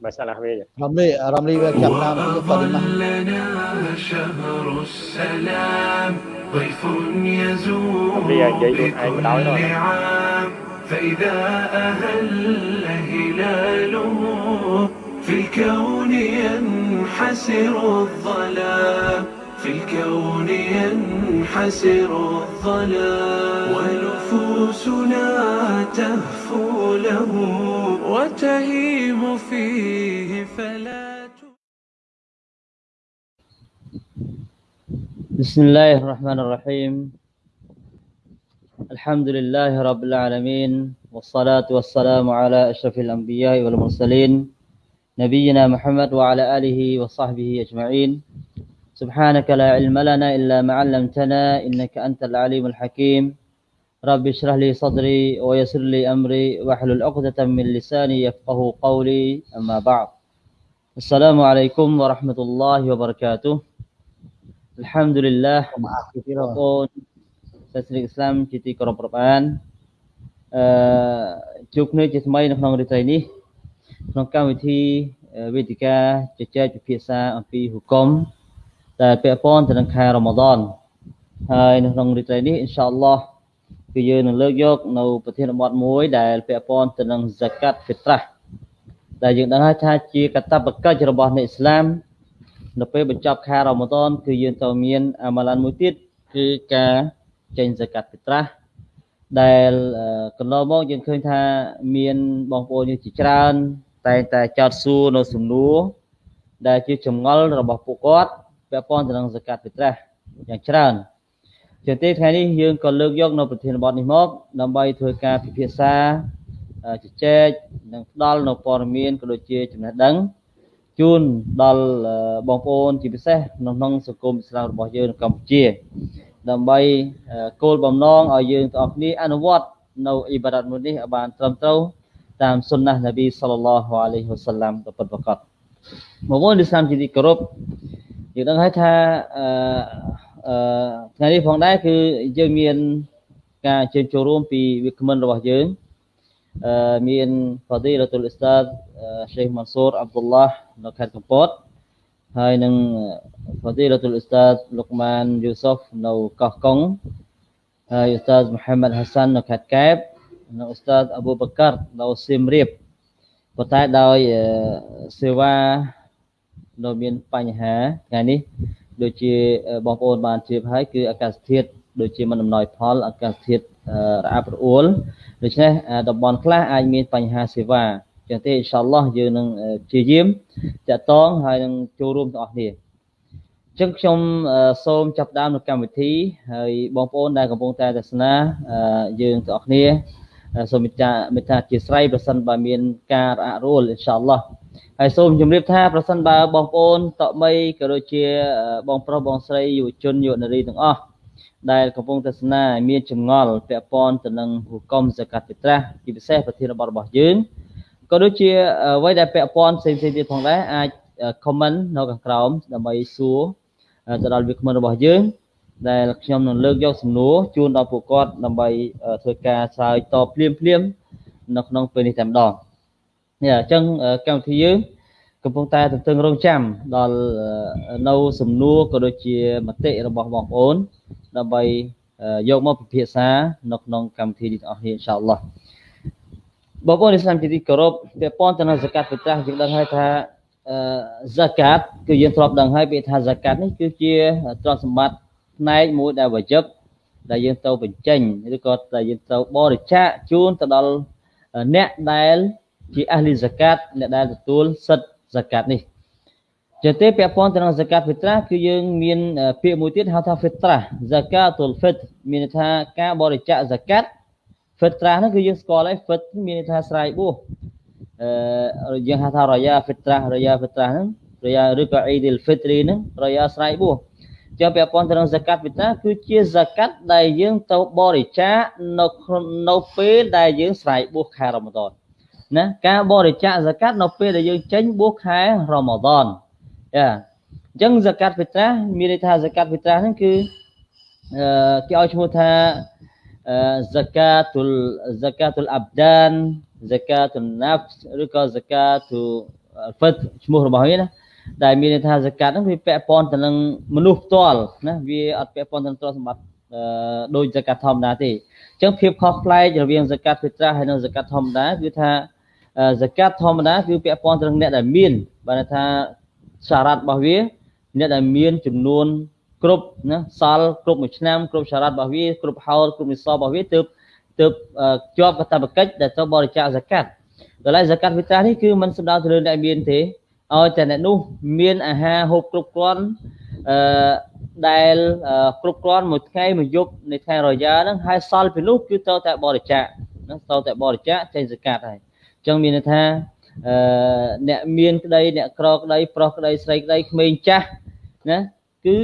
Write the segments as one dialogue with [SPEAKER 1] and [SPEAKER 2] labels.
[SPEAKER 1] مسألة هوية رملي رملي كابتن مقدمة
[SPEAKER 2] لنا شهر السلام ضيف يزور بكل عام. فإذا أهل هلاله في الكون ينحسر الظلام في الكون ينحسر الظلام. ونفوسنا تهفو له وتهيم فيه فلا
[SPEAKER 3] بسم الله الرحمن الرحيم. الحمد لله رب العالمين والصلاة والسلام على أشرف الأنبياء والمرسلين نبينا محمد وعلى آله وصحبه أجمعين. سبحانك لا علم لنا إلا ما علمتنا إنك أنت العليم الحكيم. رب اشرح لي صدري ويسر لي أمري واحلل عقدة من لساني يفقه قولي أما بعد السلام عليكم ورحمة الله وبركاته الحمد لله
[SPEAKER 1] មកពីទីរ
[SPEAKER 3] បងប្អូនសាសនិកឥស្លាមជាទីគោរពរាប់អានអឺជួបគ្នាជាថ្មីនៅក្នុងរាត្រីនេះក្នុងកម្មវិធីអឺវេទិកាជជែកពិភាក្សាអំពីហុគមដែលពាក់ព័ន្ធទៅនឹងខែរ៉ម៉ាដនហើយនៅក្នុងរាត្រីនេះអ៊ីនសាអល់ឡោះ គឺយើងនឹងលើកយកនៅប្រធានបទមួយដែលពាក់ព័ន្ធទៅនឹង zakat fitrah ដែលយើងដឹងហើយថាជាកាតព្វកិច្ចរបស់អ្នកឥស្លាមនៅពេលបញ្ចប់ខែរ៉ម៉ាដនគឺយើងត្រូវមានអាម៉ាឡានមួយទៀតគឺការចេញសកាត់ពិត្រាស់ដែលអឺកន្លងមកយើងឃើញថាមានបងប្អូនយើងជាច្រើន តែងតែចោទសួរនៅសំណួរដែលជាចម្ងល់របស់ពួកគាត់ពាក់ព័ន្ធទៅនឹងសកាត់ពិត្រាស់យ៉ាងច្រើន ជាទីថ្ងៃនេះយើងក៏លើកយកនៅប្រធានបទនេះមកដើម្បីធ្វើការពិភាក្សាអឺជជែកនិងផ្ដល់នៅព័ត៌មានក៏ដូចជាចំណេះដឹងជូនដល់អឺបងប្អូនជាពិសេសនៅក្នុងសង្គមឥស្លាមរបស់យើងនៅកម្ពុជា ដើម្បីអឺគោលបំណងឲ្យយើងទាំងអស់គ្នាអនុវត្តនៅអ៊ីបារ៉ាត់មួយនេះឲ្យបានត្រឹមត្រូវតាមសុនណះនប៊ីសល្លឡោះអាឡៃហ៊ីវ៉ាសល្លាមដ៏ពិតប្រាកដបងប្អូនឥស្លាមជាទីគោរពយើងដឹងហើយថាអឺ អឺថ្ងៃនេះផងដែរគឺយើងមានការអញ្ជើញចូលរួមពីវិក្កាមិនរបស់យើងអឺមាន Fadilatul Ustaz អឺ Sheikh Mansur Abdullah នៅខេត្តកំពតហើយនឹង Fadilatul Ustaz Luqman Yusof នៅកោះកុងហើយ Ustaz Muhammad Hassan នៅខេត្តកែបនិង Ustaz Abu Bakar នៅសៀមរាបប៉ុន្តែដោយអឺសេវានៅមានបញ្ហាថ្ងៃនេះ ដូចជាអឺបងប្អូនបានជ្រាបហើយគឺអាកាសធាតុដូចជាមិនអំណោយផលអាកាសធាតុអឺរអាប់រអួលដូច្នេះអឺតំបន់ខ្លះអាចមានបញ្ហាសេវាចឹងទេអ៊ីនសាអល់ឡោះយើងនឹងអឺព្យាយាមតាក់ទងហើយនឹងចូលរួមទាំងអស់គ្នាអញ្ចឹងខ្ញុំអឺសូមចាប់ផ្ដើមនៅកម្មវិធីហើយបងប្អូនដែលកំពុងតែទស្សនាអឺយើងទាំងអស់គ្នាអឺសូមមេត្តាមេត្តាអធិស្ឋានប្រសិនបើមានការរអាក់រអួលអ៊ីនសាអល់ឡោះ ហើយសូមជម្រាបថាប្រសិនបើបងប្អូនតមីក៏ដូចជាអឺបងប្រុសបងស្រីយុវជនយុវនារីទាំងអស់ដែលកំពុងទស្សនាមានចម្ងល់ពាក់ព័ន្ធទៅនឹងហុគមសកាត់ពិត្រាស់ជាពិសេសប្រធានបទរបស់យើងក៏ដូចជាអ្វីដែលពាក់ព័ន្ធផ្សេងៗទៀតផងដែរអាច comment នៅខាងក្រោមដើម្បីសួរទៅដល់វាគ្មិនរបស់យើង ដែលខ្ញុំនឹងលើកយកសំណួរជូនដល់ពួកគាត់ដើម្បីធ្វើការឆ្លើយតបភ្លាមភ្លាមៗនៅក្នុងពេលនេះតែម្ដង នេះអញ្ចឹងកម្មវិធីយើងកំពុងតែទន្ទឹងរង់ចាំដល់នៅសំណួរក៏ដូចជាមតិរបស់បងប្អូនដើម្បីអឺយកមកពិភាក្សានៅក្នុងកម្មវិធីនេះទាំងអស់គ្នាអ៊ីនសាអល់ឡោះបងប្អូនឥស្លាមជាទីគោរពពាក់ព័ន្ធទៅនឹងហ្សាកាត់ពិត្រាស់យើងដឹងហើយថាអឺហ្សាកាត់គឺយើងធ្លាប់ដឹងហើយពាក្យថាហ្សាកាត់នេះគឺជាទ្រព្យសម្បត្តិផ្នែកមួយដែលវជិបដែលយើងត្រូវបញ្ចេញឬក៏ដែលយើងត្រូវបរិច្ចាគជូនទៅដល់អ្នកដែល ជាអះលីហ្សាកាត់អ្នកដែលទទួលសិទ្ធិហ្សាកាត់នេះចឹងទេពាក់ព័ន្ធទៅនឹង zakat fitrah គឺយើងមានពាក្យមួយទៀតហៅថា fitrah zakatul fitr មានន័យថាការបរិច្ចាគ zakat fitrah ហ្នឹងគឺយើងស្គាល់ហើយ fitr មានន័យថាស្រ័យបួសអឺយើងហៅថា raya fitrah raya fitrah ហ្នឹង raya ឬក៏ Eidil Fitri ហ្នឹង raya ស្រ័យបួសចឹងពាក់ព័ន្ធទៅនឹង zakat fitrah គឺជា zakat ដែលយើងទៅបរិច្ចាគនៅនៅពេលដែលយើងស្រ័យបួសខែរ៉ម៉ាដន ណាការបរិច្ចាគ zakat នៅពេលដែលយើងចេញបួសខែរ៉ម៉ាដនយ៉ាអញ្ចឹង zakat fitrah មានន័យថា zakat fitrah ហ្នឹងគឺអឺគេឲ្យឈ្មោះថាអឺ zakatul zakatul abdan zakatul nafs ឬក៏ zakatul ហ្វិតឈ្មោះរបស់វាណាដែលមានន័យថាសកាត់ហ្នឹងវាពាក់ព័ន្ធទៅនឹងមនុស្សផ្ទាល់ណាវាអត់ពាក់ព័ន្ធទៅនឹងទ្រព្យសម្បត្តិអឺដោយសកាត់ធម្មតាទេអញ្ចឹងភាពខុសប្លែករវាងសកាត់ភិត្រាហើយនិងសកាត់ធម្មតាគឺថា សកាត់ធម្មតាគឺពាក់ព័ន្ធទៅនឹងអ្នកដែលមានបានថាសារ៉ាត់របស់វា អ្នកដែលមានចំនួនគ្រប់ណាសល់គ្រប់មួយឆ្នាំគ្រប់សារ៉ាត់របស់វាគ្រប់ហោលគ្រប់និសបរបស់វាទើបទើបជាប់កតបកិច្ចដែលត្រូវបរិច្ចាគសកាត់ដល់ហើយសកាត់វិត្រានេះគឺมันសំដៅទៅលើអ្នកមានទេឲ្យតែអ្នកនោះមានអាហារហូបគ្រប់គ្រាន់អឺដែលគ្រប់គ្រាន់មួយថ្ងៃមួយយប់នៃថ្ងៃរយ៉ាហ្នឹងហើយសល់ពីនោះគឺត្រូវតែបរិច្ចាគណាត្រូវតែបរិច្ចាគចេញសកាត់ហើយអញ្ចឹងមានន័យថាអឺអ្នកមានក្តីអ្នកក្រក្តីប្រុសក្តីស្រីក្តីក្មេងចាស់ណាគឺ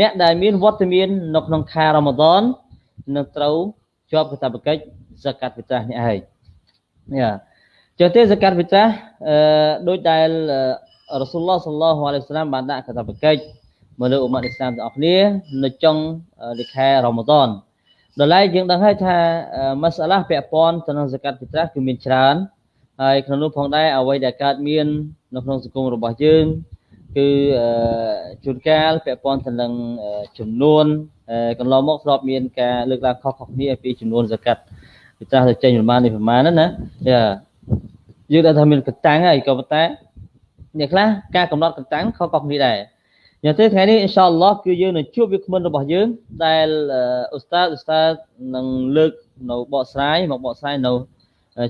[SPEAKER 3] អ្នកដែលមានវត្តមាននៅក្នុងខែរ៉ាម៉ាដននឹងត្រូវជាប់កាតព្វកិច្ចសកាត់វិត្រាស់នេះហើយយ៉ាចុះទេសកាត់វិត្រាស់អឺដោយដែលរ៉ាស៊ូលឡោះសល្លោះអាឡៃហ៊ីវសាឡាមបានដាក់កាតព្វកិច្ចមកលើអ៊ុម៉ាត់អ៊ីស្លាមទាំងអស់គ្នានៅចុងនៃខែរ៉ាម៉ាដនដល់ហើយយើងដឹងហើយថាមសាឡាពាក់ព័ន្ធទៅនឹងសកាត់វិត្រាស់គឺមានច្រើន ហើយក្នុងនោះផងដែរអ្វីដែលកើតមាននៅក្នុងសង្គមរបស់យើងគឺជួនកាលពាក់ព័ន្ធទៅនឹងចំនួនកន្លងមកធ្លាប់មានការលើកឡើងខុសៗគ្នាពីចំនួនសកាត់វិត្រាស់ទៅចេញប្រមាណនេះប្រមាណហ្នឹងណាយ៉ាយើងដឹងថាមានកតាំងហើយក៏ប៉ុន្តែអ្នកខ្លះការកំណត់កតាំងខុសៗគ្នាដែរយ៉ាងទៅថ្ងៃនេះអ៊ីនសាអល់ឡោះគឺយើងនឹងជួបវាគ្មិនរបស់យើងដែលអ៊ូស្តាតអ៊ូស្តាតនឹងលើកនៅបកស្រាយមកបកស្រាយនៅ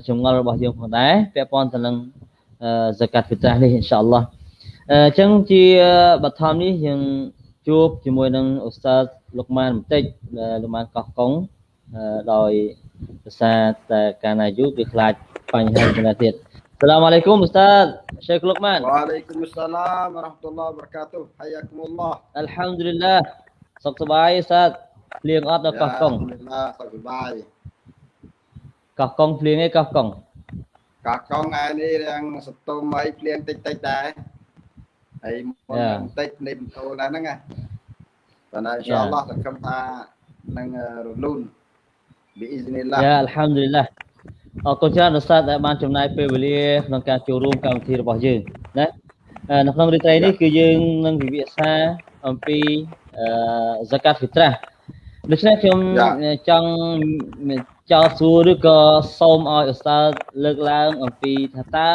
[SPEAKER 3] ចម្ងល់របស់យើងផងដែរពាក់ព័ន្ធទៅនឹងហ្សាកាត់ហ្វីត្រានេះអ៊ីនសាអល់ឡោះអញ្ចឹងជាបឋមនេះយើងជួបជាមួយនឹងអ៊ូស្តាតលោកម៉ានបន្តិចលោកម៉ានកោះកុងដោយភាសាតែកាណាយូគឺខ្លាចបញ្ហាចំណទៀត السلام عليكم استاذ شيخ لقمان
[SPEAKER 4] وعليكم السلام ورحمه الله وبركاته حياكم الله
[SPEAKER 3] الحمد لله សុខសប្បាយស្តាភ្លៀងអត់ដល់កោះកុង
[SPEAKER 4] Alhamdulillah សុខសប្បាយ កោះ
[SPEAKER 3] កុងភ្លៀងឯកោះកុង
[SPEAKER 4] កោះកុងឯនេះរៀងសតុំអីភ្លៀងតិចតិចដែរហើយមុនបន្តិចនេះបន្ទោលដែរហ្នឹងណាប៉ុន្តែអ៊ីនសាអល់ឡោះសង្ឃឹមថានឹងរលូនប៊ីអ៊ីស្នីឡា
[SPEAKER 3] យ៉ាអัลហាំឌុលីឡាអរគុណច្រើនឧស្សាហ៍ដែលបានចំណាយពេលវេលាក្នុងការចូលរួមកម្មវិធីរបស់យើងណានៅក្នុងរាត្រីនេះគឺយើងនឹងពិភាក្សាអំពីអឺ zakat fitrah ដូច្នេះខ្ញុំចង់ចោទសួរឬក៏សូមឲ្យឧស្សាហ៍លើកឡើងអំពីថាតើ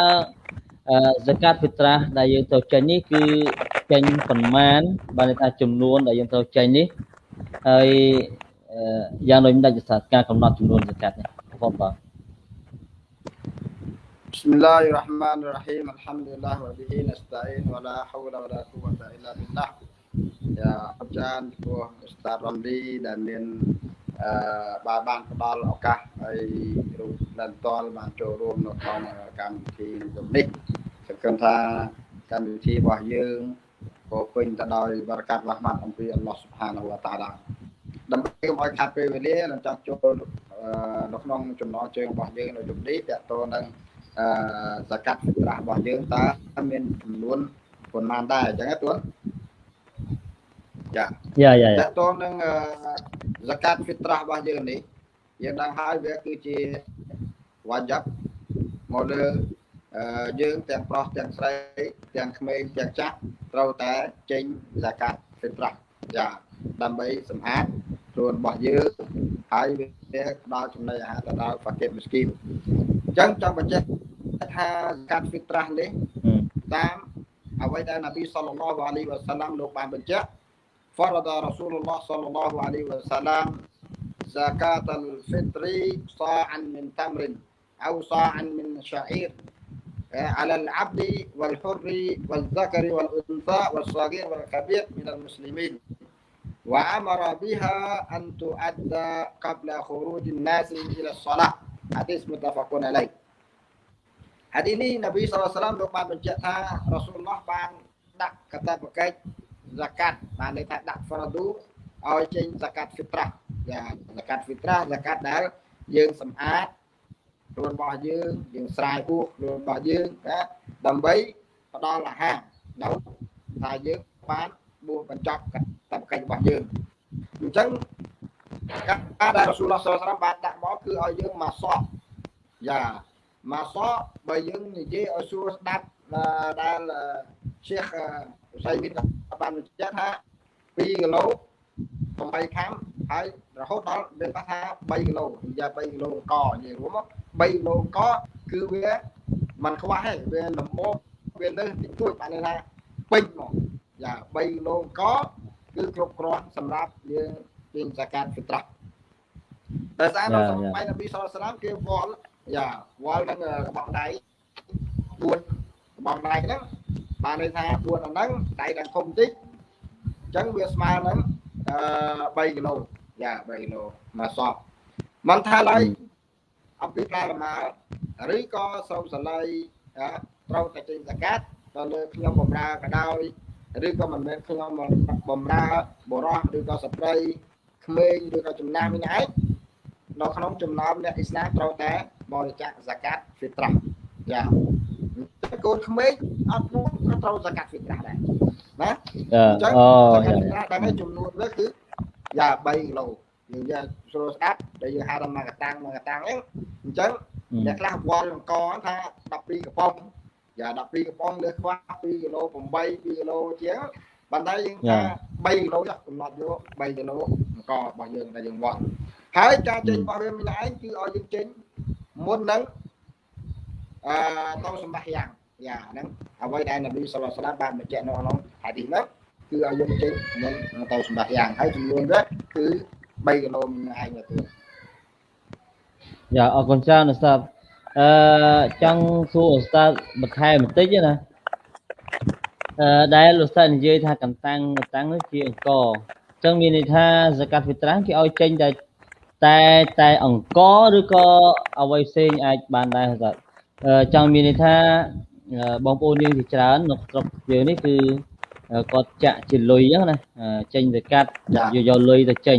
[SPEAKER 3] zakat fitrah ដែលយើងត្រូវចេញនេះគឺចេញប្រមាណបានន័យថាចំនួនដែលយើងត្រូវចេញនេះហើយយ៉ាងដូចដាច់សាស្ត្រការកំណត់ចំនួន zakat នេះបងបាទ
[SPEAKER 4] بسم الله الرحمن الرحيم الحمد لله وبه نستعين ولا حول ولا قوة إلا بالله យ៉ាអរចានព្រោះស្តាតរំលីដែលមានអឺបានបានផ្ដល់ឱកាសឲ្យរូបដែលតលបានចូលរួមនៅក្នុងកម្មវិធីនេះសង្ឃឹមថាកម្មវិធីរបស់យើងពោពេញទៅដោយបរិកាត់រ៉ាហ្មាត់អំពីអល់ឡោះស៊ុបហានវតាឡាដើម្បីកុំឲ្យខាត់ពេលវេលានឹងចង់ចូលនៅក្នុងចំណងជើងរបស់យើងនៅយប់នេះតើតើនឹងអឺសកាត់ត្រាស់របស់យើងតើមានចំនួនប៉ុន្មានដែរអញ្ចឹងណាទួន ចា
[SPEAKER 3] យ៉ាយ៉ាតើ
[SPEAKER 4] តើនឹងសកាត់ហ្វីត្រាស់របស់យើងនេះយើងដឹងហើយវាគឺជាវ៉ាយ៉ាប់មកលើយើងទាំងប្រុសទាំងស្រីទាំងក្មេងទាំងចាស់ត្រូវតែចេញសកាត់ហ្វីត្រាស់ចាដើម្បីសម្អាតខ្លួនរបស់យើងហើយវាផ្ដល់ចំណីអាហារទៅដល់ហ្វាកេតមស្គីមអញ្ចឹងចង់បញ្ជាក់ថាកាត់ហ្វីត្រាស់នេះតាមអ្វីដែលនប៊ីសល្លឡោះអាឡៃវ៉ាសាឡាំលោកបានបញ្ជាក់ فرض رسول الله صلى الله عليه وسلم زكاة الفطر صاعا من تمر أو صاعا من شعير على العبد والحر والذكر والأنثى والصغير والكبير من المسلمين وأمر بها أن تؤدى قبل خروج الناس إلى الصلاة حديث متفق عليه حديث ini Nabi SAW lupa mencetak Rasulullah من nak kata berkait មលោកបានបញ្ជាក់ថារ៉ាស៊ូលឡោះបានដាក់កតាបកិច្ច zakat បានន័យថាដាក់ fardu ឲ្យចេញ zakat fitrah យ៉ា zakat fitrah zakat ដែលយើងសម្អាតខ្លួនរបស់យើងយើងស្រាយពោះខ្លួនរបស់យើងណាដើម្បីផ្ដល់អាហារដល់ថាយើងបានបួសបញ្ចប់កតបកិច្ចរបស់យើងអញ្ចឹងការដែលរ៉ាស៊ូលឡោះសល្លាមបានដាក់មកគឺឲ្យយើងមកសក់យ៉ាមកសក់បើយើងនិយាយឲ្យសួរស្ដាប់ដែល ឈៀសសៃវិទ្យាបានបញ្ជាក់ថា2គីឡូ8ខាំហើយរហូតដល់មានថា3គីឡូនិយាយ3គីឡូកនិយាយរួមមក3គីឡូកគឺវាมันខ្វះហើយវាលំមវាលើសតិចតួចបានន័យថាពេញមកយ៉ា3គីឡូកគឺគ្រប់គ្រាន់សម្រាប់យើងពេញសកាត់ហ្វីត្រាតែសារនៅសម័យនប៊ីសុលឡាមគេវល់យ៉ាវល់នឹងកបោដៃ4កបោដៃហ្នឹង បានន័យថា4ហ្នឹងដៃដល់ធំតិចអញ្ចឹងវាស្មើនឹងអឺ3គីឡូយ៉ា3គីឡូមកសពមិនថាឡើយអំពីផ្លែលម៉ើឬក៏ស្រោមសលៃត្រូវតែចេញសកាត់ទៅលើខ្ញុំបំរើក៏ដោយឬក៏មិនមែនខ្ញុំបំរើបរោះឬក៏ស្ត្រីក្មេងឬក៏ចំណាស់វិញឯងនៅក្នុងចំណោមអ្នកអ៊ីស្លាមត្រូវតែបរិច្ចាគសកាត់ហ្វី ត្រាយ៉ាកូនក្មេងអត់នោះក៏ត្រូវសកាត់ហ្វីត្រាដែរណាអញ្ចឹងសកាត់ហ្វីត្រាដែរចំនួនវាគឺយ៉ា3គីឡូយើងយកស្រួលស្ដាប់ដែលយើងហៅថាមកកតាំងមកកតាំងហ្នឹងអញ្ចឹងអ្នកខ្លះវល់អង្គថា12កំប៉ុងយ៉ា12កំប៉ុងលើខ្វះ2គីឡូ8 2គីឡូជាងប៉ុន្តែយើងថា3គីឡូចុះកំណត់យក3គីឡូអង្គរបស់យើងដែលយើងវល់ហើយការចេញរបស់វាមានឯងគឺឲ្យយើងចេញមុននឹង អឺទៅសម្បះយ៉ាងយ៉ាហ្នឹងអ្វីដែលនប៊ីសុលឡាបានបញ្ជាក់នៅក្នុងហាឌីសហ្នឹងគឺឲ្យយើងចេញមុនទៅសម្បះយ៉ាងហើយចំនួនវាគឺ3គីឡូឯងទៅ
[SPEAKER 3] យ៉ាអរគុណច្រើនឧស្សាហ៍អឺចង់សួរឧស្សាហ៍បន្ថែមបន្តិចណាអឺដែលឧស្សាហ៍និយាយថាកន្តាំងកន្តាំងនោះជាអង្គអញ្ចឹងមានន័យថាសកាត់វិត្រាំងគេឲ្យចេញតែតែតែអង្គឬក៏អ្វីផ្សេងអាចបានដែរឧស្សាហ៍ ចង់មានន័យថាបងប្អូនយើងជាច្រើននៅស្រុកយើងនេះគឺគាត់ចាក់ជាលុយអញ្ចឹងណាចេញទៅកាត់យកយកលុយទៅចេញ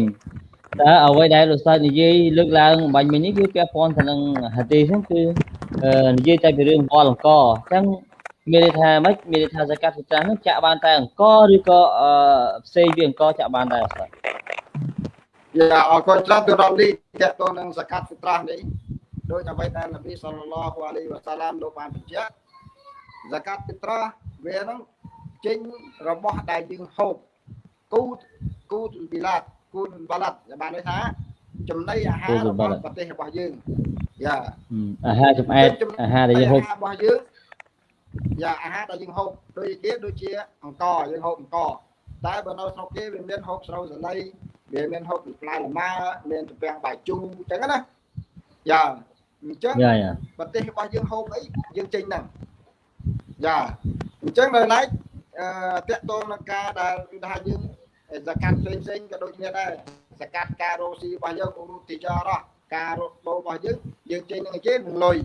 [SPEAKER 3] តើអ្វីដែលលោកសាស្ត្រនិយាយលើកឡើងបាញ់មិញនេះគឺពាក់ព័ន្ធទៅនឹងហាឌីសហ្នឹងគឺនិយាយតែពីរឿងវល់អង្គអញ្ចឹងមានន័យថាម៉េចមានន័យថាសកាត់ពិចារហ្នឹងចាក់បានតែអង្គឬក៏ផ្សេងពីអង្គចាក់បានដែរបាទ
[SPEAKER 4] យ៉ាអរគុណច្រើនទៅដល់នេះតកតនឹងសកាត់ពិត្រាស់នេះ ដោយអ្វីដែលនប៊ីសល្លឡោះអាឡៃវ៉ាសាឡាមលោកបានបញ្ជាក់សកាត់ពិត្រាស់វាហ្នឹងចេញរបស់ដែលយើងហូបគូគូពីឡាតគូបាឡាត់បានន័យថាចំណីអាហាររបស់ប្រទេសរបស់យើងយ៉ា
[SPEAKER 3] អាហារចំអែតអាហារដែលយើងហូប
[SPEAKER 4] របស់យើងយ៉ាអាហារដែលយើងហូបដូចគេដូចជាអង្គយើងហូបអង្គតែបើនៅស្រុកគេវាមានហូបស្រូវសលៃវាមានហូបផ្លែលម៉ាមានទំពាំងបាយជូរអញ្ចឹងណាយ៉ា អញ្ចឹងប្រទេសរបស់យើងហូបអីយើងចេញហ្នឹងយ៉ាអញ្ចឹងនៅឡែកអឺតកតងនឹងការដែលគឺថាយើងសកាត់ផ្សេងផ្សេងក៏ដូចគ្នាដែរសកាត់ការរស់ស៊ីរបស់យើងរូទីចរោះការរត់ដូររបស់យើងយើងចេញនឹងអីគេនឹងលុយ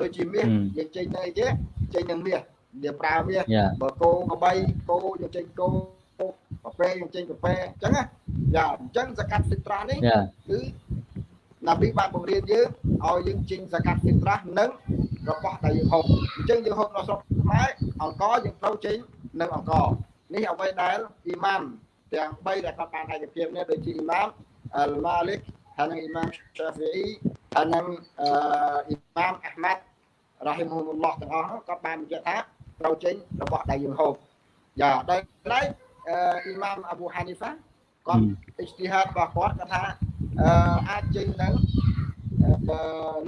[SPEAKER 4] ដូចជាមាសយើងចេញនឹងអីគេចេញនឹងមាសវាប្រើមាសបើគោក្បីគោយើងចេញគោកាហ្វេយើងចេញកាហ្វេអញ្ចឹងណាយ៉ាអញ្ចឹងសកាត់ហ្វីត្រានេះគឺ ណាប៊ីបានបង្រៀនយើងឲ្យយើងចេញសកាត់ហ្វីត្រានិងរបស់ដែលយើងហូបអញ្ចឹងយើងហូបនៅស្រុកខ្មែរអង្គយើងត្រូវចេញនៅអង្គនេះអ្វីដែលអ៊ីម៉ាមទាំង3ដែលគាត់បានឯកភាពនេះដូចជាអ៊ីម៉ាមអលម៉ាលិកហើយនិងអ៊ីម៉ាមសាហ្វីអ៊ីហើយនិងអ៊ីម៉ាមអាហ្មាត់រ៉ាហ៊ីមហ៊ុលឡោះទាំងអស់គាត់បានបញ្ជាក់ថាត្រូវចេញរបស់ដែលយើងហូបយ៉ាដោយឡែកអ៊ីម៉ាមអាប៊ូហានីហ្វាគាត់អ៊ីស្ទីហាតរបស់គាត់គាត់ថា អាចចេញនឹង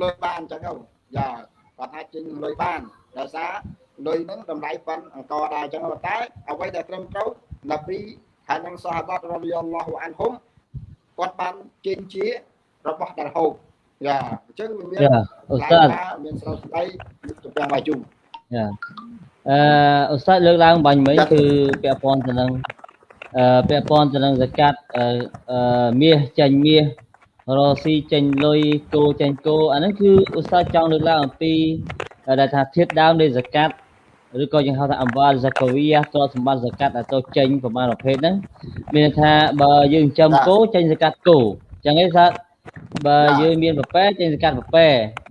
[SPEAKER 4] លុយបានអញ្ចឹងទៅយ៉ាគាត់អាចចេញលុយបានដោយសារលុយហ្នឹងតម្លៃប៉ុនអង្គដែរអញ្ចឹងតែអ្វីដែលត្រឹមត្រូវណាពីហើយនឹងសាហាបាត់រ៉ាឌីយ៉ាឡោះអានហុំគាត់បានចេញជារបស់ដែលហូបយ៉ាអញ្ចឹងវាមាន
[SPEAKER 3] ឧស្សាហ៍
[SPEAKER 4] មានស្រោស្ដីទៅទាំងបាយជុំ
[SPEAKER 3] យ៉ាអឺឧស្សាហ៍លើកឡើងបាញ់មិញគឺពាក់ព័ន្ធទៅនឹងអឺ ពាក់ព័ន្ធទៅនឹងសកាត់អឺមាសចាញ់មាសរស៊ីចេញលុយគោចេញគោអាហ្នឹងគឺឧស្សាហ៍ចង់លើកឡើងអំពីដែលថាធៀបដើមនៃសកាត់ឬក៏យើងហៅថាអង្វាលហ្សាកាវីយ៉ាទ្រព្យសម្បត្តិសកាត់ដែលទៅចេញប្រមាណប្រភេទហ្នឹងមានថាបើយើងចិញ្ចឹមគោចេញសកាត់គោចឹងឯងថាបើយើងមានប្រពែចេញសកាត់ប្រពែ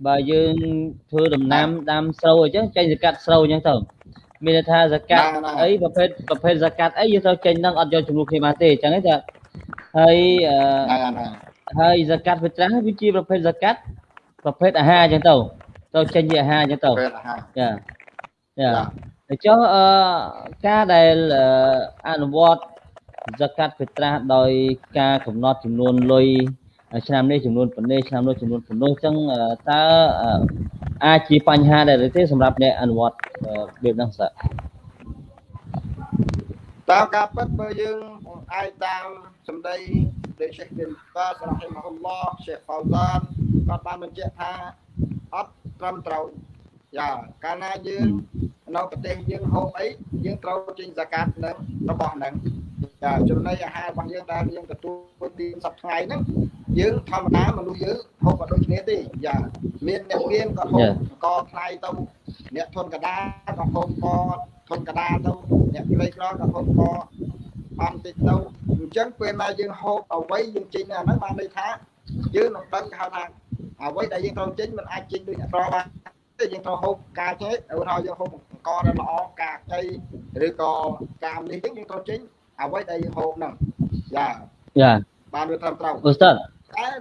[SPEAKER 3] បើយើងធ្វើដំណាំដាំស្រូវអញ្ចឹងចេញសកាត់ស្រូវអញ្ចឹងទៅ មានថាសកាត់អីប្រភេទប្រភេទសកាត់អីយើងត្រូវចេញហ្នឹងអត់យកចំនួនគ្នាបានទេអញ្ចឹងឯងថាហើយហើយសកាត់វិត្រាស់វាជាប្រភេទសកាត់ប្រភេទអាហារអញ្ចឹងទៅទៅចេញជាអាហារអញ្ចឹងទៅចាចាអញ្ចឹងអឺការដែលអនុវត្តសកាត់ពេត្រាស់ដោយការកំណត់ចំនួនលុយ ឆ្នាំនេះចំនួនប៉ុណ្ណេះឆ្នាំនោះចំនួនប៉ុណ្ណោះអញ្ចឹងតើអាចជាបញ្ហាដែរទេសម្រាប់អ្នកអនុវត្តរបៀបហ្នឹងសើ
[SPEAKER 4] តាមការពិតបើយើងអាចតាមសម្ដីដែលសេះប៊ីនបាសរ៉ហ៊ីម៉ាហ៊ុលឡោះសេះហ្វៅហ្សានគាត់បានបញ្ជាក់ថាអត់ត្រឹមត្រូវ យ៉ាកាលណាយើងនៅប្រទេសយើងហូបអីយើងត្រូវចេញសកាត់នឹងរបស់ហ្នឹងចាចំណីអាហាររបស់យើងដែលយើងទទួលទានសប្តាហ៍ហ្នឹងយើងធម្មតាមនុស្សយើងហូបក៏ដូចគ្នាទេយ៉ាមានអ្នកមានក៏ហូបកថ្លៃទៅអ្នកធនកដាក៏ហូបកធនកដាទៅអ្នកក្រីក្រក៏ហូបកបានតិចទៅអញ្ចឹងពេលណាយើងហូបអ្វីយើងចេញអាហ្នឹងបានន័យថាយើងនឹងដឹងហៅថាអ្វីដែលយើងត្រូវចេញมันអាចចេញដូចអត្របាន ទេយើងត្រូវហូបការចេះឧទាហរណ៍យើងហូបអង្គដែលល្អការខ្ចីឬក៏ការនេះយើងត្រូវចេញអ្វីដែលយើងហូបហ្នឹងយ៉ា
[SPEAKER 3] យ៉ា
[SPEAKER 4] បានវាត្រឹមត្រូវ
[SPEAKER 3] អូស្តាត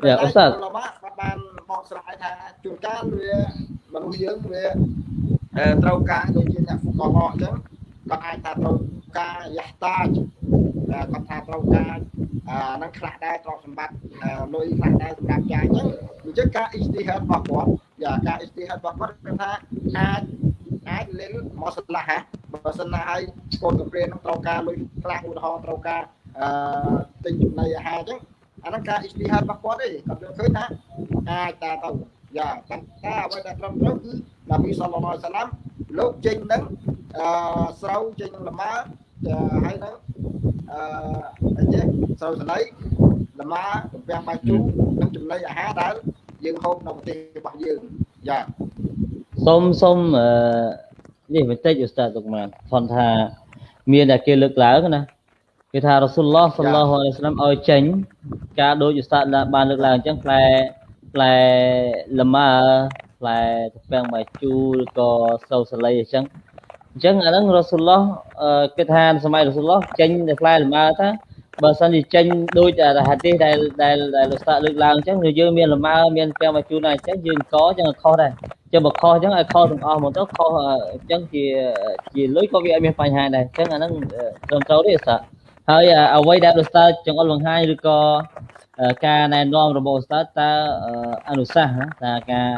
[SPEAKER 3] យ៉ាអូស្តាត
[SPEAKER 4] លបាបានបកស្រាយថាជួនកាលវាមនុស្សយើងវាត្រូវការដូចជាអ្នកហ្វូកឡអញ្ចឹងគាត់អាចថាត្រូវការយ៉ាស់តាគាត់ថាត្រូវការនឹងខ្លះដែរទ្រព្យសម្បត្តិលុយខ្លះដែរសម្រាប់ចាយអញ្ចឹងអញ្ចឹងការ ijtihad របស់គាត់ យ៉ាការ ijtihad របស់គាត់គឺថាអាចអាចលេងមកស្លាស់បើសិនណាឲ្យកូនកម្រៀននឹងត្រូវការលុយខ្លះឧទាហរណ៍ត្រូវការអឺទិញចំណីអាហារអញ្ចឹងអាហ្នឹងការ ijtihad របស់គាត់ទេគាត់យល់ឃើញថាអាចតែទៅយ៉ាតែតែអ្វីដែលត្រឹមត្រូវគឺនប៊ីសល្លឡោះសាឡាំលោកចេញនឹងអឺស្រូវចេញនឹងលម៉ើហើយនឹងអឺអីចេះស្រូវសណៃលម៉ើទំពាំងបាយជូរនិងចំណីអាហារដែល យើងហូបនៅប្រទេសរបស់យើងយ៉ា
[SPEAKER 3] សូមសូមអឺនេះបន្តិចឧស្សាហ៍ទុកមកផនថាមានតែគេលើកឡើងណាគេថារ៉ាស៊ូលឡោះសល្លោះអាឡៃសាឡាមឲ្យចេញ ការដូចឧស្សាហ៍បានលើកឡើងអញ្ចឹងផ្លែផ្លែលម៉ើផ្លែទំពាំងបាយជូរឬក៏សូវសាលីអញ្ចឹងអញ្ចឹងអាហ្នឹងរ៉ាស៊ូលឡោះគេថាសម័យរ៉ាស៊ូលឡោះចេញតែផ្លែលម៉ើថា បើសិនជាចេញដូចហាឌីសដែលដែលដែលលោកស្តាលើកឡើងអញ្ចឹងយើងមានលម៉ើមានពាំងមកជូនអញ្ចឹងយើងកអញ្ចឹងខុសដែរចឹងបើខុសអញ្ចឹងឲ្យខុសទាំងអស់មកទៅខុសអញ្ចឹងជាជាលុយក៏វាអត់មានបញ្ហាដែរអញ្ចឹងអាហ្នឹងត្រឹមត្រូវទេស្តាហើយអ្វីដែលលោកស្តាចង្អុលបង្ហាញឬក៏ការណែនាំរបស់ស្តាតើអនុសាសន៍ថាការ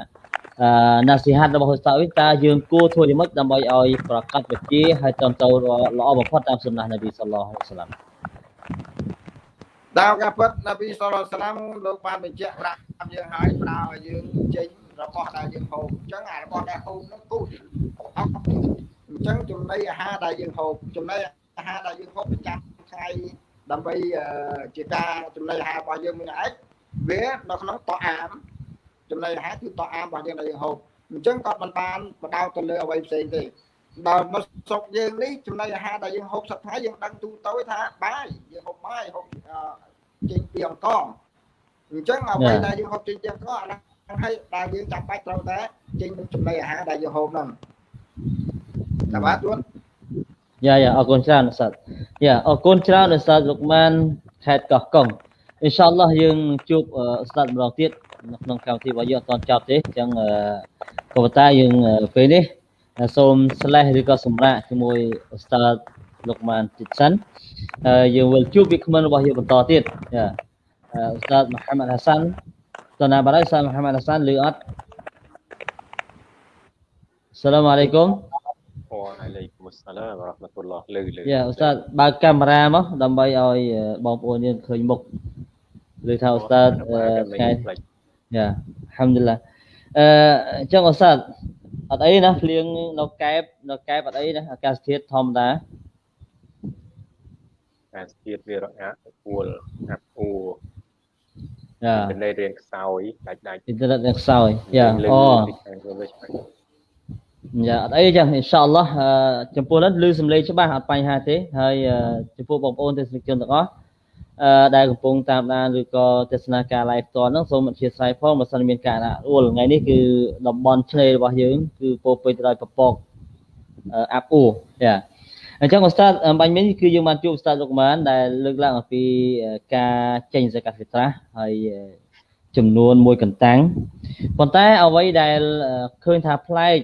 [SPEAKER 3] ណាស៊ីហាត់របស់ស្តាវិញតើយើងគួរធ្វើយ៉ាងម៉េចដើម្បីឲ្យប្រកាសវិជាហើយត្រឹមត្រូវល្អបំផុតតាមសុណានប៊ីសល្លោះអាឡៃសាឡាម
[SPEAKER 4] តាមការពិតនប៊ីសល្លោះសាឡាមលោកបានបញ្ជាក់ប្រាប់យើងហើយផ្ដល់ឲ្យយើងចេញរបស់ដែលយើងហូបអញ្ចឹងអារបស់ដែលហូបនោះគូអញ្ចឹងចំណីអាហារដែលយើងហូបចំណីអាហារដែលយើងហូបប្រចាំថ្ងៃដើម្បីជាការចំណីអាហាររបស់យើងមួយឯងវានៅក្នុងតអាមចំណីអាហារគឺតអាមរបស់យើងដែលយើងហូបអញ្ចឹងគាត់មិនបានបដោតទៅលើអ្វីផ្សេងទេ ដល់មកស្រុកយើងនេះចំណីអាហារដែលយើងហូបសប្តាហ៍យើងដឹងទូទៅថាបាយយើងហូបបាយហូបចេញពីអង្គអញ្ចឹងអ្វីដែលយើងហូបចេញពីអង្គអាហ្នឹងហើយដែលយើងចាំបាច់ត្រូវតែចេញនឹងចំណីអាហារដែលយើងហូបហ្នឹងតាបាទទួន
[SPEAKER 3] យ៉ាយ៉ាអរគុណច្រើនសាត់យ៉ាអរគុណច្រើនសាត់លោកម៉ានខេតកោះកុងអ៊ីនសាអល់ឡោះយើងជួបស្ដាប់ម្ដងទៀតនៅក្នុងកម្មវិធីរបស់យើងអត់តចប់ទេអញ្ចឹងក៏ប៉ុន្តែយើងពេលនេះ សូមស្លេះឬក៏សម្រាប់ជាមួយឧស្សាហ៍លោកម៉ានតិចសិនយើងវិលជួបវាគ្មិនរបស់យើងបន្តទៀតយ៉ាឧស្សាហ៍មហាម៉ាត់ហាសាន់តើណាបារៃសាមហាម៉ាត់ហាសាន់ឬអត់សាឡាមអាឡៃគុំ
[SPEAKER 5] វ៉ាអាឡៃគុំសាឡាមរ៉ាហ្មាតុលឡោះលើលើ
[SPEAKER 3] យ៉ាឧស្សាហ៍បើកកាមេរ៉ាមកដើម្បីឲ្យបងប្អូនយើងឃើញមុខឬថាឧស្សាហ៍ថ្ងៃយ៉ាអាហាំឌុលឡាអឺអញ្ចឹងឧស្សាហ៍ អត់អីណាភ្លៀងនៅកែបនៅកែបអត់អីណាអាកាសធាតុធម្មតា
[SPEAKER 5] អាកាសធាតុវារអាក់ពួលអាប់អួរយ៉ាអ៊ីនធឺណិតរៀនខ្សោយដាច់ដាច់
[SPEAKER 3] អ៊ីនធឺណិតរៀនខ្សោយយ៉ាអូយ៉ាអត់អីចឹងអ៊ីនសាអល់ឡោះចំពោះនេះឮសំឡេងច្បាស់អត់បញ្ហាទេហើយចំពោះបងប្អូនទស្សនិកជនទាំងអស់អឺ ដែលកំពុងតាមដានឬក៏ទស្សនាការ live ផ្ទាល់ហ្នឹងសូមអធិស្ឋានផងបើសិនមានការដាក់អួលថ្ងៃនេះគឺតំបន់ឆ្នេររបស់យើង គឺពោពេញទៅដោយពពកអាប់អួយ៉ាអញ្ចឹងអូស្តាតបាញ់មិញគឺយើងបានជួបអូស្តាតលោកម៉ានដែលលើកឡើងអំពីការចេញសកាត់ហ្វីត្រាហើយចំនួនមួយកន្តាំងប៉ុន្តែអ្វីដែលឃើញថាប្លែក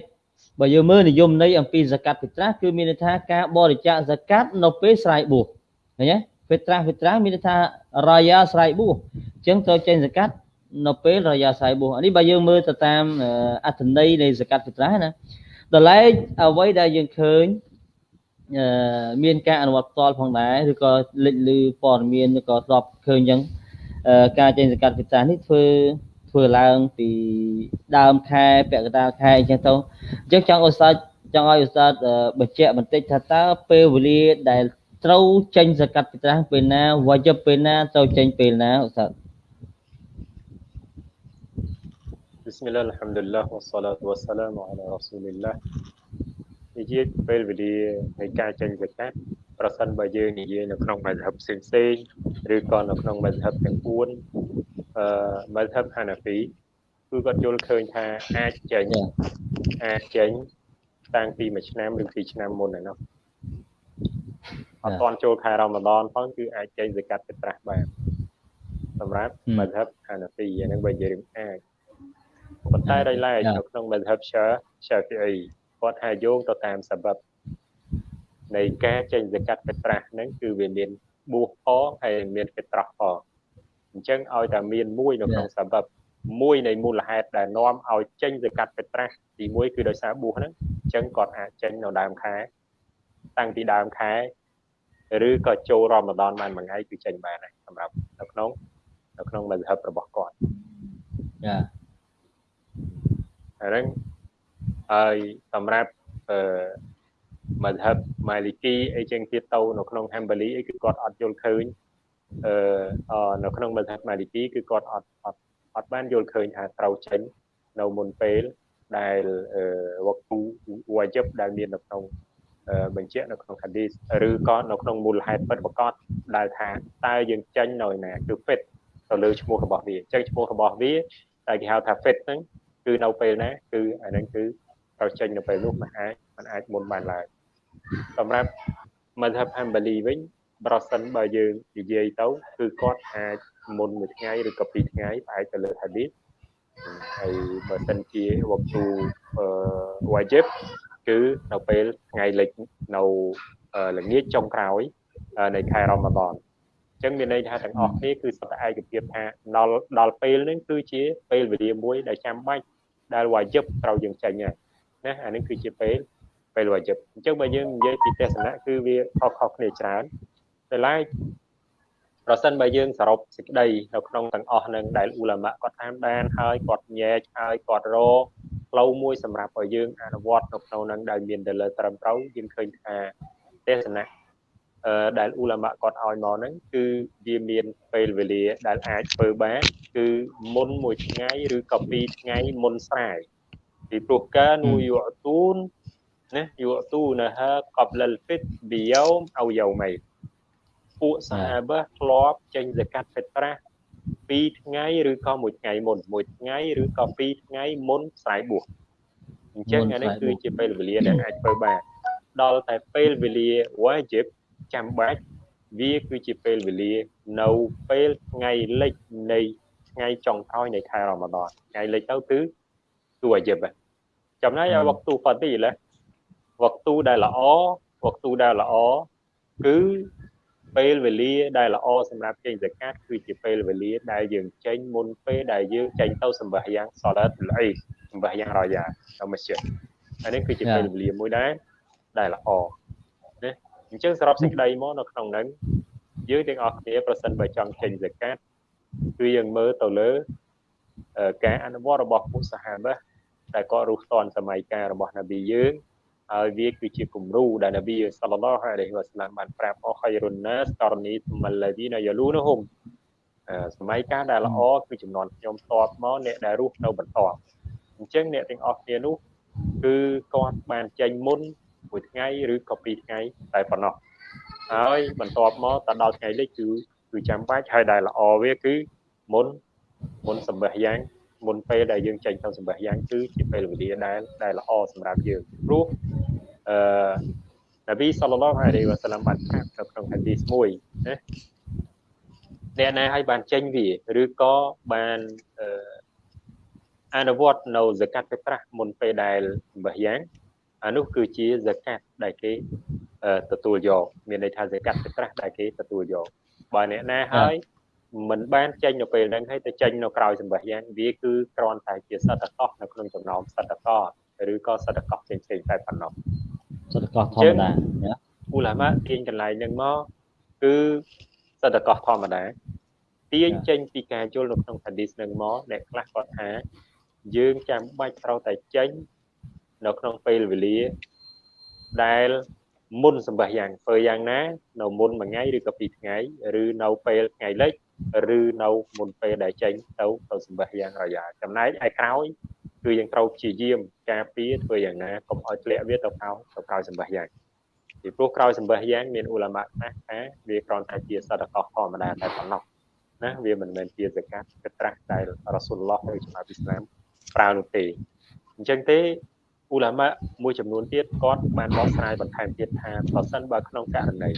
[SPEAKER 3] បើយើងមើលនិយមន័យអំពីសកាត់ហ្វីត្រាស់គឺមានន័យថាការបរិច្ចាគសកាត់នៅពេលស្រ័យបួសឃើញទេហ្វីត្រាស់ហ្វីត្រាស់មានន័យថារាយាស្រ័យបួសអញ្ចឹងត្រូវចេញសកាត់នៅពេលរាយាស្រ័យបួសនេះបើយើងមើលទៅតាមអត្ថន័យនៃសកាត់ហ្វីត្រាស់ណាដល់ឡែកអ្វីដែលយើងឃើញមានការអនុវត្តផ្ទាល់ផងដែរឬក៏លេចលឺព័ត៌មានឬក៏ធ្លាប់ឃើញអញ្ចឹងការចេញសកាត់វិសានេះធ្វើធ្វើឡើងពីដើមខែពាក់កណ្ដាលខែអញ្ចឹងទៅអញ្ចឹងចង់ឧស្សាហ៍ចង់ឲ្យឧស្សាហ៍បញ្ជាក់បន្តិចថាតើពេលវេលាដែល ត្រូវចេញសកាត់ពិត្រាស់ពេលណាវយពេលណាត្រូវចេញពេលណាឧស្សាហ៍
[SPEAKER 5] بسم الله الحمد لله والصلاة والسلام على رسول الله និយាយពេលវេលានៃការចេញវិកាប្រសិនបើយើងនិយាយនៅក្នុងមជ្ឈិបផ្សេងផ្សេងឬក៏នៅក្នុងមជ្ឈិបទាំង4អឺមជ្ឈិបហាណាហ្វីគឺគាត់យល់ឃើញថាអាចចេញអាចចេញតាំងពីមួយឆ្នាំឬពីរឆ្នាំមុនឯនោះ អត់ទាន់ចូលខែរ៉ាម៉ាដនផងគឺអាចចេញសកាត់ទៅត្រាស់បានសម្រាប់មជ្ឈិបហាណាហ្វីអានឹងបើនិយាយរឿងអាចប៉ុន្តែដោយឡែកនៅក្នុងមជ្ឈិបឆាឆាហ្វីអ៊ីគាត់ថាយោងទៅតាមសបិបនៃការចេញសកាត់ពេត្រាស់ហ្នឹងគឺវាមានបួសផងហើយមានពេត្រាស់ផងអញ្ចឹងឲ្យតែមានមួយនៅក្នុងសបិបមួយនៃមូលហេតុដែលនាំឲ្យចេញសកាត់ពេត្រាស់ទី1គឺដោយសារបួសហ្នឹងអញ្ចឹងគាត់អាចចេញនៅដើមខែ តាំងពីដើមខែឬក៏ចូលរ៉ម៉ាដនបានមួយថ្ងៃគឺចេញបានហើយសម្រាប់នៅក្នុងនៅក្នុងមជ្ឈិបរបស់គាត់
[SPEAKER 3] ចា
[SPEAKER 5] ហ្នឹងហើយសម្រាប់អឺមជ្ឈិបម៉ាលីគីអីចឹងទៀតទៅនៅក្នុងហាំបាលីអីគឺគាត់អត់យល់ឃើញអឺនៅក្នុងមជ្ឈិបម៉ាលីគីគឺគាត់អត់អត់អត់បានយល់ឃើញថាត្រូវចេញនៅមុនពេលដែលវកគូវ៉ាជីបដែលមាននៅក្នុង បញ្ជាក់នៅក្នុងហាឌីសឬក៏នៅក្នុងមូលហេតុពិតប្រកបដែលថាតើយើងចេញនៅណាគឺ fit ទៅលើឈ្មោះរបស់វាអញ្ចឹងឈ្មោះរបស់វាតែគេហៅថា fit ហ្នឹងគឺនៅពេលណាគឺអាហ្នឹងគឺត្រូវចេញនៅពេលនោះមិនអាចមិនអាចមុនបានឡើយសម្រាប់មជ្ឈិបហាំបាលីវិញប្រសិនបើយើងនិយាយទៅគឺគាត់អាចមុនមួយថ្ងៃឬក៏ពីរថ្ងៃផ្អែកទៅលើហាឌីសហើយបើសិនជាវកទូអឺវ៉ាជីប គឺនៅពេលថ្ងៃលិចនៅល្ងាចចុងក្រោយនៃខែរ៉ម៉ាដនអញ្ចឹងមានន័យថាទាំងអស់គ្នាគឺសុទ្ធតែឯកភាពថាដល់ដល់ពេលនេះគឺជាពេលវេលាមួយដែលចាំបាច់ដែលវ៉ាជីបត្រូវយើងចេញហើយណាអានេះគឺជាពេលពេលវ៉ាជីបអញ្ចឹងបើយើងនិយាយពីទស្សនៈគឺវាខុសខុសគ្នាច្រើនតែឡែកប្រសិនបើយើងសរុបសេចក្តីនៅក្នុងទាំងអស់នឹងដែលអ៊ូឡាម៉ាគាត់តាមដានហើយគាត់ញែកហើយគាត់រក ផ្លូវមួយសម្រាប់ឲ្យយើងអនុវត្តនៅក្នុងនឹងដែលមានទៅលើត្រឹមត្រូវយើងឃើញថាទេសនៈអឺដែលអ៊ូឡាម៉ាគាត់ឲ្យមកហ្នឹងគឺវាមានពេលវេលាដែលអាចធ្វើបានគឺមុនមួយថ្ងៃឬក៏ពីរថ្ងៃមុនស្រែពីព្រោះកានូយអទូនណាយអទូនហាកបលលហ្វិតប៊ីយ៉ូមអោយ៉ូម៉ៃពួកសាហាបះធ្លាប់ចេញសកាត់ហ្វិត្រាស់ 2ថ្ងៃឬក៏មួយថ្ងៃមុនមួយថ្ងៃឬក៏2ថ្ងៃមុនស្រ័យបួសអញ្ចឹងអានេះគឺជាពេលវេលាដែលអាចធ្វើបានដល់តែពេលវេលា wajib ចាំបាច់វាគឺជាពេលវេលានៅពេលថ្ងៃលិចនៃថ្ងៃចុងក្រោយនៃខែរ៉ម៉ាដនថ្ងៃលិចទៅគឺគឺ wajib ចំណែកឲ្យវកទូហ្វាទីឡាវកទូដែលល្អវកទូដែលល្អគឺ ពេលវេលាដែលល្អសម្រាប់ចេញសកាត់គឺជាពេលវេលាដែលយើងចេញមុនពេលដែលយើងចេញទៅសម្បាយ៉ាងសឡាតលអ៊ីសម្បាយ៉ាងរយ៉ានៅមស្ជីដអានេះគឺជាពេលវេលាមួយដែរដែលល្អណាអញ្ចឹងសរុបសេចក្តីមកនៅក្នុងហ្នឹងយើងទាំងអស់គ្នាប្រសិនបើចង់ចេញសកាត់គឺយើងមើលទៅលើការអនុវត្តរបស់ពុទ្ធសាហាបដែលក៏រស់តនសម័យកាលរបស់នប៊ីយើង ហើយវាគឺជាគំរូដែលនប៊ីសល្លឡោះអាឡៃហ៊ីវ៉ាសឡាមបានប្រាប់អខៃរុនណាសករនីមលឡាឌីណាយ៉ាលូនហុំសម័យកាលដែលល្អគឺចំនួនខ្ញុំតបមកអ្នកដែលរស់នៅបន្តអញ្ចឹងអ្នកទាំងអស់គ្នានោះគឺគាត់បានចេញមុនមួយថ្ងៃឬក៏ពីរថ្ងៃតែប៉ុណ្ណោះហើយបន្ទាប់មកតដល់ថ្ងៃលិចគឺគឺចាំបាច់ហើយដែលល្អវាគឺមុនមុនសម្បះយ៉ាងមុនពេលដែលយើងចេញទៅសម្បះយ៉ាងគឺជាពេលវេលាដែលដែលល្អសម្រាប់យើងព្រោះ អឺនប៊ីសល្លឡោះអាឡៃវ៉ាសាឡាមបានប្រាប់នៅក្នុងហាឌីសមួយណាអ្នកណាឲ្យបានចេញវាឬក៏បានអឺអនុវត្តនៅសកាត់ពេត្រាស់មុនពេលដែលសម្បះយ៉ាងអានោះគឺជាសកាត់ដែលគេទទួលយកមានន័យថាសកាត់ទឹកត្រាស់ដែលគេទទួលយកបើអ្នកណាហើយមិនបានចេញនៅពេលហ្នឹងហើយទៅចេញនៅក្រៅសម្បះយ៉ាងវាគឺគ្រាន់តែជាសតកោនៅក្នុងចំណោមសតកោឬក៏សតកោផ្សេងផ្សេងតែប៉ុណ្ណោះ
[SPEAKER 3] សតកោធម្មតាណា
[SPEAKER 5] ឧលាមាទាញកន្លែងហ្នឹងមកគឺសតកោធម្មតាទាញចេញពីការយល់នៅក្នុង hadith នឹងមកអ្នកខ្លះគាត់ថាយើងចាំបាច់ត្រូវតែចេញនៅក្នុងពេលវេលាដែលមុនសម្បះយ៉ាងធ្វើយ៉ាងណា នៅមុនមួយថ្ងៃឬក៏ពីរថ្ងៃឬនៅពេលថ្ងៃលិចឬនៅមុនពេលដែលចេញទៅទៅសម្បះយ៉ាងរយ៉ាចំណែកឯក្រោយ គឺយើងត្រូវព្យាយាមការពារធ្វើយ៉ាងណាកុំឲ្យធ្លាក់វាទៅក្រោយទៅក្រោយសម្បះយ៉ាងពីព្រោះក្រោយសម្បះយ៉ាងមានឧលាមាខ្លះថាវាគ្រាន់តែជាសតកោធម្មតាតែប៉ុណ្ណោះណាវាមិនមែនជាសកាត់កត្រាស់ដែលរ៉ាស៊ូលឡោះឬចំណាប៊ីស្លាមប្រើនោះទេអញ្ចឹងទេ ឧលាមាមួយចំនួនទៀតគាត់បានបកស្រាយបន្ថែមទៀតថាប្រសិនបើក្នុងករណី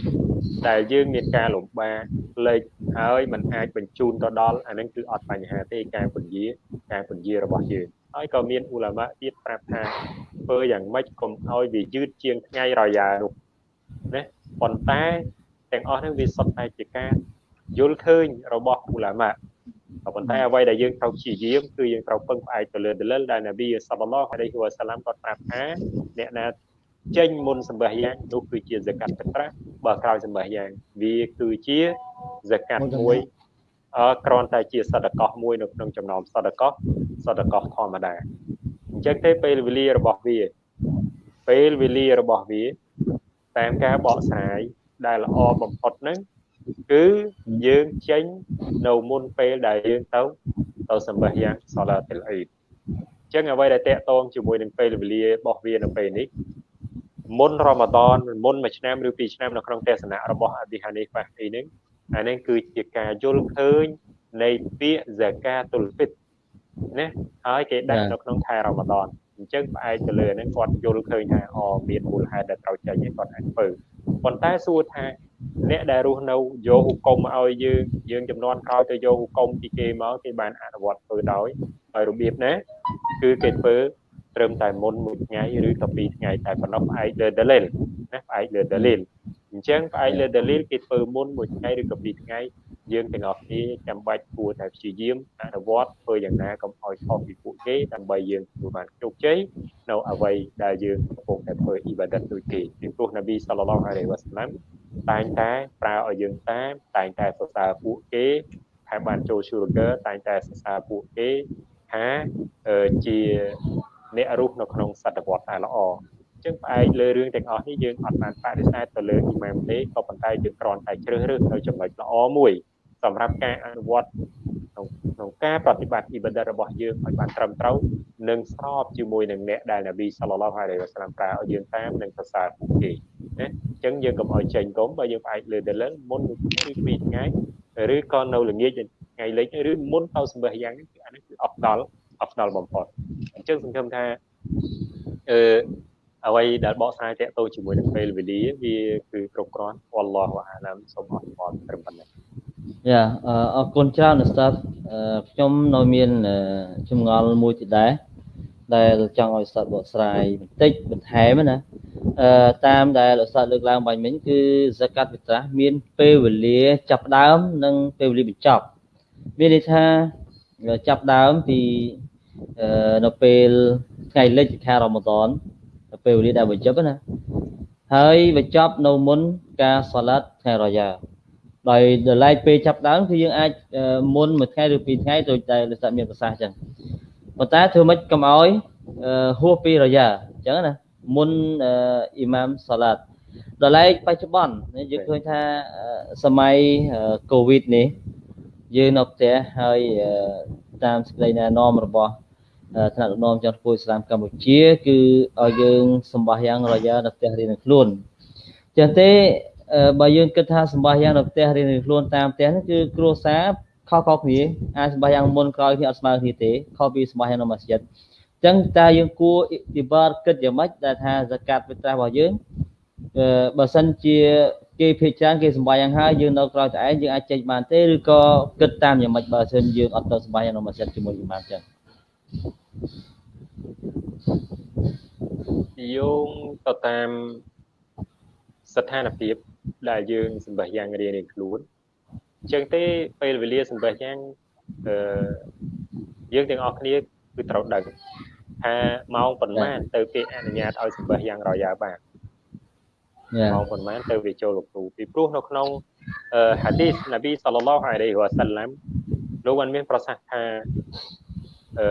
[SPEAKER 5] ដែលយើងមានការលំបាកលេខហើយมันអាចបញ្ជូនទៅដល់អានឹងគឺអត់បញ្ហាទេការពន្យាការពន្យារបស់យើងហើយក៏មានឧលាមាទៀតប្រាប់ថាធ្វើយ៉ាងម៉េចកុំឲ្យវាយឺតជាងថ្ងៃរយ៉ានោះណាប៉ុន្តែទាំងអស់ហ្នឹងវាសុទ្ធតែជាការយល់ឃើញរបស់ឧលាមា ក៏ប៉ុន្តែអ្វីដែលយើងត្រូវព្យាយាមគឺយើងត្រូវពឹងផ្អែកទៅលើដលិលដែលនប៊ីសល្លឡោះអាឡៃហ៊ីវ៉ាសាឡាំគាត់ប្រាប់ថាអ្នកណាចេញមុនសម្បះយ៉ាងនោះគឺជាសកាត់ទឹកប្រាស់បើក្រោយសម្បះយ៉ាងវាគឺជាសកាត់មួយអឺគ្រាន់តែជាសតកោះមួយនៅក្នុងចំណោមសតកោះសតកោះធម្មតាអញ្ចឹងទេពេលវេលារបស់វាពេលវេលារបស់វាតាមការបកស្រាយដែលល្អបំផុតហ្នឹង គឺយើងចេញនៅមុនពេលដែលយើងទៅទៅសម្បះយ៉ាងសាឡាតិលអ៊ីដអញ្ចឹងអ្វីដែលតកតងជាមួយនឹងពេលវេលារបស់វានៅពេលនេះមុនរ៉ម៉ាដនមុនមួយឆ្នាំឬពីរឆ្នាំនៅក្នុងទេសនៈរបស់អប៊ីហានីហ្វាទីនេះអានេះគឺជាការយល់ឃើញនៃពាក្យ zakatul fit ណាហើយគេដាក់នៅក្នុងខែរ៉ម៉ាដនអញ្ចឹងផ្អែកទៅលើហ្នឹងគាត់យល់ឃើញថាអមានមូលហេតុដែលត្រូវចេញគាត់អាចធ្វើប៉ុន្តែសួរថា អ្នកដែលរស់នៅយកហុកុំឲ្យយើងយើងចំនួនក្រោយទៅយកហុកុំពីគេមកគេបានអនុវត្តធ្វើដោយហើយរបៀបណាគឺគេធ្វើត្រឹមតែមុនមួយថ្ងៃឬក៏ពីរថ្ងៃតែប៉ុណ្ណោះផ្អែកលើ dalil ណាផ្អែកលើ dalil អញ្ចឹងផ្អែកលើ dalil គេធ្វើមុនមួយថ្ងៃឬក៏ពីរថ្ងៃ យើងទាំងអស់គ្នាចាំបាច់គួរតែព្យាយាមអនុវត្តធ្វើយ៉ាងណាកុំឲ្យខុសពីពួកគេដើម្បីយើងទទួលបានជោគជ័យនៅអ្វីដែលយើងកំពុងតែធ្វើអ៊ីបាដិតដូចគេពីព្រោះនប៊ីសល្លឡោះអាឡៃវ៉ាសាឡាំតែងតែប្រើឲ្យយើងតាមតែងតែសរសើរពួកគេថាបានចូល sugar តែងតែសរសើរពួកគេថាជាអ្នករស់នៅក្នុងសតវត្សដែលល្អចឹងផ្អែកលើរឿងទាំងអស់នេះយើងអត់បានបដិសេធទៅលើអ៊ីម៉ាមទេក៏ប៉ុន្តែយើងគ្រាន់តែជ្រើសរើសនៅចំណុចល្អមួយ សម្រាប់ការអនុវត្តក្នុងក្នុងការប្រតិបត្តិអ៊ីបាដិតរបស់យើងឲ្យបានត្រឹមត្រូវនិងស្របជាមួយនឹងអ្នកដែលនប៊ីសល្លឡោះអាឡៃវ៉ាសាឡាំប្រើឲ្យយើងតាមនិងសរសើរពួកគេណាអញ្ចឹងយើងកុំឲ្យចេញកុំបើយើងផ្អែកលើដលឹងមុនមួយថ្ងៃឬពីរថ្ងៃឬក៏នៅល្ងាចថ្ងៃលិចឬមុនទៅសម្បះយ៉ាងនេះគឺអានេះគឺអត់ដល់អត់ដល់បំផុតអញ្ចឹងសង្ឃឹមថាអឺអ្វីដែលបកស្រាយតាក់ទងជាមួយនឹងពេលវេលាវាគឺគ្រប់គ្រាន់អល់ឡោះអាឡាមសូមអរគុណត្រឹមប៉ុណ្ណេះ
[SPEAKER 3] យ៉ាអរគុណច្រើនឧស្សាហ៍ខ្ញុំនៅមានចម្ងល់មួយទៀតដែរដែលចង់ឲ្យឧស្សាហ៍បកស្រាយបន្តិចបន្ថែមណាអឺតាមដែលឧស្សាហ៍លើកឡើងបាញ់មិញគឺសកាត់វិត្រាស់មានពេលវេលាចាប់ដើម និងពេលវេលាបញ្ចប់មានន័យថាចាប់ដើមពីនៅពេលថ្ងៃលិចខែរ៉ម៉ាដនពេលវេលាដែលបញ្ចប់ណាហើយបញ្ចប់នៅមុនការសាឡាត់ថ្ងៃរយ៉ា ដោយដល់ឡែកពេលចាប់ដើមគឺយើងអាចមុនមួយថ្ងៃឬពីរថ្ងៃដូចតែលោកសាមានប្រសាសន៍អញ្ចឹងប៉ុន្តែធ្វើម៉េចកុំឲ្យហួសពីរយ៉ាអញ្ចឹងណាមុនអ៊ីម៉ាមសាឡាត់ដល់ឡែកបច្ចុប្បន្នយើងឃើញថាសម័យកូវីដនេះយើងនៅផ្ទះហើយតាមសេចក្តីណែនាំរបស់ថ្នាក់ដឹកនាំចៅធ្វើឥស្លាមកម្ពុជាគឺឲ្យយើងសម្បាសយ៉ាងរយ៉ានៅផ្ទះរៀននឹងខ្លួនចឹងទេ បើយើងគិតថាសម្បាសយ៉ាងនៅផ្ទះរៀននឹងខ្លួនតាមផ្ទះនេះគឺគ្រួសារខុសៗគ្នាអាចសម្បាសយ៉ាងមុនក្រោយគ្នាអត់ស្មើគ្នាទេខុសពីសម្បាសយ៉ាងនៅមស្ជីតចឹងតើយើងគួរអ៊ីបាតគិតយ៉ាងម៉េចដែលថាសកាត់វិត្រាស់របស់យើងបើសិនជាគេភិជាគេសម្បាយ៉ាងហើយយើងនៅក្រៅតែឯងយើងអាចចេញបានទេឬក៏គិតតាមយ៉ាងម៉េចបើសិនយើងអត់ទៅសម្បាយ៉ាងនៅមស្ជីតជាមួយអ៊ីម៉ាមចឹង
[SPEAKER 5] យោងទៅតាមស្ថានភាព ដែលយើងសម្បះយ៉ាងរៀងៗខ្លួនអញ្ចឹងទេពេលវេលាសម្បះយ៉ាងអឺយើងទាំងអស់គ្នាគឺត្រូវដឹងថាម៉ោងប៉ុន្មានទៅគេអនុញ្ញាតឲ្យសម្បះយ៉ាងរយ៉ាបានម៉ោងប៉ុន្មានទៅវាចូលលោកគ្រូពីព្រោះនៅក្នុងហាឌីសនប៊ីសល្លឡោះអាឡៃហ៊ីវ៉ាសាឡាំលោកបានមានប្រសាសន៍ថាអឺ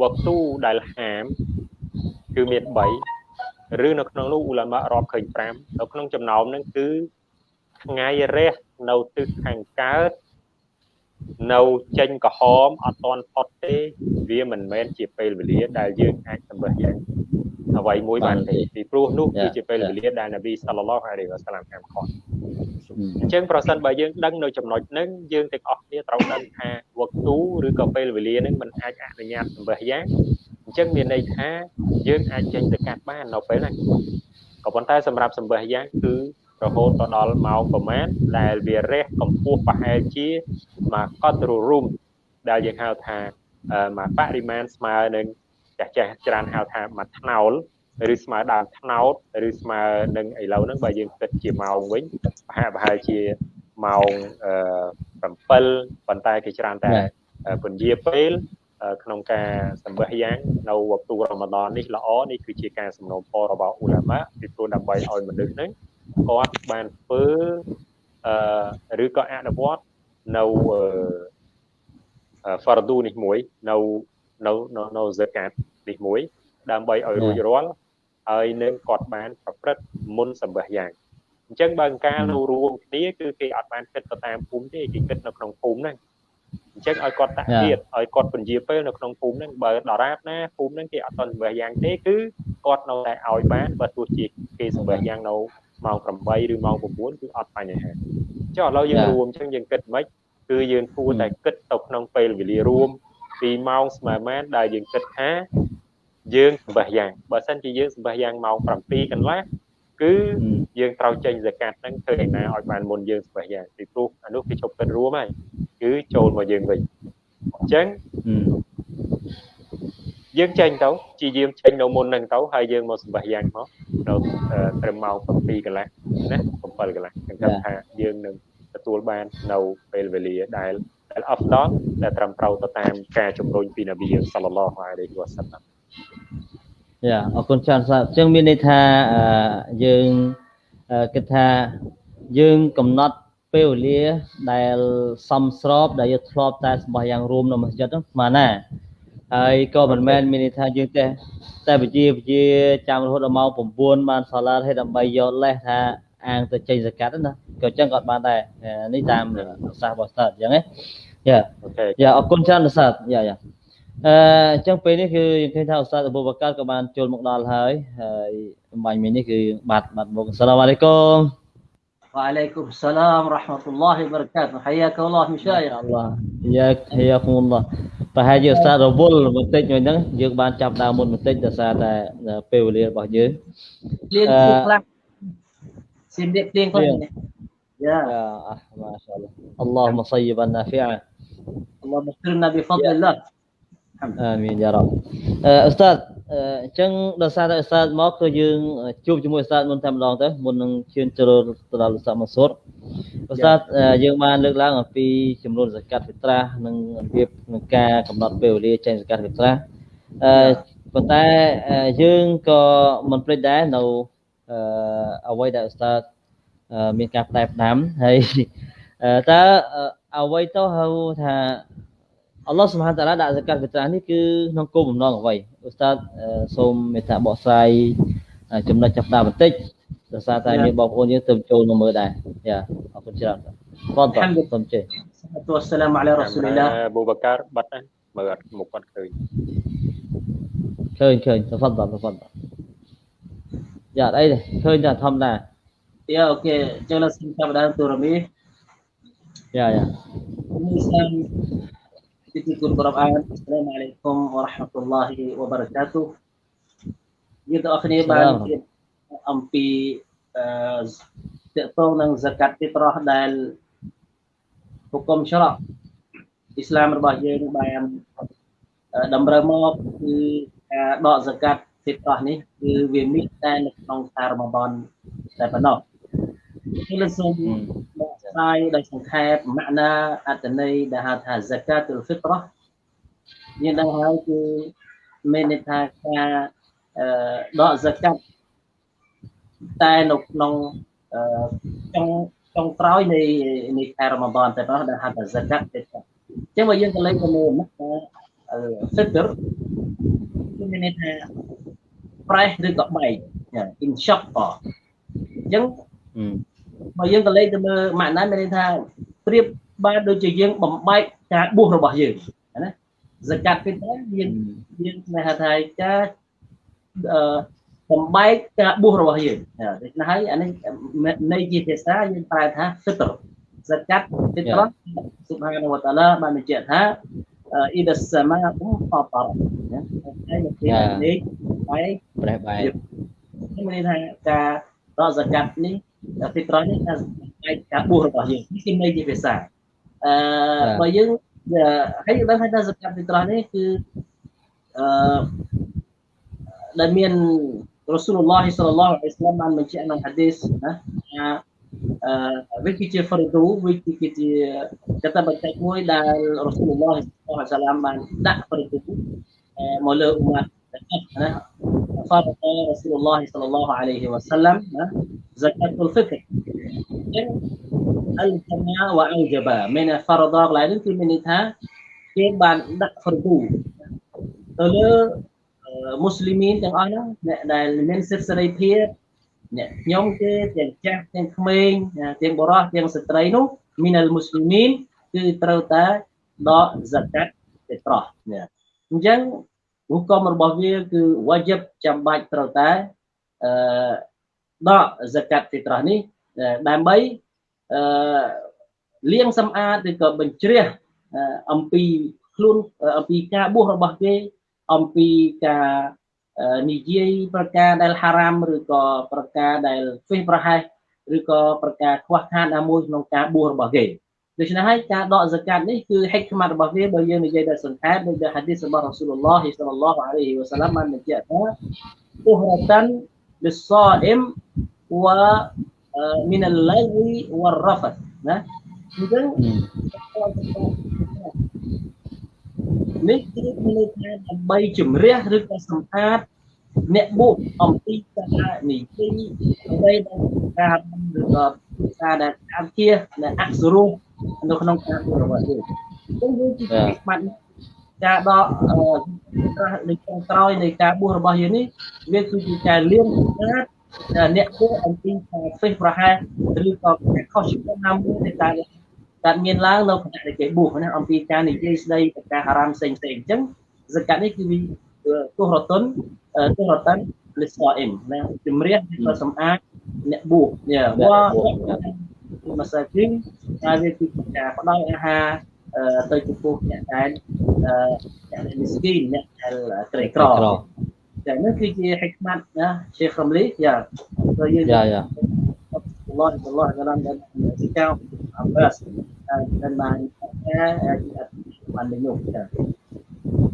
[SPEAKER 5] វកទូដែលហាមគឺមាន3 ឬនៅក្នុងនោះអ៊ូឡាម៉ារាប់ឃើញ5នៅក្នុងចំណោមហ្នឹងគឺថ្ងៃរះនៅទិសខាងកើតនៅចេញក្រហមអត់តន់ផុតទេវាមិនមែនជាពេលវេលាដែលយើងអាចសម្បះយ៉ាងអ្វីមួយបានទេពីព្រោះនោះគឺជាពេលវេលាដែលនប៊ីសល្លឡោះអាឡៃវ៉ាសាឡាមហាមឃាត់អញ្ចឹងប្រសិនបើយើងដឹងនៅចំណុចហ្នឹងយើងទាំងអស់គ្នាត្រូវដឹងថាវឹកទូឬក៏ពេលវេលាហ្នឹងมันអាចអនុញ្ញាតសម្បះយ៉ាង អញ្ចឹងមានន័យថាយើងអាចចេញទៅកាត់បាននៅពេលហ្នឹងក៏ប៉ុន្តែសម្រាប់សម្បះយ៉ាងគឺរហូតទៅដល់ម៉ោងប្រមាណដែលវារះកម្ពស់ប្រហែលជាមកកត់រូរុំដែលយើងហៅថាមកបរិមាណស្មើនឹងចាស់ចាស់ច្រើនហៅថាមួយថ្នោលឬស្មើដើមថ្នោតឬស្មើនឹងឥឡូវហ្នឹងបើយើងគិតជាម៉ោងវិញប្រហែលប្រហែលជាម៉ោង7ប៉ុន្តែគេច្រើនតែពន្យាពេល ក្នុងការសម្បះយ៉ាងនៅវគ្គរ៉ម៉ាដននេះល្អនេះគឺជាការសំណូមពររបស់អ៊ូឡាម៉ាពីព្រោះដើម្បីឲ្យមនុស្សហ្នឹងគាត់បានធ្វើអឺឬក៏អនុវត្តនៅអឺ fardu នេះមួយនៅនៅនៅ zakat នេះមួយ ដើម្បីឲ្យរួចរាល់ហើយនឹងគាត់បានប្រព្រឹត្តមុនសម្បះយ៉ាងអញ្ចឹងបើការនៅរួមគ្នាគឺគេអត់បានគិតទៅតាមភូមិទេគេគិតនៅក្នុងភូមិហ្នឹងអញ្ចឹងឲ្យគាត់តាក់ទៀតឲ្យគាត់ពន្យាពេលនៅក្នុងភូមិហ្នឹងបើដរាបណាភូមិហ្នឹងគេអត់តសម្បះយ៉ាងទេគឺគាត់នៅតែឲ្យបានបើទោះជាគេសម្បះយ៉ាងនៅម៉ោង8ឬម៉ោង9គឺអត់បញ្ហាចុះឥឡូវយើងរួមអញ្ចឹងយើងគិតមិនគឺយើងគួរតែគិតទៅក្នុងពេលវេលារួមពីម៉ោងស្មើម៉ានដែលយើងគិតថាយើងសម្បះយ៉ាងបើសិនជាយើងសម្បះយ៉ាងម៉ោង7កន្លះគឺយើងត្រូវចេញសកាត់ហ្នឹងធ្វើឯណាឲ្យបានមុនយើងសម្បះយ៉ាងពីព្រោះអានោះគេជប់គិតរួមហើយ គឺចូលមកយើងវិញអញ្ចឹងយើងចេញទៅជាយាមចេញនៅមុនហ្នឹងទៅហើយយើងមកសម្បះយ៉ាងមកនៅត្រឹមម៉ោង7កន្លះណា7កន្លះខ្ញុំគិតថាយើងនឹងទទួលបាននៅពេលវេលាដែលដែលអហ្វដលដែលត្រឹមត្រូវទៅតាមការជំរុញពីនប៊ីសល្លឡោះអាឡៃហ៊ីវ៉ាសាឡាម
[SPEAKER 3] យ៉ាអរគុណច្រើនសាប់អញ្ចឹងមានន័យថាយើងគិតថាយើងកំណត់ ពេលវេលាដែលសំស្របដែលយើងធ្លាប់តែសម្បះយ៉ាងរួមនៅមស្ជិតហ្នឹងស្មានណាហើយក៏មិនមែនមានន័យថាយើងទេតែវិជាវិជាចាំរហូតដល់ម៉ោង9បានសាឡាឲ្យដើម្បីយកលេសថាអាងទៅចេញសកាត់ណាក៏អញ្ចឹងក៏បានដែរនេះតាមសាសរបស់ស្តាតអញ្ចឹងណាយ៉ាយ៉ាអរគុណច្រើនស្តាតយ៉ាយ៉ាអឺអញ្ចឹងពេលនេះគឺយើងឃើញថាឧស្សាហ៍អបូបកាត់ក៏បានចូលមកដល់ហើយហើយបាញ់មិញនេះគឺបាត់បាត់មកអស្សឡាមអាឡៃគុំ
[SPEAKER 6] وعليكم السلام ورحمة الله وبركاته حياك الله مشايخ
[SPEAKER 3] الله حياك حياكم الله ប្រហែលជាឧស្សាហ៍រវល់បន្តិចមួយហ្នឹងយើងបានចាប់ដើមមុនបន្តិចដោយសារតែពេលវេលារបស់យើង
[SPEAKER 6] ភ្លៀងខ្លះស៊ីមនេះភ្លៀងខ្លះយ៉ា
[SPEAKER 3] យ៉ាម៉ាសាអល់ឡោះ اللهم صيبا نافعا
[SPEAKER 6] اللهم اغفرنا بفضل الله
[SPEAKER 3] អាមីនយ៉ារ៉ាប់អឺអ៊ូស្តាត អញ្ចឹងដោយសារតែអ៊ូស្តាតមកគឺយើងជួបជាមួយអ៊ូស្តាតមុនតែម្ដងទៅមុននឹងឈានចូលទៅដល់អ៊ូស្តាតមកសុតអ៊ូស្តាតយើងបានលើកឡើងអំពីចំនួនសកាត់វិត្រាស់និងរបៀបក្នុងការកំណត់ពេលវេលាចេញសកាត់វិត្រាស់អឺប៉ុន្តែយើងក៏មិនភ្លេចដែរនៅអឺអ្វីដែលអ៊ូស្តាតមានការផ្ដែផ្ដាំហើយតើអ្វីទៅហៅថាអល់ឡោះសុបហានតាឡាដាក់សកាត់វិត្រានេះគឺក្នុងគោលបំណងអ្វី ឧស្សាហ៍សូមមេត្តាបកស្រាយចំណុចចាប់ដើមបន្តិចដោយសារតែមានបងប្អូនយើងទៅចូលមកមើលដែរយ៉ាអរគុណច្រើនបងតសូមជេ
[SPEAKER 6] ទូអស្សឡាមអាឡៃរ៉ាស៊ូលីឡា
[SPEAKER 5] ប៊ូបកាបាត់ណាមើលអត់មុខគាត់ឃើញ
[SPEAKER 3] ឃើញឃើញតហ្វាត់តហ្វាត់យ៉ាអីទេឃើញតែធម្មតា
[SPEAKER 6] យ៉ាអូខេចឹងឡើយសូមចាប់ដើមទូរមី
[SPEAKER 3] យ៉ាយ៉ា
[SPEAKER 6] Titikul Quran. Assalamualaikum warahmatullahi wabarakatuh. Gitu akhirnya ban ampi តកតងនឹងសកាត់ទីប្រោះដែលហុគមច្រកអ៊ីស្លាមរបស់យើងបានតម្រូវមកគឺការដកសកាត់ fitrah នេះគឺវាមានតែនៅក្នុងខែរ៉ម៉ាដនតែប៉ុណ្ណោះ គឺលើសូមបកស្រាយដោយសង្ខេបម៉ាក់ណាអត្តន័យដែលហៅថា zakatul fitrah មានដឹងហើយគឺមានន័យថាការដក zakat តែនៅក្នុងចុងចុងក្រោយនៃនៃខែរ៉ម៉ាដនតែប៉ុណ្ណោះដែលហៅថា zakat ទេអញ្ចឹងបើយើងទៅលេខទៅមើលមកថា fitr គឺមានន័យថាប្រេះឬក៏បែក in shock អញ្ចឹង បើយើងទៅលេខទៅមើលម៉ាក់ណាមានន័យថាប្រៀបបានដូចជាយើងបំបែកការបួសរបស់យើងណា zakat fitr យើងយើងហៅថាការអឺបំបែកការបួសរបស់យើងដូច្នេះហើយអានេះនៃជាភាសាយើងប្រែថា fitr zakat fitr subhanahu wa ta'ala បានបញ្ជាក់ថា ida sama fatar ណាហើយនៅពេលនេះបែក
[SPEAKER 3] ប្រេះបែក
[SPEAKER 6] នេះមានថាការរក zakat នេះ fitr នេះថាបែកការបួសរបស់យើងនេះគឺនៃជាភាសាអឺបើយើងហើយយើងដឹងថា zakat fitr នេះគឺអឺដែលមាន Rasulullah sallallahu alaihi wasallam បានបញ្ជាក់ក្នុង hadis ណាថាអឺវាគឺជា fardu វាគឺជាកតបកិច្ចមួយដែល Rasulullah sallallahu alaihi wasallam បានដាក់ fardu មកលើអ៊ុម៉ាត់ นะฟาดะรอสูลุลลอฮิสัลลัลลอฮุอะลัยฮิวะสัลลัมนะซะกัตุลฟิตรซึ่งอัลจามะวะอัลจับะไม่นะฟารดอกหลายนึงคือไม่นิทาគេបានដាក់ហ្វរឌូទៅលើមូស្លីមីនទាំងអស់ហ្នឹងអ្នកដែលមានសិទ្ធិសេរីភាពអ្នកខ្ញុំគេទាំងចាស់ទាំងក្មេងទាំងបុរសទាំងស្ត្រីនោះមីនអលមូស្លីមីនគឺត្រូវតែដកហ្សាកាត់ទៅត្រោះអញ្ចឹង ហុគមរបស់វាគឺវ៉ាជីបចាំបាច់ត្រូវតែអឺដក zakat ទៅត្រោះនេះដើម្បីអឺលាងសម្អាតឬក៏បញ្ជ្រះអំពីខ្លួនអំពីការបួសរបស់គេអំពីការនិយាយប្រការដែលហារ៉ាមឬក៏ប្រការដែលហ្វេសប្រហែសឬក៏ប្រការខ្វះខាតណាមួយក្នុងការបួសរបស់គេ ដូច្នេះហើយការដកហ្សាកាតនេះគឺហិកខ្មាត់របស់វាបើយើងនិយាយដល់សង្ខេបដូចដែលហាឌីសរបស់រ៉ាស៊ូលឡោះសល្លឡោះអាឡៃហ៊ីវ៉ាសាឡាំបានបញ្ជាក់ថាទុហរតានលិសាអ៊ីមវ៉ាមីនអលឡៃវ៉ារ៉ាហ្វណាអញ្ចឹងនេះគឺមានថាដើម្បីជំរះឬក៏សម្អាតអ្នកបុកអំពីការនិយាយដើម្បីដល់ការឬក៏ការដែលអាគាដែលអសុរោ នៅក្នុងការរបស់យើងអញ្ចឹងយើងជាបាត់ការដកនៅក្នុងក្រោយនៃការបួសរបស់យើងនេះវាគឺជាការលៀងស្អាតអ្នកគួរអំពីការផ្សេងប្រហែលឬក៏ការខុសច្បាប់ណាមួយដែលការកើតមានឡើងនៅខណៈដែលគេបួសណាអំពីការនិយាយស្ដីប្រការហារ៉ាមផ្សេងផ្សេងអញ្ចឹងសកាត់នេះគឺទោះរតុនទោះរតុនលិសអ៊ីមណាជំរះទៅសម្អាតអ្នកបួសយ៉ាវ៉ា មកសាជីហើយវាគឺការផ្ដល់អាហារទៅចំពោះអ្នកដែលអ្នកមីស្គីនអ្នកដែលក្រីក្រចានេះគឺជាហិកម៉ាត់ណាឈេខរំលីយ៉ាទៅយើងយ៉ាយ៉ា Allah Allah dalam dan jika Abbas dan lainnya bandingnya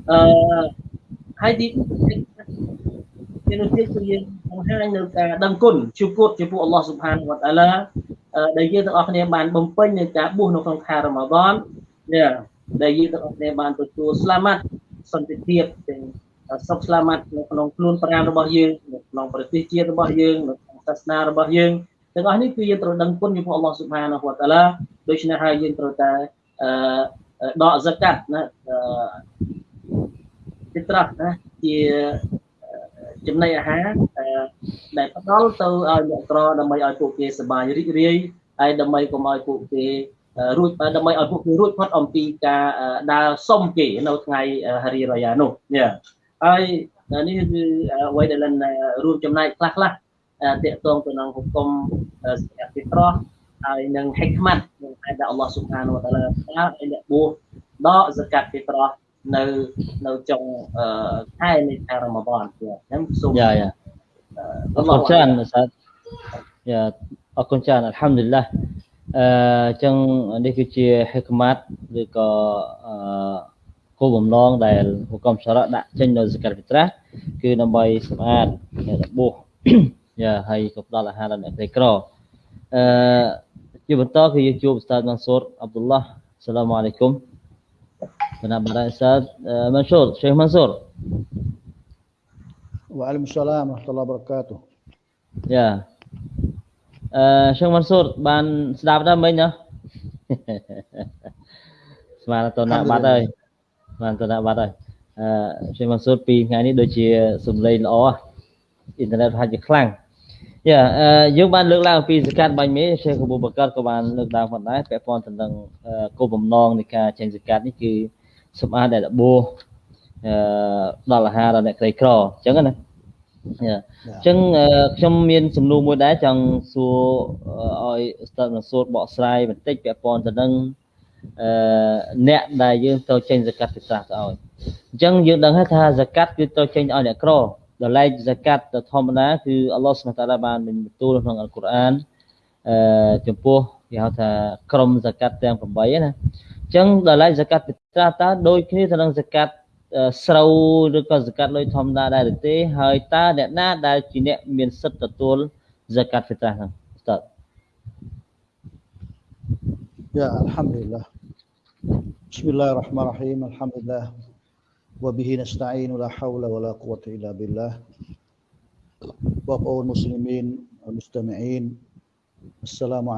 [SPEAKER 6] ờ hai đi ជានោះទៀតគឺយើងបង្ហាញនៅការដឹងគុណជួបគតចំពោះអល់ឡោះស៊ុបហានវតាឡា ដែលយើងទាំងអស់គ្នាបានបំពេញនៅការបួសនៅក្នុងខែរ៉ាម៉ាដននេះដែលយើងទាំងអស់គ្នាបានទទួលស្លាមាត់សន្តិភាពទាំងសុខស្លាមាត់នៅក្នុងខ្លួនប្រាណរបស់យើងនៅក្នុងប្រទេសជាតិរបស់យើងនៅក្នុងសាសនារបស់យើងទាំងអស់នេះគឺយើងត្រូវដឹងគុណចំពោះអល់ឡោះស៊ុបហានវតាឡាដូច្នេះហើយយើងត្រូវតែអឺដកហ្សាកាត់ណាទីត្រាស់ណាជា ចំណីអាហារដែលផ្ដល់ទៅឲ្យអ្នកក្រដើម្បីឲ្យពួកគេសប្បាយរីករាយហើយដើម្បីកុំឲ្យពួកគេរួចដើម្បីឲ្យពួកគេរួចផុតអំពីការដើរសុំគេនៅថ្ងៃហារីរយ៉ានោះនេះហើយនេះគឺអ្វីដែលរួមចំណែកខ្លះខ្លះតកតងទៅនឹងហុគមសក្តិត្រោះហើយនឹងហិកម៉ាត់នឹងតែដែលអល់ឡោះស៊ុបហានវតាឡាឲ្យអ្នកបួសដកសកាត់ពីត្រោះ នៅនៅចុងខែនៃខែរ៉ាម៉ាដនអញ្ចឹងសូមយ៉ាយ៉ាអរគុណច្រើនសាយ៉ាអរគុណច្រើនអัลហាំឌុលឡាអឺអញ្ចឹងនេះគឺជាហិកម៉ាត់ឬក៏អឺ
[SPEAKER 3] គោលបំណងដែលហុកមសារៈដាក់ចេញនៅសកាត់វិត្រាស់គឺដើម្បីសម្អាតរបួសយ៉ាហើយក៏ផ្ដល់អាហារដល់អ្នកក្រីក្រអឺជាបន្តគឺយើងជួបឧស្សាហ៍ម៉ាន់ស៊ូរអាប់ឌុលឡាសាឡាមអាឡៃគុំ បណ្ណាបណ្ដាឧស្សាហ៍ម៉ាន់ស៊ូរឆេខម៉ាន់ស៊ូរ
[SPEAKER 1] Waalaikumsalam warahmatullahi wabarakatuh
[SPEAKER 3] យ៉ាអឺឆេខម៉ាន់ស៊ូរបានស្ដាប់ដែរមិញណាស្មានតណាបាត់ហើយស្មានតណាបាត់ហើយអឺឆេខម៉ាន់ស៊ូរពីថ្ងៃនេះដូចជាសំឡេងល្អអ៊ីនធឺណិតប្រហែលជាខ្លាំងយ៉ាអឺយើងបានលើកឡើងអំពីសកាត់បាញ់មេឆេខប៊ូបកាត់ក៏បានលើកឡើងផងដែរពាក់ព័ន្ធទៅនឹងគោលបំណងនៃការចេញសកាត់នេះគឺ សម្អាតដែលរបួសអឺដល់អាហារដល់អ្នកក្រីក្រអញ្ចឹងណាអញ្ចឹងខ្ញុំមានសំណួរមួយដែរចង់សួរឲ្យស្ទើរនឹងសួរបកស្រាយបន្តិចពាក់ព័ន្ធទៅនឹងអឺអ្នកដែលយើងត្រូវចេញសកាត់ពិសាទៅឲ្យអញ្ចឹងយើងដឹងហើយថាសកាត់គឺត្រូវចេញឲ្យអ្នកក្រដល់ឡែកសកាត់ទៅធម្មតាគឺអល់ឡោះសុបតាឡាបានបញ្ទូលក្នុងអល់កុរអានអឺចំពោះគេហៅថាក្រុមសកាត់ទាំង8ណាអញ្ចឹងដល់ឡែកសកាត់ពិសាតើដូចគ្នាទៅនឹងសកាត់ស្រូវឬក៏សកាត់លុយធម្មតាដែរឬទេ ហើយតើអ្នកណាដែលជាអ្នកមានសិទ្ធិទទួលសកាត់ហ្វីត្រាហ្នឹងស្ទើរ
[SPEAKER 1] Ya Alhamdulillah Bismillahirrahmanirrahim Alhamdulillah Wabihi nasta'inu la hawla wa la quwata illa billah បងប្អូនមូស្លីមីនមុស្តាមីអ៊ីនអស្សឡាម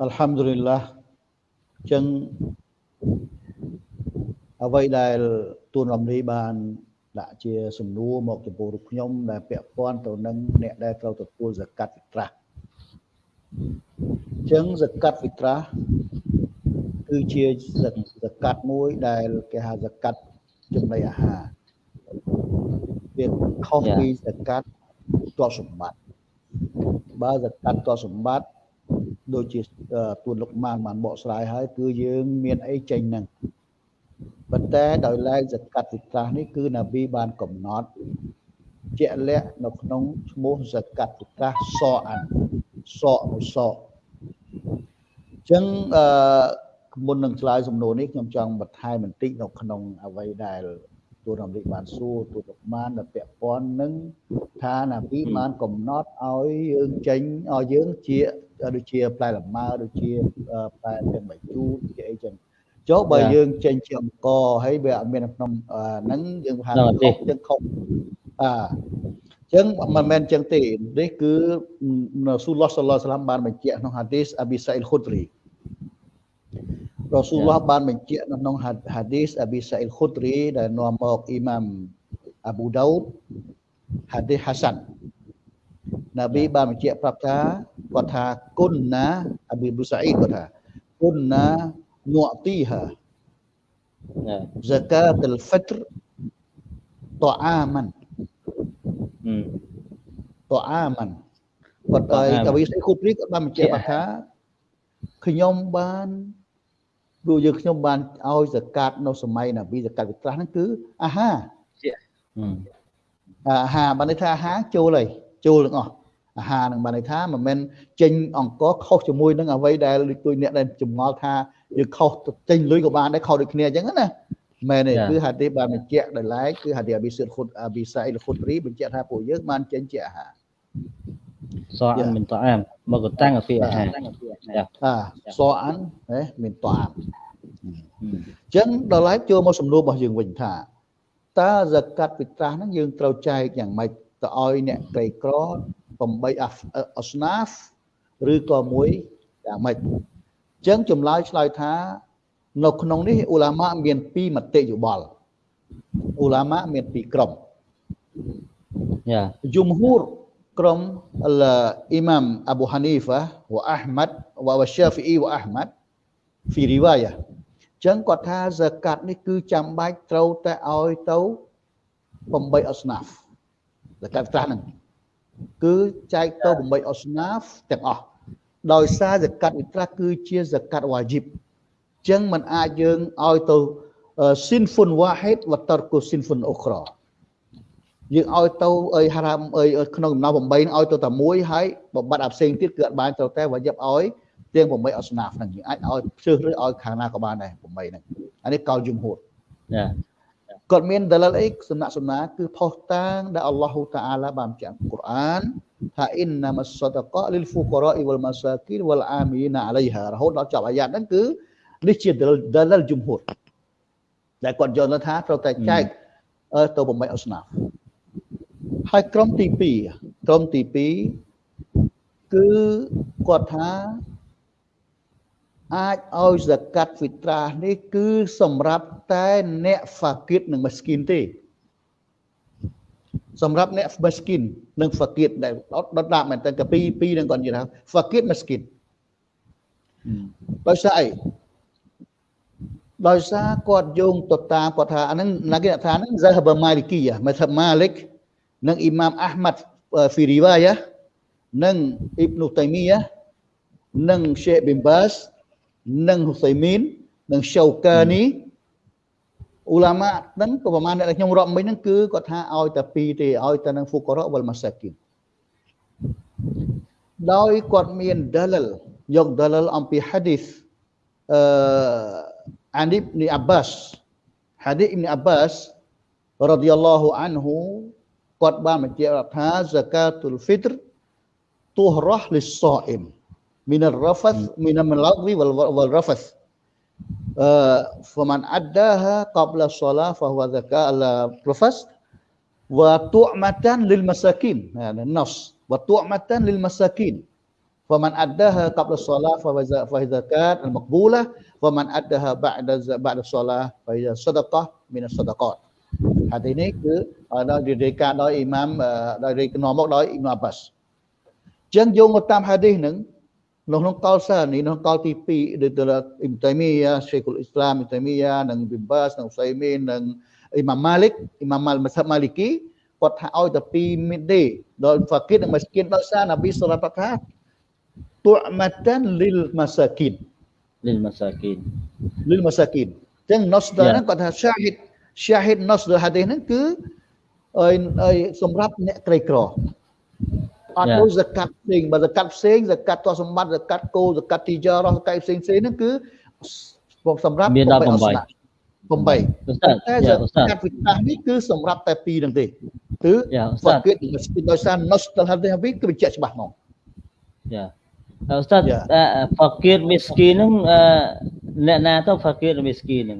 [SPEAKER 1] អាឡៃគុំវរ៉ាហ្មាតុលឡាហ៊ីវបារកាតុអល់ហាំឌុលីឡាចឹងអ្វីដែលទូនរំលីបានដាក់ជាសំណួរមកចំពោះរូបខ្ញុំដែលពាក់ព័ន្ធទៅនឹងអ្នកដែលត្រូវទទួលសកាត់វិត្រាស់ចឹងសកាត់វិត្រាស់គឺជាសកាត់មួយដែលគេហៅសកាត់ចំណីអាហារវាខុសពីសកាត់ទ្រព្យសម្បត្តិបើសកាត់ទ្រព្យសម្បត្តិ ដូចជាទួនលោកម៉ានបានបកស្រាយហើយគឺយើងមានអីចេញហ្នឹងប៉ុន្តែដោយឡែកសកាត់វិត្រាស់នេះគឺនប៊ីបានកំណត់ជាក់លាក់នៅក្នុងឈ្មោះសកាត់វិត្រាស់សអានសមួយសអញ្ចឹងអឺមុននឹងឆ្លើយសំណួរនេះខ្ញុំចង់បន្ថែមបន្តិចនៅក្នុងអ្វីដែល ទូនអាមេរិកបានសួរទូលោកបានដែលពាក់ព័ន្ធនឹងថាណាពីបានកំណត់ឲ្យយើងចេញឲ្យយើងជាដូចជាផ្លែលម៉ើដូចជាផ្លែទាំងបាយជូរជាអីចឹងចុះបើយើងចេញជាអង្គហើយវាអត់មានក្នុងហ្នឹងយើងហៅខុសយើងខុសអាចឹងមិនមែនចឹងទេនេះគឺរ៉ាស៊ូលឡោះសាឡឡោះសាឡាមបានបញ្ជាក់ក្នុងហាឌីសអាប៊ីសៃលខុទ្រី រ៉ាស៊ូលឡោះបានបញ្ជាក់នៅក្នុងហាឌីសអប៊ីសាអ៊ីលខុតរីដែលនាំមកអ៊ីម៉ាំអាប៊ូដោតហាឌីសហាសាន់ណាប៊ីបានបញ្ជាក់ប្រាប់ថាគាត់ថាគុណណាអប៊ីប៊ូសាអ៊ីគាត់ថាគុណណានុទីហាហ្សាកាតលហ្វិត្រតអាម៉ាន់តអាម៉ាន់គាត់ទៅតាវីសអ៊ីខុតរីគាត់បានបញ្ជាក់ថាខ្ញុំបាន ព្រោះយើងខ្ញុំបានឲ្យសកាត់នៅសម័យនប៊ីសកាត់វិត្រាស់ហ្នឹងគឺអាហារអាហារបានន័យថាអាហារចូលហើយចូលទាំងអស់អាហារនឹងបានន័យថាមិនមែនចេញអង្គខុសជាមួយនឹងអ្វីដែលដូចអ្នកដែលចម្ងល់ថាយើងខុសចេញលុយក៏បានដែរខុសដូចគ្នាអញ្ចឹងណាមែនទេគឺហាឌីសបានបញ្ជាក់ដោយឡែកគឺហាឌីសអប៊ីស៊ុតខុតអប៊ីសាអ៊ីលខុតរីបញ្ជាក់ថាពួកយើងបានចេញជាអាហារ
[SPEAKER 3] សអានមានតអាមមកតាំងពីអាហារ
[SPEAKER 1] អាសអានហេមានតអាមអញ្ចឹងដល់ឡែកចូលមកសំណួររបស់យើងវិញថាតើសកាត់ពិត្រាស់ហ្នឹងយើងត្រូវចែកយ៉ាងម៉េចទៅឲ្យអ្នកក្រីក្រ8អស្នាហ្វឬក៏មួយយ៉ាងម៉េចអញ្ចឹងចម្លើយឆ្លើយថានៅក្នុងនេះអ៊ូឡាម៉ាមានពីរមតិយោបល់អ៊ូឡាម៉ាមានពីរក្រុមយ៉ាយុំហ៊ូរក្រុមអ៊ីម៉ាមអាប៊ូហានី ហ្វាវ៉ាអាហ្មាត់វ៉ាវ៉ាសាហ្វីអ៊ីវ៉ាអាហ្មាត់ហ្វីរីវ៉ាយ៉ាចឹងគាត់ថាហ្សាកាត់នេះគឺចាំបាច់ត្រូវតែឲ្យទៅ8អស្នាហ្វហ្សាកាត់ត្រាស់ហ្នឹងគឺចែកទៅ8អស្នាហ្វទាំងអស់ដោយសារហ្សាកាត់វិត្រាស់គឺជាហ្សាកាត់វ៉ាជីបចឹងมันអាចយើងឲ្យទៅស៊ីនហ្វុនវ៉ាហេតវតរកូស៊ីនហ្វុនអូក្រ យើងឲ្យទៅអីហារ៉ាមអីក្នុងដំណោះ8ឲ្យទៅតែមួយហើយបបាត់អាផ្សេងទៀតគឺអត់បានត្រូវតែវាយប់ឲ្យទាំង8អស្នាហ្វហ្នឹងយើងអាចឲ្យជ្រើសរើសឲ្យខាងណាក៏បានដែរ8ហ្នឹងអានេះកោលយំហូត
[SPEAKER 3] ចា
[SPEAKER 1] គាត់មានដលលអីសំណាក់សំណាគឺផុសតាងដែលអល់ឡោះតាអាឡាបានបញ្ជាក់កូរ៉ានថាអ៊ីនណាមសដកលីលហ្វូការ៉ាអ៊ីវលម៉ាសាគីនវលអាមីណាអាឡៃហារហូតដល់ចប់អាយ៉ាតហ្នឹងគឺនេះជាដលលយំហូតដែលគាត់យល់ថាត្រូវតែចែកទៅ8អស្នា ហើយក្រុមទី2ក្រុមទី2គឺគាត់ថាអាចឲ្យសកាត់ហ្វីត្រានេះគឺសម្រាប់តែអ្នកហ្វាគីតនិងម៉ាស្គីនទេសម្រាប់អ្នកម៉ាស្គីននិងហ្វាគីតដែលដុតដាក់មែនតើកាពីពីនឹងគាត់និយាយថាហ្វាគីតម៉ាស្គីនដោយសារអីដោយសារគាត់យោងទៅតាមគាត់ថាអាហ្នឹងណាគេថាហ្នឹង Zahab Maliki មកថា Malik និងអ៊ីម៉ាមអាហ្មាត់ហ្វីរីវ៉ាយ៉ានិងអ៊ីបនូតៃមីយ៉ានិង Sheikh bin Baz និងហ៊ូសៃមីននិងឆូកានីអ៊ូឡាម៉ាហ្នឹងក៏ប្រហែលអ្នកខ្ញុំរាប់មិញហ្នឹងគឺគាត់ថាឲ្យតែពីរទេឲ្យតែនឹងហ្វូការ៉ាវលម៉ាសាគីនដោយគាត់មានដាលលយកដាលលអំពីហាឌីសអឺអានីបនីអាបាសហាឌីសអ៊ីបនីអាបាសរ៉ាឌីយ៉ាឡោះអានហ៊ូ គាត់បានបញ្ជាក់ថាសកាទុលហ្វីត្រទូរ៉ះលិសសអ៊ីមមីនរ៉ាហ្វសមីនមឡកវីវលវលរ៉ាហ្វសអឺហ្វមានអដដាហាកបលសឡាហ្វហ្វសកាលរ៉ាហ្វសវតុមតានលិលមសាគីនណាណស់វតុមតានលិលមសាគីន فمن أدها قبل الصلاة فهي زكاة المقبولة ومن أدها بعد بعد الصلاة فهي صدقة من الصدقات ហាទីនេះគឺដល់រាយការណ៍ដោយអ៊ីម៉ាមដោយរាយការណ៍មកដោយអ៊ីម៉ាមអាបាសអញ្ចឹងយោងមកតាមហាឌីសហ្នឹងនៅក្នុងកលសានេះក្នុងកលទី2ដូចទៅអ៊ីមតៃមីយ៉ាឆេខុលអ៊ីស្លាមអ៊ីមតៃមីយ៉ានិងប៊ីបាសនិងអ៊ូសៃមីននិងអ៊ីម៉ាម៉ាលិកអ៊ីម៉ាម៉ាល់មសាប់ម៉ាលីគីគាត់ថាឲ្យតែ2មីដេដល់ហ្វាគីតនិងម៉ាស្គីនដោយសារណាប៊ីសរ៉ាត់ថាទុមាតានលីលម៉ាសាគីន
[SPEAKER 3] លីលម៉ាសាគីន
[SPEAKER 1] លីលម៉ាសាគីនចឹងណូសដហ្នឹងគាត់ថាឆា ហីតឆាហីតណូសដហាឌីសហ្នឹងគឺអីសម្រាប់អ្នកក្រីក្រអត់ដូចសកាត់ផ្សេងបើសកាត់ផ្សេងសកាត់ទោះសម្បត្តិសកាត់គោសកាត់ទីចារសកាត់ផ្សេងផ្សេងហ្នឹងគឺសម្រាប់
[SPEAKER 3] មាន18 8តែ
[SPEAKER 1] សកាត់វិតានេះគឺសម្រាប់តែ2ហ្នឹងទេគឺហ្វាគិតដោយសារ nostal hadith គឺបញ្ជាក់ច្បាស់ហ្មង
[SPEAKER 3] យ៉ាអ៊ូស្តាតហ្វាគិតមីស្គីហ្នឹងអ្នកណាទៅហ្វាគិតមីស្គីហ្នឹង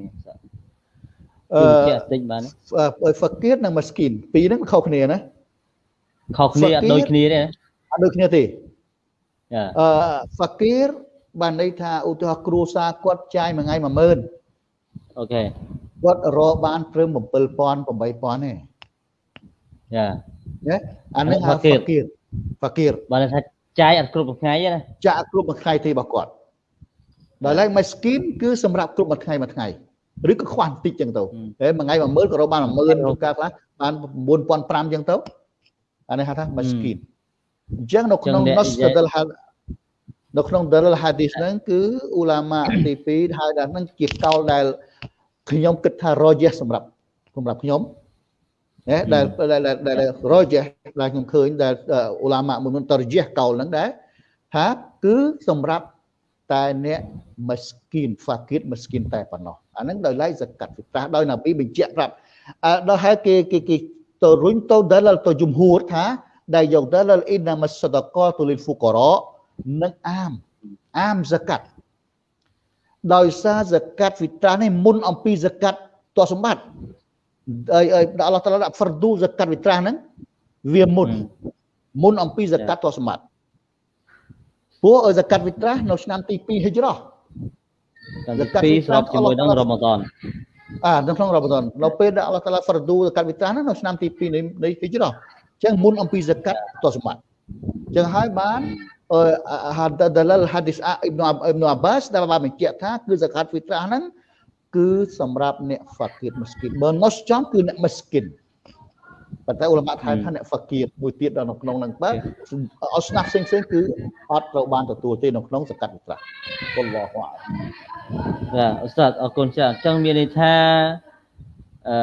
[SPEAKER 1] អឺតិចបានហ្វាគិតនិងមីស្គីនពីរហ្នឹងខុសគ្នាណា
[SPEAKER 3] ខុសគ្នាអត់ដូចគ្នាទេ
[SPEAKER 1] អត់ដូចគ្នាទេចាអឺហ្វាគីរបានន័យថាឧទាហរណ៍គ្រួសារគាត់ចាយមួយថ្ងៃ10000
[SPEAKER 3] អូខេ
[SPEAKER 1] គាត់រកបានព្រឹម7000 8000ទេចាណាអានេះហៅហ្វាគីរហ្វាគីរ
[SPEAKER 3] បានថាចាយអត់គ្រប់មួយថ្ងៃទេណា
[SPEAKER 1] ចាយគ្រប់មួយថ្ងៃទេរបស់គាត់ដល់ឡែកមួយស្គីនគឺសម្រាប់គ្រប់មួយថ្ងៃមួយថ្ងៃ ឬក៏ខ្វះបន្តិចចឹងទៅហើយមួយថ្ងៃ10000ក៏រកបាន10000រកការខ្លះបាន9500ចឹងទៅអានេះហៅថា maskin អញ្ចឹងនៅក្នុង Nasdal នៅក្នុង dalil hadis ហ្នឹងគឺអ៊ូឡាម៉ាទី2ហៅថាហ្នឹងជាកោលដែលខ្ញុំគិតថារយះសម្រាប់សម្រាប់ខ្ញុំណាដែលដែលរយះដែលខ្ញុំឃើញដែលអ៊ូឡាម៉ាមួយមុនតរយះកោលហ្នឹងដែរថាគឺសម្រាប់ តែអ្នកមស្គីនហ្វាគីតមស្គីនតែប៉ុណ្ណោះអាហ្នឹងដោយឡែកសកាត់វិត្រាដោយណាពីបញ្ជាក់ប្រាប់ដល់ហើយគេគេទៅរុញទៅដាលទៅជំហួរថាដែលយកដាលអ៊ីណាមសដកតុលីហ្វូការ៉និងអាមអាមសកាត់ដោយសារសកាត់វិត្រានេះមុនអំពីសកាត់តសម្បត្តិអីអីអល់ឡោះតាឡាដាក់ហ្វរឌូសកាត់វិត្រាហ្នឹងវាមុនមុនអំពីសកាត់តសម្បត្តិ ព្រោះសកាត់វិត្រានៅឆ្នាំទី2ហិជ្រោះ
[SPEAKER 3] សកាត់ទី2ស្របជាមួយនឹងរ៉ម៉ាដន
[SPEAKER 1] អានៅក្នុងរ៉ាម៉ាដននៅពេលដែលអល់ឡោះតាឡាហ្វរឌូសកាត់វិត្រាហ្នឹងនៅឆ្នាំទី2នៃនៃហិជ្រោះអញ្ចឹងមុនអំពីសកាត់តសម្បត្តិអញ្ចឹងហើយបានហាដដលហាឌីសអ៊ីប៊ីនអ៊ីប៊ីនអាបាសដែលបានបញ្ជាក់ថាគឺសកាត់ហ្វីត្រាហ្នឹងគឺសម្រាប់អ្នកហ្វាគីតមស្គីនបើណូសចំគឺអ្នកមស្គីន ប៉ុន្តែអ៊ុលម៉ាថៃថាអ្នកហ្វាគីតមួយទៀតនៅក្នុងហ្នឹងបើអត់ស្នាប់ផ្សេងផ្សេងគឺអត់ត្រូវបានទទួលទេនៅក្នុងសកាត់វិត្រាគុលឡោះ
[SPEAKER 3] វ៉ាចាអ៊ូស្តាតអរគុណច្រើនអញ្ចឹងមានន័យថាអឺ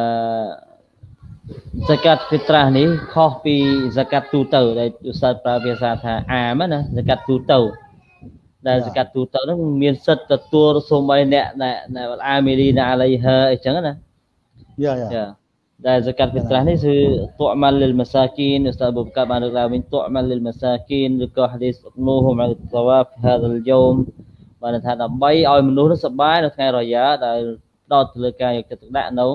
[SPEAKER 3] សកាត់ហ្វីត្រាស់នេះខុសពីសកាត់ទូទៅដែលឧស្សាហ៍ប្រើភាសាថាអាមណាសកាត់ទូទៅដែលសកាត់ទូទៅហ្នឹងមានសិទ្ធិទទួលសូម្បីអ្នកដែលអាមីលីណាអាឡៃហឺអីចឹងណា
[SPEAKER 1] យ៉ាយ៉ា
[SPEAKER 3] ដែលសកាត់ហ្វីត្រាស់នេះគឺទុអម៉ាលលិលម៉ាសាគីនឧស្តាបូបកាបានលើកឡើងវិញទុអម៉ាលលិលម៉ាសាគីនឬក៏ហាឌីសនូហុមអលតវ៉ាហ្ហាដលយូមបានថាដើម្បីឲ្យមនុស្សសប្បាយនៅថ្ងៃរយ៉ាដែលផ្ដោតទៅលើការយកចិត្តទុកដាក់នៅ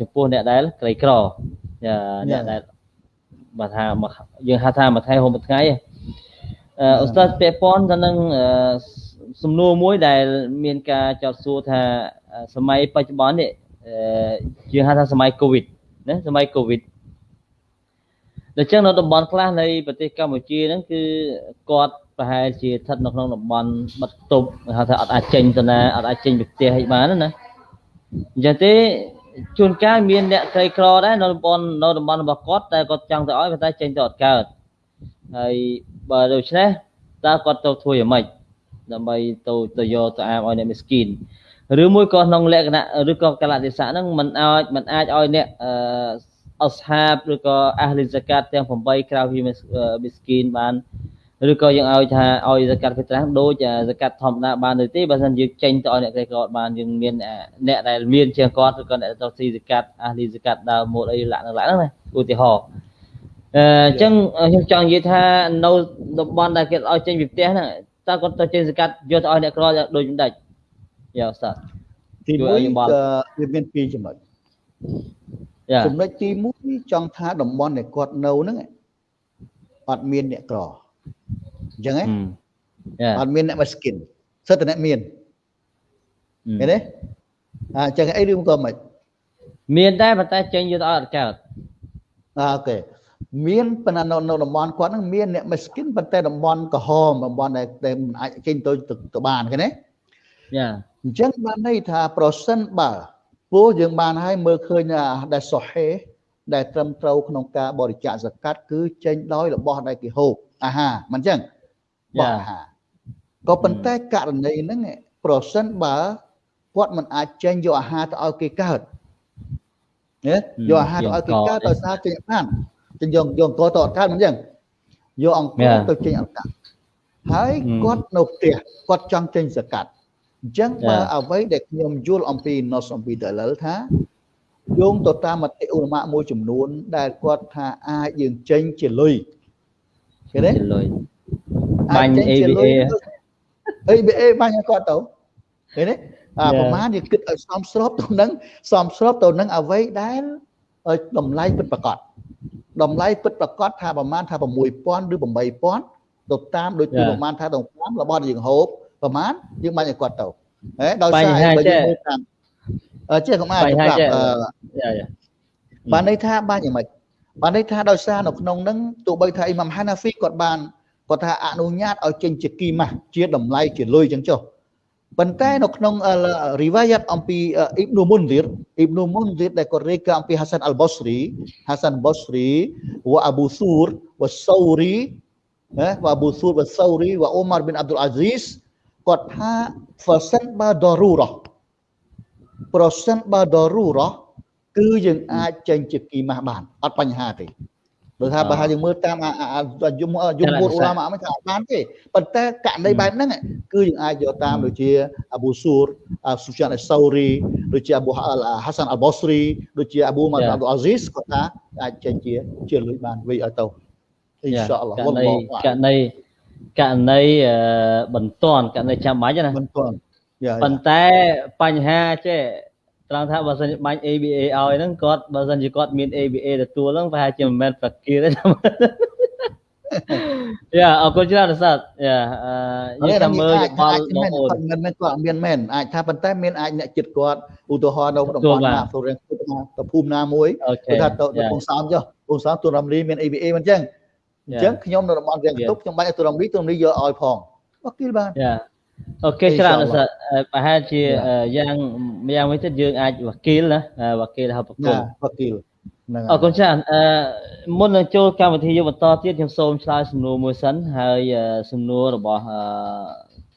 [SPEAKER 3] ចំពោះអ្នកដែលក្រីក្រអ្នកដែលបើថាយើងហៅថាមួយថ្ងៃហូបមួយថ្ងៃអឺឧស្សាហ៍ពាក់ព័ន្ធទៅនឹងសំណួរមួយដែលមានការចោទសួរថាសម័យបច្ចុប្បន្ននេះ យើងហៅថាសម័យកូវីដណាសម័យកូវីដដូច្នេះនៅតំបន់ខ្លះនៃប្រទេសកម្ពុជាហ្នឹងគឺគាត់ប្រហែលជាស្ថិតនៅក្នុងតំបន់បិទទប់ហៅថាអត់អាចចេញទៅណាអត់អាចចេញពីផ្ទះអីបានណាអញ្ចឹងទេជួនកាលមានអ្នកក្រីក្រដែរនៅតំបន់នៅតំបន់របស់គាត់តែគាត់ចង់ទៅឲ្យប៉ុន្តែចេញទៅអត់កើតហើយបើដូច្នេះតើគាត់ទៅធ្វើយ៉ាងម៉េចដើម្បីទៅទៅយកទៅអាមឲ្យអ្នកមីស្គីន ឬមួយក៏ក្នុងលក្ខណៈឬក៏កលៈទេសៈហ្នឹងมันអាចมันអាចឲ្យអ្នកអឺអស្ហាបឬក៏អាហ្លីហ្សាកាតទាំង8ក្រៅពីមីស្គីនបានឬក៏យើងឲ្យថាឲ្យសកាត់ហ្វីត្រាស់ដូចសកាត់ធម្មតាបានទេទេបើមិនយើងចេញទៅឲ្យអ្នកក្រីក្របានយើងមានអ្នកដែលមានជាងគាត់ឬក៏អ្នកទៅស៊ីសកាត់អាលីសកាត់ដើមម៉ូតអីលាក់នៅឡាក់ហ្នឹងណាឧទាហរណ៍អញ្ចឹងខ្ញុំចង់និយាយថានៅតំបន់ដែលគេឲ្យចេញពីផ្ទះហ្នឹងតើគាត់ទៅចេញសកាត់យកទៅឲ្យអ្នកក្រដូចមិនដាច់ យ៉ាស្តា
[SPEAKER 1] ទី1វាមានពីរចំណុចចំណុចទី1ចង់ថាតំបន់ដែលគាត់នៅហ្នឹងអត់មានអ្នកក្រអញ្ចឹងហ៎អត់មានអ្នក miskin សិតតែអ្នកមានឃើញទេអញ្ចឹងអីឬក៏មិន
[SPEAKER 3] មានដែរប៉ុន្តែចេញយកទៅអត់កើត
[SPEAKER 1] អូខេមានប៉ុន្តែនៅនៅតំបន់គាត់ហ្នឹងមានអ្នក miskin ប៉ុន្តែតំបន់ក្រហមតំបន់ដែលមិនអាចចេញទៅទៅបានឃើញទេ
[SPEAKER 3] យ៉ា
[SPEAKER 1] អញ្ចឹងបានន័យថាប្រសិនបើព្រោះយើងបានឲ្យមើលឃើញដែលសុហេដែលត្រឹមត្រូវក្នុងការបរិច្ចាគសកាត់គឺចេញដោយរបស់ដែលគេហូបអាហារមិនអញ្ចឹងបោះអាហារក៏ប៉ុន្តែករណីហ្នឹងប្រសិនបើគាត់មិនអាចចេញយកអាហារទៅឲ្យគេកើតណាយកអាហារទៅឲ្យគេកើតដោយសារចេញបានចេញយកយកអង្គទៅអត់កើតមិនអញ្ចឹងយកអង្គទៅចេញអត់កើតហើយគាត់នៅផ្ទះគាត់ចង់ចេញសកាត់ អញ្ចឹងបើអ្វីដែលខ្ញុំយល់អំពី nos អំពីដលថាយោងទៅតាមមតិឧលមាមួយចំនួន ដែលគាត់ថាអាចយើងចេញជាលុយឃើញទេ
[SPEAKER 3] លុយបាញ់ ABA
[SPEAKER 1] ABA បាញ់គាត់ទៅឃើញទេអាប្រហែលយើងគិតឲ្យសមស្របទៅនឹងសមស្របទៅនឹងអ្វីដែលតម្លៃពិតប្រាកដតម្លៃពិតប្រាកដថាប្រហែលថា6000ឬ8000ទៅតាមដូចជាប្រហែលថាដល់5របស់យើងហូប ប្រហែលយើងបាញ់ឲ្យគាត់ទៅហេដោយសារបើយើងមើលតាមចេះកុំអាចប្រាប់បានន័យថាបានយ៉ាងម៉េចបានន័យថាដោយសារនៅក្នុងហ្នឹងទោះបីថាអ៊ីម៉ាំហាណាហ្វីគាត់បានគាត់ថាអនុញ្ញាតឲ្យចេញជាគីម៉ាស់ជាតម្លៃជាលុយចឹងចុះប៉ុន្តែនៅក្នុងរីវ៉ាយ៉ាតអំពីអ៊ីប៊នូមុនឌីរអ៊ីប៊នូមុនឌីរដែលគាត់រាយការណ៍អំពីហាសានអលបូស្រីហាសានបូស្រីវ៉ាអាប៊ូស៊ូរវ៉ាសូរីណាវ៉ាអាប៊ូស៊ូរវ៉ាសូរីវ៉ាអ៊ូម៉ារប៊ីនអាប់ឌុលអាស៊ីស គាត់ថា percent បើដរូរ៉ះ percent បើដរូរ៉ះគឺយើងអាចចេញជាគីម៉ាស់បានអត់បញ្ហាទេព្រោះថាបើយើងមើលតាមយមយមពុទ្ធឧឡាម៉ាមិនថាអត់បានទេប៉ុន្តែករណីបែបហ្នឹងគឺយើងអាចយកតាមដូចជាអាប៊ូស៊ូរស៊ូចានអេសូរីដូចជាអាប៊ូហាសានអលបូស្រីដូចជាអាប៊ូម៉ាអាប់ឌុលអាស៊ីសគាត់ថាអាចចេញជាជាលុយបានវិញឲ្យទៅអ៊ីនសាអល់ឡោះ
[SPEAKER 3] ករណីករណី ករណីបន្ទាន់ករណីចាំបាច់ណា
[SPEAKER 1] បន្ទាន់
[SPEAKER 3] ប៉ុន្តែបញ្ហាចេះត្រង់ថាបើសិនបាញ់ ABA ឲ្យហ្នឹងគាត់បើសិនជាគាត់មាន ABA ទទួលហ្នឹងប្រហែលជាមិនមែនប្រគៀទេយ៉ាអរគុណច្រើនសាទយ៉ា
[SPEAKER 1] យើងតាមមើលយោបល់បងប្អូនមិនមែនគាត់មានមែនអាចថាប៉ុន្តែមានអាចអ្នកចិត្តគាត់ឧទាហរណ៍នៅតំបន់ណាទៅរៀងទៅភូមិណាមួយគេថាទៅពងសោមចុះពងសោមទូរំលីមាន ABA មិនចឹង អញ្ចឹងខ្ញុំនៅតំបន់រៀងទុកខ្ញុំបាច់ទូរំលីទូរំលីយកឲ្យផងបកគិលបាន
[SPEAKER 3] យ៉ាអូខេច្រើនសាប្រហែលជាយ៉ាងយ៉ាងវិញទៀតយើងអាចវគីលណាវគីលហៅប្រគល់
[SPEAKER 1] វគីល
[SPEAKER 3] ហ្នឹងអរគុណច្រើនអឺមុននឹងចូលកម្មវិធីយើងបន្តទៀតខ្ញុំសូមឆ្លើយសំណួរមួយសិនហើយសំណួររបស់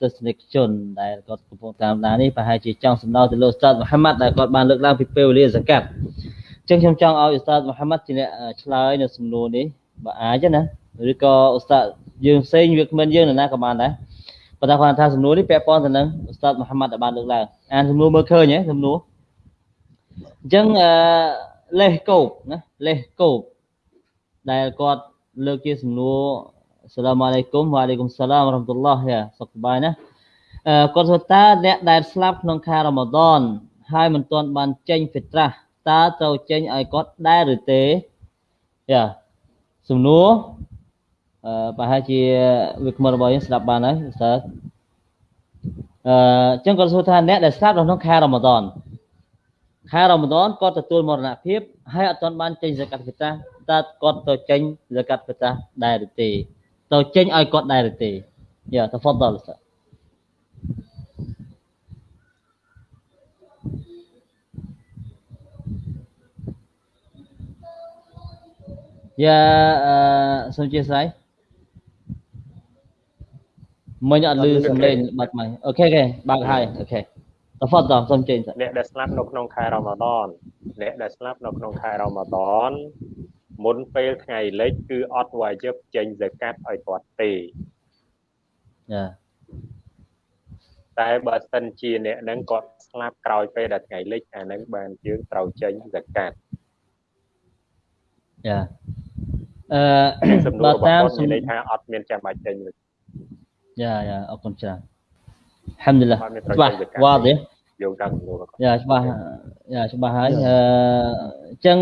[SPEAKER 3] ទស្សនិកជនដែលគាត់កំពុងតាមដាននេះប្រហែលជាចង់សំដៅទៅលោកស្តាតមហាម៉ាត់ដែលគាត់បានលើកឡើងពីពេលវេលាសកាត់អញ្ចឹងខ្ញុំចង់ឲ្យស្តាតមហាម៉ាត់ជាអ្នកឆ្លើយនៅសំណួរនេះ បើអាចណាឬក៏ឧស្សាហ៍យើងផ្សេងវាគ្មិនយើងណាក៏បានដែរបប៉ុន្តែគាត់ថាសំណួរនេះពាក់ព័ន្ធទៅនឹងឧស្តាតមូហាម៉ាត់ដែលបានលើកឡើងអានសំណួរមើលឃើញហ៎សំណួរអញ្ចឹងអឺលេសកូបណាលេសកូបដែលគាត់លើកជាសំណួរសាឡាមអាឡៃគុំវ៉ាអាឡៃគុំសាឡាមរ៉ាហ្មាតុលឡោះយ៉ាសុខសប្បាយណាអឺគាត់ថាតើអ្នកដែលស្លាប់ក្នុងខែរ៉ាម៉ាដនហើយមិនទាន់បានចេញហ្វីត្រាស់តើត្រូវចេញឲ្យគាត់ដែរឬទេយ៉ា សំណួរអឺប្រហែលជាវាគ្មិនរបស់យើងស្ដាប់បានហើយ ustaz អឺអញ្ចឹងគាត់សួរថាអ្នកដែលស្លាប់ក្នុងខែរ៉ាម៉ាដនខែរ៉ាម៉ាដនគាត់ទទួលមរណភាពហើយអត់ទាន់បានចេញហ្សាកាត់ហ្វីត្រាស់តើគាត់ទៅចេញហ្សាកាត់ហ្វីត្រាស់ដែរឬទេទៅចេញឲ្យគាត់ដែរឬទេយ៉ាតហ្វដល ustaz យ៉ាអឺសូមអធិស្ឋានមិញអត់ឮសំឡេងបាត់មក OK OK បើកហើយ OK تفضل សូមចេញ
[SPEAKER 5] អ្នកដែលស្លាប់នៅក្នុងខែរ៉ាម៉ាដនអ្នកដែលស្លាប់នៅក្នុងខែរ៉ាម៉ាដនមុនពេលថ្ងៃលិចគឺអត់ واجب ចេញសកាត់ឲ្យគាត់ទេ
[SPEAKER 3] ចា
[SPEAKER 5] តែបើសិនជាអ្នកនឹងគាត់ស្លាប់ក្រោយពេលដែលថ្ងៃលិចអានឹងបានយើងត្រូវចេញសកាត់
[SPEAKER 3] ចា
[SPEAKER 5] អឺសំណួររបស់គាត់និយាយថាអត់មានចាំបាច់ចេញ
[SPEAKER 3] យ៉ាយ៉ាអរគុណច្រើនហាំឌុលឡាច្បាស់វ៉ាទេ
[SPEAKER 5] យោងតាមសំណួរ
[SPEAKER 3] យ៉ាច្បាស់យ៉ាច្បាស់ហើយអឺអញ្ចឹង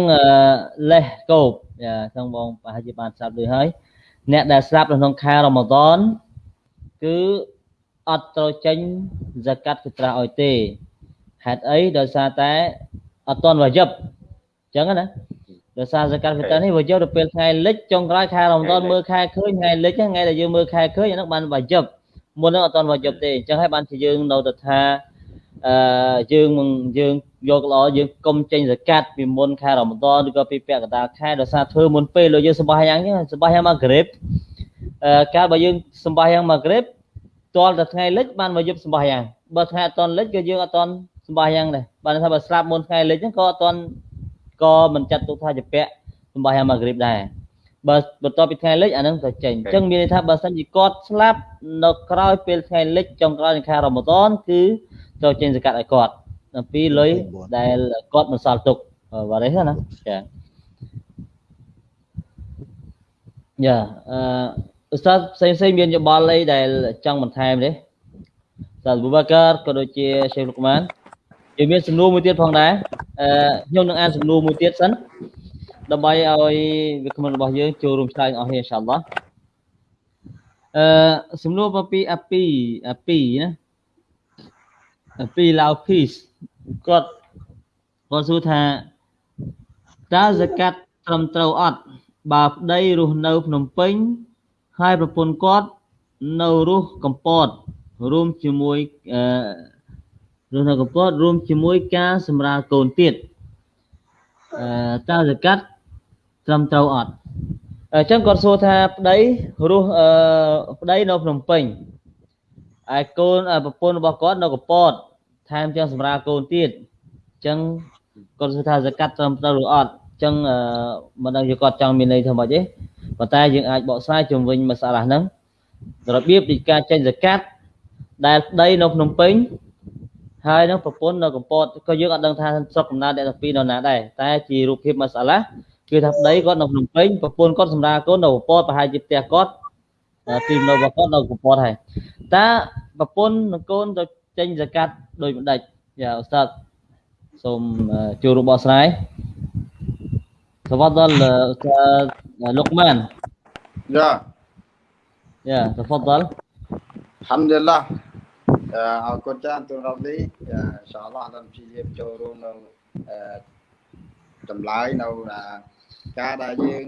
[SPEAKER 3] លេសកូបយ៉ាអញ្ចឹងបងប្រហែលជាបានស្ដាប់ដូចហើយអ្នកដែលស្ដាប់នៅក្នុងខែរ៉ម៉ាដនគឺអត់ត្រូវចេញហ្សាកាត់គិត្រាស់ឲ្យទេហេតុអីដោយសារតែអត់តន់វាយឹបអញ្ចឹងណា ដោយសារសកាត់វិតានេះវាយកទៅពេលថ្ងៃលិចចុងក្រោយខែរ៉មដនមើលខែឃើញថ្ងៃលិចថ្ងៃដែលយើងមើលខែឃើញអានោះបានវាយប់មុននោះអត់ទាន់វាយប់ទេអញ្ចឹងហើយបានជាយើងនៅទៅថាអឺយើងយើងយកល្អយើងកុំចេញសកាត់ពីមុនខែរ៉មដនឬក៏ពីពាក់កណ្ដាលខែដោយសារធ្វើមុនពេលលោកយើងសម្បាយ៉ាងអញ្ចឹងសម្បាយ៉ាងមកក្រេបអឺកាលបើយើងសម្បាយ៉ាងមកក្រេបទាល់តែថ្ងៃលិចបានមកយប់សម្បាយ៉ាងបើថ្ងៃអត់ទាន់លិចក៏យើងអត់ទាន់សម្បាយ៉ាងដែរបានថាបើស្លាប់មុនថ្ងៃលិចហ្នឹងក៏អត់ទាន់ ក៏មិនចាត់ទុកថាជាពាក់សម្បាយ៉ាងម៉ាហ្គ្រីបដែរបើបន្ទាប់ពីថ្ងៃលិចអានឹងទៅចេញអញ្ចឹងមានន័យថាបើសិនជាគាត់ស្លាប់នៅក្រោយពេលថ្ងៃលិចចុងក្រោយនៃខែរ៉ម៉ាដនគឺត្រូវចេញសកាត់ឲ្យគាត់អំពីលុយដែលគាត់មិនសល់ទុកបាទនេះណាចាយ៉ាអឺឧស្សាហ៍ផ្សេងផ្សេងមានយោបល់អីដែលចង់បន្ថែមទេសាលបូបាកាក៏ដូចជាសេះលុកម៉ាន យើងមានសំណួរមួយទៀតផងដែរអឺខ្ញុំនឹងអានសំណួរមួយទៀតសិនដើម្បីឲ្យវាគ្មិនរបស់យើងចូលរួមឆ្លើយអស់គ្នាអ៊ីនសាអល់ឡោះអឺសំណួរពីអាពីអាពីណាអាពីឡាវភីសគាត់គាត់សួរថាតើសកាត់ត្រឹមត្រូវអត់បើប្តីរស់នៅភ្នំពេញហើយប្រពន្ធគាត់នៅរស់កំពតរួមជាមួយអឺ រស់នៅកំពតរួមជាមួយការសម្រាលកូនទៀតអឺតើសកាត់ត្រឹមត្រូវអត់អញ្ចឹងគាត់សួរថាប្តីរស់អឺប្តីនៅភ្នំពេញហើយកូនប្រពន្ធរបស់គាត់នៅកំពតថែមទាំងសម្រាលកូនទៀតអញ្ចឹងគាត់សួរថាសកាត់ត្រឹមត្រូវឬអត់អញ្ចឹងអឺមិនដឹងជាគាត់ចង់មានន័យថាម៉េចទេប៉ុន្តែយើងអាចបកស្រាយជំវិញមសាឡាហ្នឹងរបៀបនៃការចេញសកាត់ដែលប្តីនៅភ្នំពេញ ហើយនឹងប្រពន្ធនៅកំពតក៏យើងអត់ដឹងថាស្រុកកំណើតអ្នកទាំងពីរនៅណាដែរតែជារូបភាពម៉ាសាឡាគឺថាប្តីគាត់នៅភ្នំពេញប្រពន្ធគាត់សម្រាប់កូននៅកំពតប្រហែលជាផ្ទះគាត់ទីនៅរបស់គាត់នៅកំពតហើយតើប្រពន្ធនិងកូនទៅចេញសកាត់ដោយមិនដាច់យ៉ាអូស្តាតសូមចូលរួមបកស្រាយសវត្តដល់លុកម៉ាន
[SPEAKER 4] យ៉ា
[SPEAKER 3] យ៉ាសវត្តដល់
[SPEAKER 4] ហាំឌុលឡា អរគុណច្រើនទូនរ៉ាប់លីអ៊ីនសាអល់ឡោះដល់ព្យាយាមចូលរួមនៅចម្លើយនៅការដែលយើង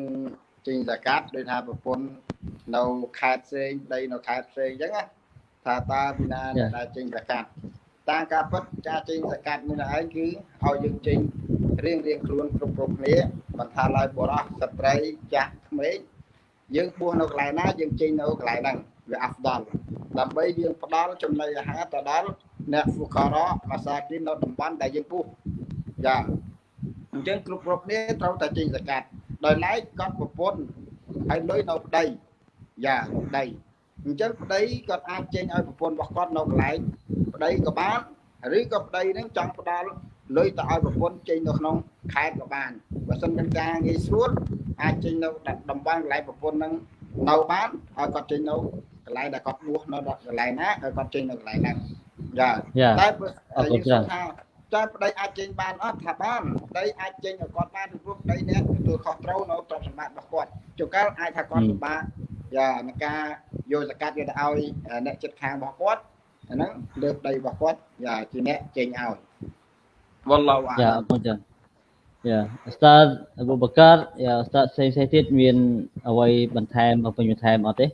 [SPEAKER 4] ចេញសកាត់ដោយថាប្រពន្ធនៅខេត្តផ្សេងដីនៅខេត្តផ្សេងអញ្ចឹងណាថាតើពីណាដែលចេញសកាត់តាមការពិតការចេញសកាត់មួយឯងគឺឲ្យយើងចេញរៀងរៀងខ្លួនគ្រប់គ្រប់គ្នាមិនថាឡើយបរោះស្ត្រីចាស់ក្មេងយើងបួសនៅកន្លែងណាយើងចេញនៅកន្លែងហ្នឹង វាអាហ្វដល់ដើម្បីយើងផ្ដល់ចំណីអាហារទៅដល់អ្នកហ្វូការ៉ាម៉ាសាគីននៅតំបន់ដែលយើងពុះចាអញ្ចឹងគ្រប់គ្រប់គ្នាត្រូវតែចេញសកាត់ដោយឡែកគាត់ប្រពន្ធហើយលុយនៅប្តីយ៉ាប្តីអញ្ចឹងប្តីគាត់អាចចេញឲ្យប្រពន្ធរបស់គាត់នៅកន្លែងប្តីក៏បានឬក៏ប្តីនឹងចង់ផ្ដល់លុយទៅឲ្យប្រពន្ធចេញនៅក្នុងខេត្តក៏បានបើសិនមានការងាយស្រួលអាចចេញនៅតំបន់កន្លែងប្រពន្ធនឹងនៅបានឲ្យគាត់ចេញនៅ កន្លែងដែលគាត់បួសនៅកន្លែងណាឲ្យគាត់ចេញនៅកន្លែងហ្នឹងចាតែ
[SPEAKER 3] អរគុណច្រើន
[SPEAKER 4] ថាតើប្តីអាចចេញបានអត់ថាបានប្តីអាចចេញឲ្យគាត់បានពីព្រោះប្តីអ្នកទទួលខុសត្រូវនៅទ្រព្យសម្បត្តិរបស់គាត់ជួនកាលអាចថាគាត់ពិបាកយ៉ានឹងការយកសកាត់វាទៅឲ្យអ្នកចិត្តខាងរបស់គាត់អាហ្នឹងលើប្តីរបស់គាត់យ៉ាជាអ្នកចេញឲ្យវល់ឡោ
[SPEAKER 3] យ៉ាអរគុណច្រើនយ៉ាអស្តាតអប៊ូបកាយ៉ាអស្តាតផ្សេងផ្សេងទៀតមានអ្វីបន្ថែមបំពេញបន្ថែមអត់ទេ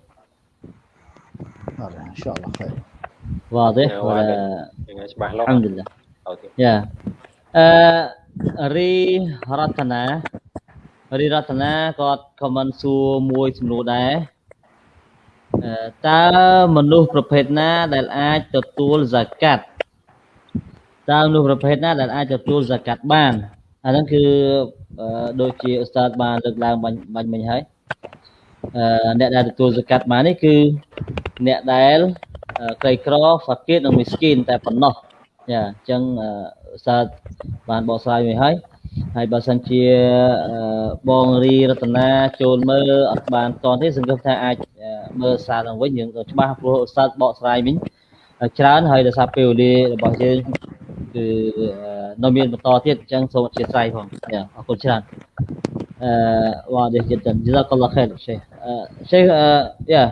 [SPEAKER 1] អត់អ៊ីនសាអល់ឡោះខេរ
[SPEAKER 3] واضح
[SPEAKER 5] ولاច្បាស់លាស់
[SPEAKER 3] الحمد لله យ៉ាអឺរីរតនារីរតនាគាត់ខមមិនសួរមួយសំណួរដែរតើមនុស្សប្រភេទណាដែលអាចទទួលហ្សាកាត់តើមនុស្សប្រភេទណាដែលអាចទទួលហ្សាកាត់បានអាហ្នឹងគឺដូចជាឧស្សាហ៍បានលើកឡើងបាញ់បាញ់មិញហើយ អឺអ្នកដែលទទួលហ្សាកាត់បាននេះគឺអ្នកដែលក្រីក្រហ្វាគីតនិងមីស្គីនតែប៉ុណ្ណោះចាអញ្ចឹងសាទបានបកស្រាយមួយហើយហើយបើសិនជាបងរីរតនាចូលមើលអត់បានតទេសង្ឃឹមថាអាចមើលសារឡើងវិញយើងច្បាស់ព្រោះសាទបកស្រាយវិញច្រើនហើយដោយសារពេលវេលារបស់យើងគឺនៅមានបន្តទៀតអញ្ចឹងសូមអធិស្ឋានផងចាអរគុណច្រើន អឺ واضح جدا جزاك الله خير شيخ شيخ يا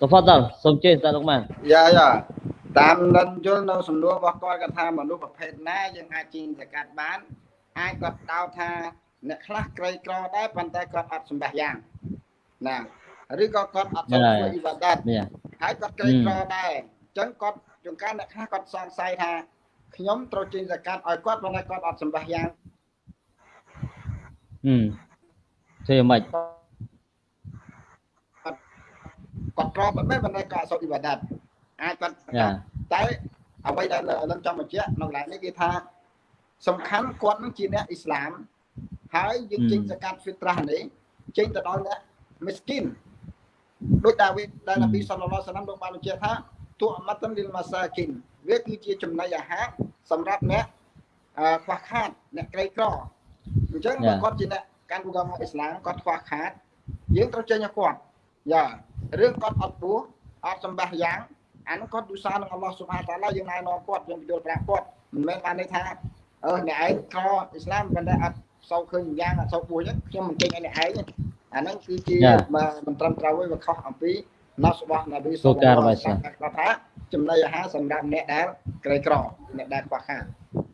[SPEAKER 3] تفضل សូមជឿតាលោកម៉ាន
[SPEAKER 4] យ៉ាយ៉ាតាមនិនយល់នៅសំណួររបស់គាត់គាត់ថាមនុស្សប្រភេទណាយើងអាចជីងសកាត់បានអាចគាត់ដោតថាអ្នកខ្លះក្រីក្រដែរប៉ុន្តែគាត់អត់សម្បះយ៉ាងណាឬក៏គាត់អត់ចូលធ្វើអ៊ីបាដាតហើយគាត់ក្រីក្រដែរអញ្ចឹងគាត់ជួនកាលអ្នកខ្លះគាត់សង្ស័យថាខ្ញុំត្រូវជីងសកាត់ឲ្យគាត់ប៉ុន្តែគាត់អត់សម្បះយ៉ាង
[SPEAKER 3] ហឹមធ្វើយ៉ាងម៉េច
[SPEAKER 4] គាត់ក្រប៉ុណ្ណេះប៉ុន្តែគាត់អត់សូវអ៊ីបាដាតអាចគាត់តែអ្វីដែលលំចង់បញ្ជាក់នៅកន្លែងនេះគឺថាសំខាន់គាត់នឹងជាអ្នកអ៊ីស្លាមហើយយើងចេញសកាត់ហ្វីត្រាស់នេះចេញទៅដល់អ្នកមីស្គីនដោយតាវីដែលនប៊ីសល្លឡោះសាឡាមលោកបានបញ្ជាក់ថាទូអមតលីលម៉ាសាគីនវាគឺជាចំណីអាហារសម្រាប់អ្នកខ្វះខាតអ្នកក្រីក្រ អញ្ចឹងបើគាត់ជាអ្នកកាន់ឧបកម្មអ៊ីស្លាមគាត់ខ្វះខាត យើងត្រូវចេញឲ្យគាត់យ៉ារឿងគាត់អត់ពោះអត់សម្បះយ៉ាងអានោះគាត់ទូសានឹងអល់ឡោះសុបហានតាឡាយើងណែនាំគាត់យើងបញ្យល់ប្រាប់គាត់មិនមែនបានន័យថាអឺអ្នកឯងខអ៊ីស្លាមប៉ុន្តែអត់សោកឃើញយ៉ាងអត់សោកពោះអញ្ចឹងខ្ញុំមិនចេញឲ្យអ្នកឯងអាហ្នឹងគឺជាមិនត្រឹមត្រូវទេវាខុសអំពីណោះរបស់នប៊ីសុលឡាហ៍គាត់ថាចំណីអាហារសម្រាប់អ្នកដែលក្រីក្រអ្នកដែលខ្វះខាត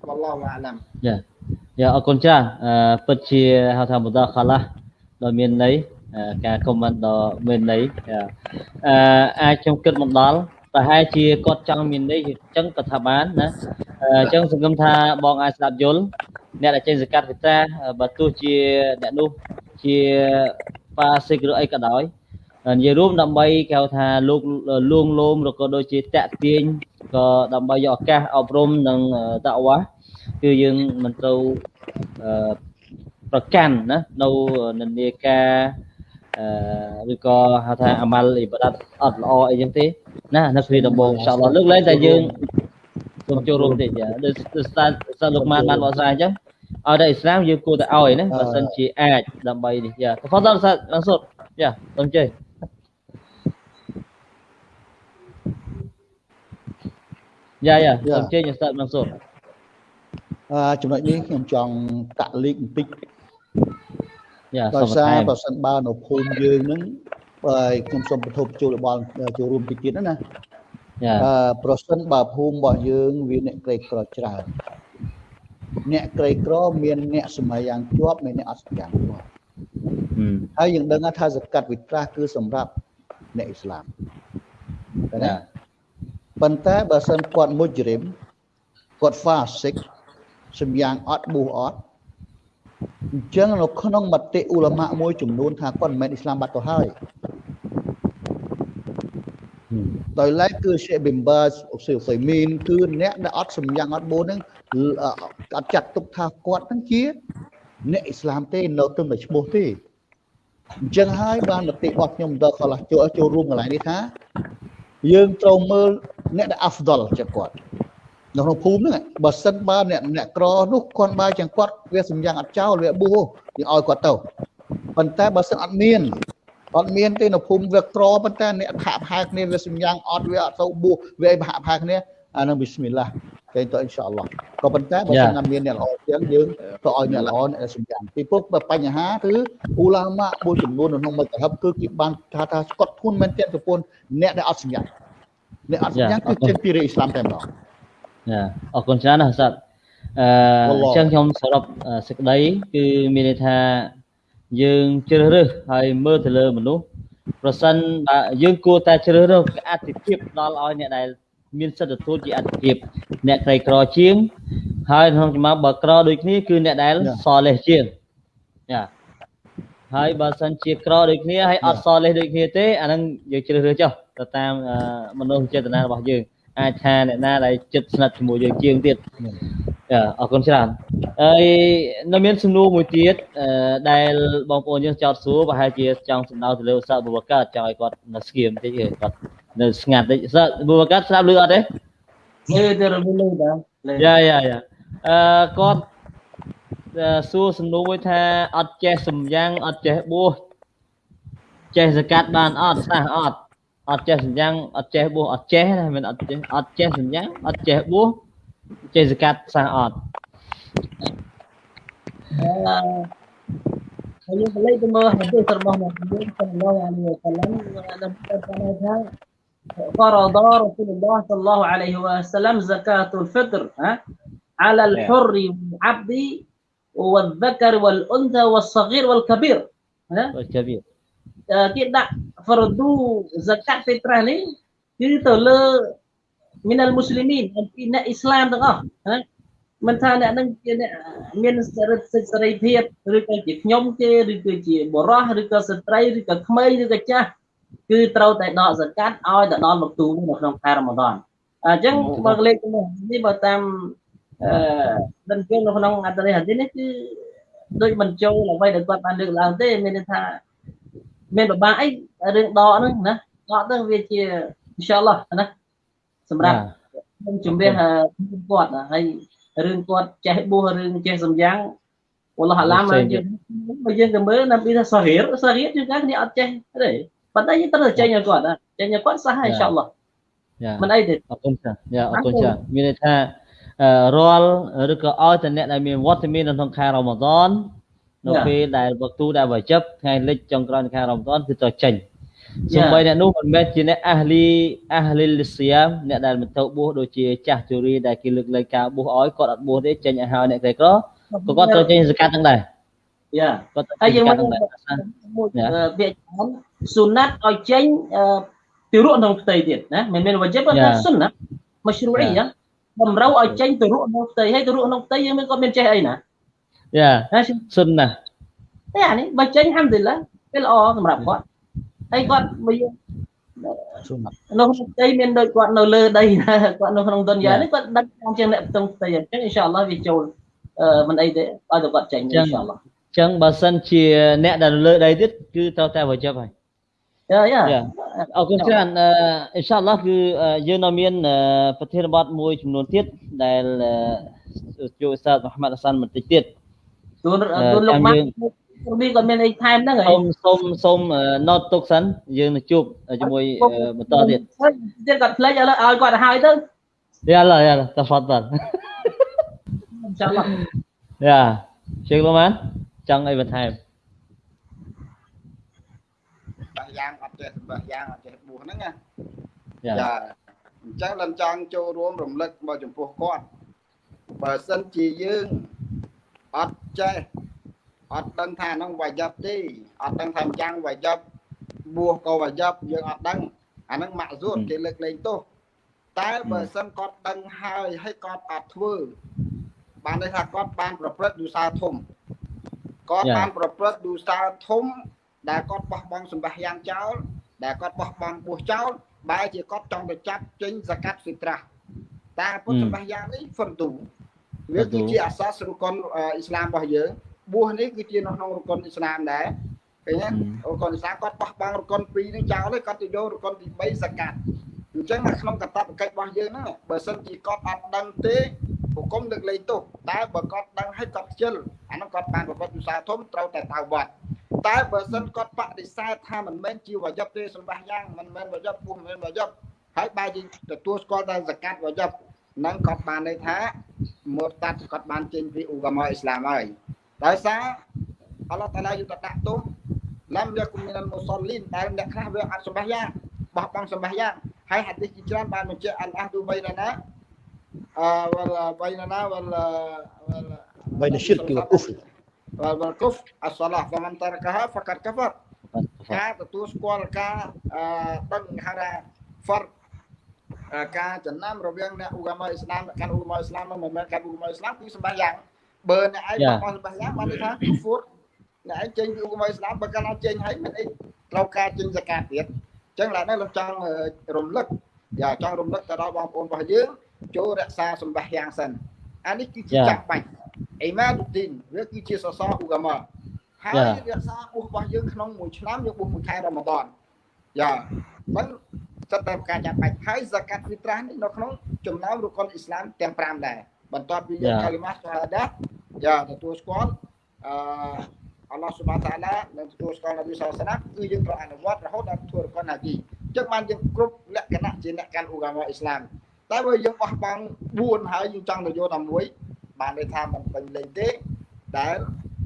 [SPEAKER 4] អល់ឡោះអាឡាំ
[SPEAKER 3] យ៉ា យ៉ាអរគុណច្រើនពិតជាហៅថាមុដាខាឡាដ៏មានន័យការខមមិនដ៏មានន័យអឺអាចខ្ញុំគិតមកដល់ប្រហែលជាគាត់ចង់មានន័យអញ្ចឹងក៏ថាបានណាអញ្ចឹងសង្ឃឹមថាបងអាចស្ដាប់យល់អ្នកដែលចេញសកាត់វិតាបើទោះជាអ្នកនោះជាប៉ាសិកឬអីក៏ដោយនិយាយរួមដើម្បីគេហៅថាលោកលួងលោមឬក៏ដូចជាតាក់ទាញក៏ដើម្បីយកឱកាសអប់រំនិងតាវ៉ា គឺយើងមិនត្រូវប្រកាន់ណានៅនិន្នាការឬក៏ហៅថាអាម៉ាល់អ៊ីបាដាតអត់ល្អអីចឹងទេណានៅគ្រាដំបូងអ៊ីនសាអល់ឡោះលើកលែងតែយើងសូមចូលរួមតិចដូចស្តាស្តាលោកម៉ានបានបកស្រាយអញ្ចឹងឲ្យតែអ៊ីស្លាមយើងគួរតែឲ្យណាបើសិនជាអាចដើម្បីនេះយ៉ាតផតដល់ស្តាឡើងសុតយ៉ាសូមជ័យយ៉ាយ៉ាសូមជ័យស្តាឡើងសុត
[SPEAKER 1] អឺ ចំណុចនេះខ្ញុំចង់តាក់លីកបន្តិចដោយសារបើសិនបើនៅភូមិយើងហ្នឹងបើខ្ញុំសូមបន្ទប់ចូលរបស់ចូលរួមតិចទៀតណាអឺប្រសិនបើភូមិរបស់យើងវាអ្នកក្រីក្រច្រើនអ្នកក្រីក្រមានអ្នកសម័យយ៉ាងជាប់មានអ្នកអត់យ៉ាងជាប់ហើយយើងដឹងថាសកាត់វិត្រាស់គឺសម្រាប់អ្នកអ៊ីស្លាមណាប៉ុន្តែបើសិនគាត់មុជរិមគាត់ហ្វាសិក សម្យ៉ាងអត់ប៊ូអត់អញ្ចឹងនៅក្នុងមតិអ៊ូឡាម៉ាមួយចំនួនថាគាត់មិនមែនអ៊ីស្លាមបាត់ទៅហើយដោយឡែកគឺសេប៊ីមបាសអូសេហ្វៃមីនគឺអ្នកដែលអត់សម្យ៉ាងអត់បូនហ្នឹងអត់ចាត់ទុកថាគាត់ហ្នឹងជាអ្នកអ៊ីស្លាមទេនៅត្រឹមតែឈ្មោះទេអញ្ចឹងហើយបានមតិរបស់ខ្ញុំដល់កន្លះចូលចូលរួមកន្លែងនេះថាយើងត្រូវមើលអ្នកដែល afdal ជាគាត់ នៅក្នុងភូមិហ្នឹងបើសិនបើអ្នកអ្នកក្រនោះគាត់បើចឹងគាត់វាសម្យ៉ាងអត់ចោលវាបួសយើងឲ្យគាត់ទៅប៉ុន្តែបើសិនអត់មានអត់មានទេនៅភូមិវាក្រប៉ុន្តែអ្នកផាក់ផាគ្នាវាសម្យ៉ាងអត់វាអត់ទៅបួសវាអីផាក់ផាគ្នាអានឹងប៊ីស្មិលឡាគេទៅអ៊ីនសាអល់ឡោះក៏ប៉ុន្តែបើសិនណាមានអ្នកល្អជាងយើងទៅឲ្យអ្នកល្អអ្នកសម្យ៉ាងពីព្រោះបញ្ហាគឺអ៊ូឡាម៉ាមួយចំនួននៅក្នុងមិត្តហឹបគឺគេបានថាថាស្កត់ធួនមែនតើប្រពន្ធអ្នកដែលអត់សម្យ៉ាងអ្នកអត់សម្យ៉ាងគឺចេញពីរាជអ៊ីស្លាមតែម្ដង
[SPEAKER 3] ចា អរគុណច្រើនណាស់សាត់អឺអញ្ចឹងខ្ញុំសរុបសេចក្តីគឺមានន័យថាយើងជ្រើសរើសហើយមើលទៅលើមនុស្សប្រសិនបើយើងគួរតែជ្រើសរើសអតិភិបដល់ឲ្យអ្នកដែលមានសិទ្ធិទទួលជាអតិភិបអ្នកក្រីក្រជាង ហើយក្នុងចំណោមបើក្រដូចគ្នាគឺអ្នកដែលសលេះជាងចាហើយបើសិនជាក្រដូចគ្នាហើយអត់សលេះដូចគ្នាទេអាហ្នឹងយើងជ្រើសរើសចុះទៅតាមមនោចេតនារបស់យើង អាចថាអ្នកណាដែលចិត្តស្និទ្ធជាមួយយើងជាងទៀតចាអរគុណច្រើនហើយនៅមានសំណួរមួយទៀតដែលបងប្អូនយើងចោទសួរប្រហែលជាចង់សំដៅទៅលើឧស្សាហ៍បុព្វកាចង់ឲ្យគាត់នៅស្គៀមតិចគាត់នៅស្ងាត់តិចសិបុព្វកាស្ដាប់ឮអត់ទេ
[SPEAKER 6] ឮទៅរលឺដែរ
[SPEAKER 3] យ៉ាយ៉ាយ៉ាអឺគាត់សួរសំណួរមួយថាអត់ចេះសំយ៉ាងអត់ចេះបួសចេះសកាត់បានអត់សះអត់ អត់ចេះសញ្ញាអត់ចេះបួសអត់ចេះណាមិនអត់ចេះអត់ចេះសញ្ញាអត់ចេះបួសចេះសកាត់សះអត់
[SPEAKER 6] អឺយើងកលេចទៅមើលហាឌីសរបស់អ្នកយើងសល្លឡោះអាឡៃវ៉ាសាឡាំដែលបានថា فرض رسول الله صلى الله عليه وسلم زكاة الفطر على الحر والعبد والذكر والأنثى والصغير والكبير
[SPEAKER 3] والكبير
[SPEAKER 6] គេដាក់ fardu zakat fitrah នេះគឺទៅលើមានអលមូស្លីមីនអំពីអ្នកអ៊ីស្លាមទាំងអស់ណាមិនថាអ្នកនឹងជាអ្នកមានសិទ្ធិសេរីភាពឬក៏ជាខ្ញុំគេឬក៏ជាបរោះឬក៏ស្ត្រីឬក៏ក្មេងឬក៏ចាស់គឺត្រូវតែដកសកាត់ឲ្យទៅដល់មកទូនៅក្នុងខែរ៉ាម៉ាដនអញ្ចឹងបើលេខនេះបើតាមអឺដឹងជើងនៅក្នុងអត្តរិហាឌីនេះគឺដូចបញ្ចូលអ្វីដែលគាត់បានលើកឡើងទេមានន័យថា មានបបាក់អីរឿងដកហ្នឹងណាដកទៅវាជាអ៊ីនសាអល់ឡោះណាសម្រាប់ខ្ញុំជំរាបគាត់ហើយរឿងគាត់ចេះបួសរឿងចេះសំយ៉ាងអល់ឡោះអាឡាមយើងបើយើងទៅមើលណាពីថាសាហៀរសាហៀរជាងគ្នាអត់ចេះទេប៉ុន្តែយើងត្រូវចេញឲ្យគាត់ចេញឲ្យគាត់សះអ៊ីនសាអល់ឡោះមិនអីទេ
[SPEAKER 3] អរគុណចាយ៉ាអរគុណចាមានន័យថារាល់ឬក៏ឲ្យតែអ្នកដែលមានវត្តមាននៅក្នុងខែរ៉ម៉ាដន នៅពេលដែលវក្ទូដែលវាជិបថ្ងៃលិចចុងក្រោយនៃខែរ៉ម៉ាដនគឺត្រូវចេញសូម្បីអ្នកនោះមិនមែនជាអ្នកអះលីអះលីលសៀមអ្នកដែលមិនទៅបួសដូចជាចាស់ជូរីដែលគេលើកលែងការបួសឲ្យគាត់អត់បួសទេចេញឲ្យហើយអ្នកក្រីក្រក៏គាត់ត្រូវចេញសកាត់ទាំងដែរ
[SPEAKER 6] យ៉ាគាត់ហើយយើងមកពាក្យច្រើនស៊ុណាត់ឲ្យចេញទៅរក់ក្នុងផ្ទៃទៀតណាមិនមែនវ៉ាជីបតែស៊ុណាត់មជ្រូអីណាតម្រូវឲ្យចេញទៅរក់ក្នុងផ្ទៃហើយទៅរក់ក្នុងផ្ទៃយើងមិនគាត់មានចេះអីណា
[SPEAKER 3] យ៉ាស៊ុនណា
[SPEAKER 6] តែអានេះបើចេញហាំឌីឡាវាល្អសម្រាប់គាត់ហើយគាត់បើយើងនៅក្នុងផ្ទៃមានដូចគាត់នៅលើដីគាត់នៅក្នុងទុនយ៉ានេះគាត់ដឹកតាមជាងអ្នកផ្ទងផ្ទៃអញ្ចឹងអ៊ីនសាអល់ឡោះវាចូលមិនអីទេឲ្យតែគាត់ចេញអ៊ីនសាអល់ឡោះ
[SPEAKER 3] អញ្ចឹងបើសិនជាអ្នកដែលលើដីទៀតគឺត្រូវតែវជិបហើយ
[SPEAKER 6] យ៉ាយ៉ា
[SPEAKER 3] អរគុណច្រើនអ៊ីនសាអល់ឡោះគឺយើងនៅមានប្រធានបទមួយចំនួនទៀតដែលជួយសាស្ត្រមហាម៉ាត់អាសានបន្តិចទៀត
[SPEAKER 6] ទូនទូនលោកម៉ាក់នេះគាត់មានអីថែមហ្នឹង
[SPEAKER 3] ហើយសូមសូមសូម note ទុកសិនយើងនឹងជួបជាមួយបន្តទៀត
[SPEAKER 6] ទៀតគាត់ផ្លេចឥឡូវឲ្យគាត់ទៅហើយទៅ
[SPEAKER 3] យ៉ាឡាយ៉ាតាហ្វាត់បាត់
[SPEAKER 6] ចាំឡោះ
[SPEAKER 3] យ៉ាជើងលោកម៉ាចង់អីបន្ថែម
[SPEAKER 4] បាក់យ៉ាងអត់ចេះបាក់យ៉ាងអត់ចេះបួសហ្នឹងណាយ៉ាអញ្ចឹងដល់ចង់ចូលរួមរំលឹកមកចំពោះគាត់បើសិនជាយើង អត់ចេះអត់ដឹងថាហ្នឹងវាយប់ទេអត់ដឹងថាយ៉ាងវាយប់បួសក៏វាយប់យើងអត់ដឹងអាហ្នឹងម៉ាក់ស៊ូតគេលើកលែងទោសតែបើសិនគាត់ដឹងហើយហើយគាត់អត់ធ្វើបានន័យថាគាត់បានប្រព្រឹត្តយូសាធំគាត់បានប្រព្រឹត្តយូសាធំ ដែលគាត់បោះបង់សម្បះយ៉ាងចោលដែលគាត់បោះបង់ពោះចោលបែរជាគាត់ចង់ទៅចាប់ចេញសកាត់ហ្វីត្រាស់តែពុទ្ធសម្បះយ៉ាងនេះហ្វឹនទូ វាគឺជាអាសាសរុកុនអ៊ីស្លាមរបស់យើងបួសនេះគឺជានៅក្នុងរុកុនអ៊ីស្លាមដែរឃើញទេរកុនសាគាត់បោះបង់រកុន2នឹងចោលហើយគាត់ទៅយករកុនទី3សកាត់អញ្ចឹងនៅក្នុងកតបកិច្ចរបស់យើងហ្នឹងបើសិនជាគាត់អត់ដឹងទេហុគមលើកលែងទោសតែបើគាត់ដឹងហើយគាត់ខ្ជិលអាហ្នឹងគាត់បានប្រព្រឹត្តវិសាធំត្រូវតែតៅបាត់តែបើសិនគាត់បដិសេធថាមិនមែនជាវយប់ទេសម្បះយ៉ាងមិនមែនវយប់ពុះមិនមែនវយប់ហើយបើយើងទទួលស្គាល់តែសកាត់វយប់ នឹងគាត់បានន័យថាមរតាត់គាត់បានចេញពីឧបមាអ៊ីស្លាមហើយដោយសារអល់ឡោះតាឡាយុតដាក់ទោសឡាំយកគុំមីនមុសលីនដែលអ្នកខ្លះវាអត់សម្បះយ៉ាងបោះបង់សម្បះយ៉ាងហើយហាឌីសជាច្រើនបានបញ្ជាក់អលអះឌូបៃណាណាអឺវលបៃណាណាវលវល
[SPEAKER 1] بين الشرك والكفر
[SPEAKER 4] វលវលកុហ្វអសឡាហ្វមិនតរកហាហ្វកាត់កាហ្វរការទទួលស្គាល់ការអឺដឹងហៅថា far ការចំណាំរវាងអ្នកឧបមាអ៊ីស្លាមកាន់ឧបមាអ៊ីស្លាមមិនមែនកាន់ឧបមាអ៊ីស្លាមគឺសម្បះយ៉ាងបើអ្នកឯងបោះសម្បះយ៉ាងបានន័យថាគូហ្វុរអ្នកឯងចេញពីឧបមាអ៊ីស្លាមបើកាន់អត់ចេញហើយមិនអីត្រូវការចេញសកាត់ទៀតអញ្ចឹងឡើយនេះលោកចង់រំលឹកយ៉ាចង់រំលឹកទៅដល់បងប្អូនរបស់យើងចូលរក្សាសម្បះយ៉ាងសិនអានេះគឺជាចាំបាច់អ៊ីម៉ាឌុឌីនវាគឺជាសសរឧបមាហើយរក្សាបុះរបស់យើងក្នុងមួយឆ្នាំយើងបុះមួយខែរ៉ាម៉ាដនយ៉ាមិន សិតតែការចាំបាច់ហើយហ្សាកាត់ហ្វីត្រាស់នេះនៅក្នុងចំណោមរុកុនអ៊ីស្លាមទាំង5ដែរបន្ទាប់ពីយើងកាលីម៉ាសាហាដាយ៉ាទទួលស្គាល់អឺអល់ឡោះសុបានតាឡានិងទទួលស្គាល់នប៊ីសាសនាគឺយើងត្រូវអនុវត្តរហូតដល់ធ្វើរកុនហាជីអញ្ចឹងបានយើងគ្រប់លក្ខណៈជាអ្នកកាន់ឧកាមាអ៊ីស្លាមតែបើយើងបោះបង់4ហើយយើងចង់ទៅយកតែមួយបានន័យថាមិនពេញលេញទេដែល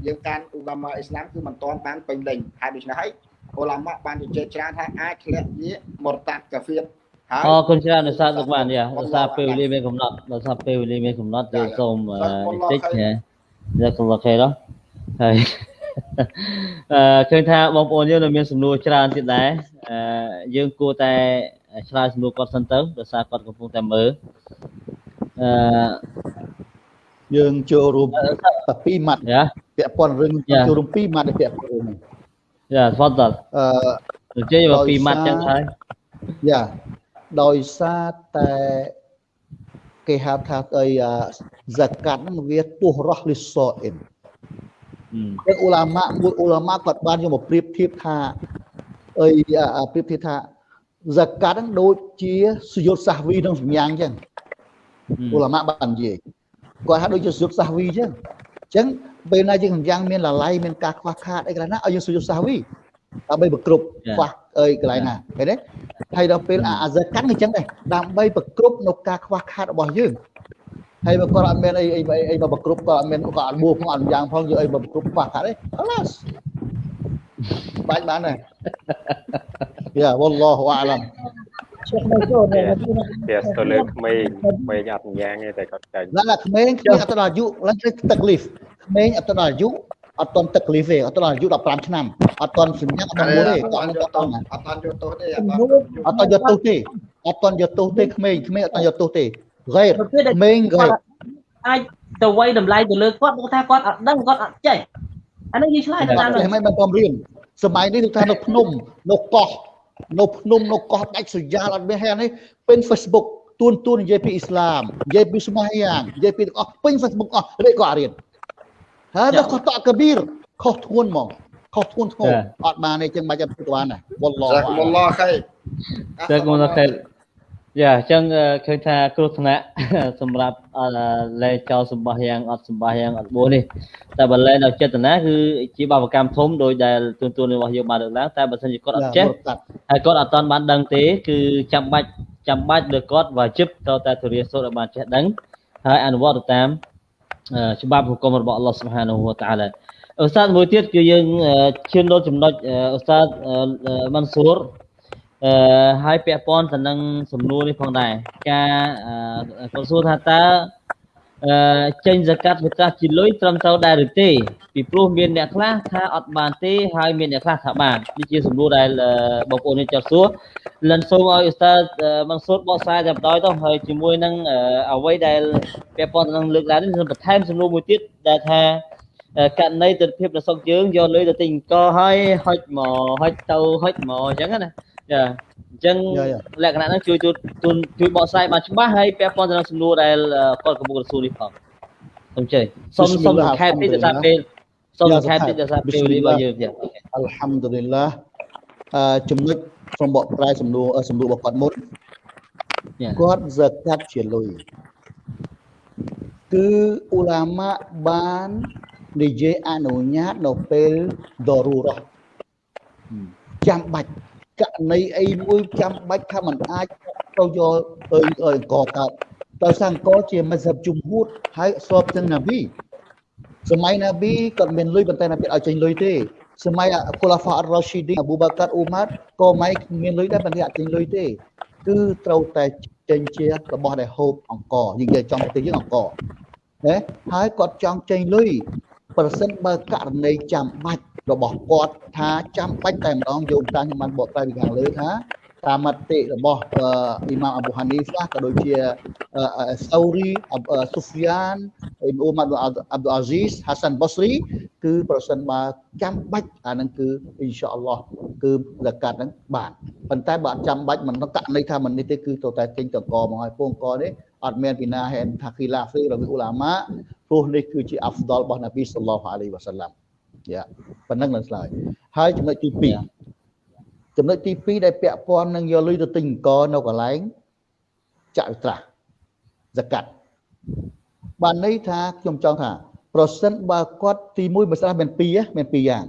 [SPEAKER 4] យើងកាន់ឧកាមាអ៊ីស្លាមគឺមិនទាន់បានពេញលេញហើយដូច្នេះហើយ អ៊ុលាម៉ាបានជជែកច្រើនថាអាចធ្លាក់ជាមរតាត់កាហ្វៀត
[SPEAKER 3] ហើយអរគុណច្រើនដោយសារលោកបានយ៉ាដោយសារពេលវេលាមានកំណត់ដោយសារពេលវេលាមានកំណត់យើងសូមបន្តិចណាយ៉ាសូមលោកខេដល់ហើយអឺឃើញថាបងប្អូនយើងនៅមានសំណួរច្រើនទៀតដែរអឺយើងគួរតែឆ្លើយសំណួរគាត់សិនទៅដោយសារគាត់កំពុងតែមើលអឺ
[SPEAKER 1] យើងចូលរួម2ម៉ាត់ពាក់ព័ន្ធរឿងចូលរួម2ម៉ាត់ពាក់ព័ន្ធរឿងនេះ
[SPEAKER 3] យ៉ាស្វាត់ដល់អឺនិយាយមកពីម៉ាត់ចឹងហើយ
[SPEAKER 1] យ៉ាដោយសារតែគេហៅថាអីហ្សាកាត់ហ្នឹងវាពោះរស់លីសអ៊ីនតែអ៊ូឡាម៉ាមួយអ៊ូឡាម៉ាគាត់បានយកមកប្រៀបធៀបថាអីប្រៀបធៀបថាហ្សាកាត់ហ្នឹងដូចជាសយុទ្ធសាសវីក្នុងសម្ញាំងចឹងអ៊ូឡាម៉ាបាននិយាយគាត់ហៅដូចជាសយុទ្ធសាសវីចឹងអញ្ចឹង ពេលណាយើងយ៉ាងមានលលៃមានការខ្វះខាតអីកន្លែងណាឲ្យយើងសុយសាសវីដើម្បីប្រគ្រប់ខ្វះអីកន្លែងណាឃើញទេហើយដល់ពេលអាហ្សាកាន់អញ្ចឹងដែរដើម្បីប្រគ្រប់នៅការខ្វះខាតរបស់យើងហើយបើគាត់អត់មានអីអីអីមកប្រគ្រប់គាត់អត់មានគាត់អត់បួផងអត់យ៉ាងផងយកអីមកប្រគ្រប់ខ្វះខាតទេអឡាសបាច់បានដែរយ៉ាវ៉ាឡោះវ៉ាអាឡាំ
[SPEAKER 5] ឈប់នៅចូលតែទៅលើក្មេងក្មេងអត់យ៉ាងទេតែគាត់ចាញ់
[SPEAKER 1] ណាក្មេងក្មេងអត់ដល់អាយុឡើងទឹកលីហ្វ ក្មេងអត់ដល់អាយុអត់តន់ទឹកលីហ្វទេអត់ដល់អាយុ15ឆ្នាំអត់តន់សញ្ញាអត់មួយទេ
[SPEAKER 4] អត់យកទោសអត់តន់យកទោសទេ
[SPEAKER 1] អត់តន់យកទោសទេអត់តន់យកទោសទេក្មេងក្មេងអត់តន់យកទោសទេហ្គេក្មេងហ្គេ
[SPEAKER 6] អាចទៅវាយតម្លៃទៅលើគាត់គាត់ថាគាត់អត់ដឹងគាត់អត់ចេះអានេះយើងឆ្លើយទៅតាម
[SPEAKER 1] ហ្នឹងមិនបានរៀនសម័យនេះគឺថានៅភ្នំនៅកោះនៅភ្នំនៅកោះដាច់ស្រយាលអត់មានហើយនេះពេញ Facebook ទួនទួននិយាយពីអ៊ីស្លាមនិយាយពីស្មោះយ៉ាងនិយាយពីទាំងអស់ពេញ Facebook អស់រៀនក៏អត់រៀន ហើយដល់ខុសតកប៊ីរខុសធ្ងន់ហ្មងខុសធ្ងន់ធ្ងរអត់បានទេចឹងមិនអាចធ្វើបានដែរវ៉ាឡោះ
[SPEAKER 4] វ៉ាឡោះខៃ
[SPEAKER 3] តែគុំខៃយ៉ាអញ្ចឹងឃើញថាគ្រោះថ្នាក់សម្រាប់លែចោលសម្បះយ៉ាងអត់សម្បះយ៉ាងអត់បួសនេះតែបើលែនៅចេតនាគឺជាបាបកម្មធំដោយដែលទូនទូនរបស់យើងបានលើកឡើងតែបើសិនជាគាត់អត់ចេះហើយគាត់អត់តាន់បានដឹងទេគឺចាំបាច់ចាំបាច់លើគាត់វាជិបទៅតែទរាសូត្រឲ្យបានចេះដឹងហើយអនុវត្តទៅតាម ច្បាប់ហុគមរបស់អល់ឡោះសុបហានហូវតាឡាឧស្សាហ៍មួយទៀតគឺយើងឈានដល់ចំណុចឧស្សាហ៍ម៉ាន់ស៊ូរអឺហើយពាក់ព័ន្ធទៅនឹងសំណួរនេះផងដែរការគាត់សួរថាតើ អឺចេញសកាត់វិកាសជាលុយត្រឹមត្រូវដែរឬទេពីព្រោះមានអ្នកខ្លះថាអត់បានទេហើយមានអ្នកខ្លះថាបាននេះជាសំណួរដែលបងប្អូននេះចោទសួរលិនសូមឲ្យឧស្សាហ៍មង្សួតបកស្រាយតែម្ដងទៅហើយជាមួយនឹងអ្វីដែលពាក់ព័ន្ធទៅនឹងលើកឡើងនេះបន្ថែមសំណួរមួយទៀតដែលថាករណីទិដ្ឋភាពរបស់សុកយើងយកលុយទៅទិញអង្គហើយហុចមកហុចទៅហុចមកអញ្ចឹងណាចា អញ្ចឹងលក្ខណៈហ្នឹងជួយជួយជួយបកស្រាយបានច្បាស់ហើយពាក់ព័ន្ធទៅនឹងសំណួរដែលគាត់កំពុងរសួរនេះផងសូមជើញសូមសូមខែតិចទៅតាមពេលសូមបន្ថែមតិចដល់សារពេលវេលារបស់យើងទៀត
[SPEAKER 1] អល់ហាំឌុលីឡាអឺចំណុចសូមបកប្រែសំណួរសំណួររបស់គាត់មុនគាត់សកាត់ជាលុយគឺអ៊ូឡាម៉ាបាននិយាយអនុញ្ញាតនៅពេលដរូរ៉ះចាំបាច់ ករណីអីមួយចាំបាច់ថាมันអាចទៅយកអើអង្គកើតដោយសារអង្គជាមស្ហិបជំហួតហើយស្របទាំងណាវីសម័យណាប៊ីគាត់មានលុយប៉ុន្តែណាប៊ីឲ្យចេញលុយទេសម័យគូឡាហ្វាអរ៉ាស៊ីឌីអប៊ូបាកាត់អ៊ូម៉ាត់ក៏មិនមានលុយដែរប៉ុន្តែអត់ចេញលុយទេគឺត្រូវតែចេញជារបស់ដែលហូបអង្គយើងនិយាយចំប្រទេសយើងអង្គណាហើយគាត់ចង់ចេញលុយប្រសិនបើករណីចាំបាច់ របស់គាត់ថាចាំបាច់តែម្ដងយោងតាមខ្ញុំបានបកស្រាយពីខាងលើថាតាមមតិរបស់អ៊ីម៉ាមអាប៊ូហានីហ្វាក៏ដូចជាសូរីស៊ូហ្វីយ៉ានអ៊ីមអ៊ូម៉ាត់អាប់ឌុលអាស៊ីសហាសាន់បូស្រីគឺប្រសិនបើចាំបាច់អានឹងគឺអ៊ីនសាអល់ឡោះគឺលកាត់ហ្នឹងបានប៉ុន្តែបើអត់ចាំបាច់មិនករណីថាមិននេះទេគឺទៅតែទិញតកមកឲ្យពងកនេះអត់មានពីណាហេនថាគីឡាហ្វីរវាអ៊ូឡាម៉ាព្រោះនេះគឺជាអាហ្វដលរបស់នប៊ីសល្លោះអាឡៃវ៉ាសាឡាំ យ៉ាប៉ុណ្ណឹងនឹងឆ្លើយហើយចំណុចទី2ចំណុចទី2ដែលពាក់ព័ន្ធនឹងយកលុយទៅទិញអង្គនៅកន្លែងចាក់វិត្រាស់សកាត់បានន័យថាខ្ញុំចង់ថា ប្រសិនបើគាត់ទី1បើស្រាស់មាន2មាន2យ៉ាង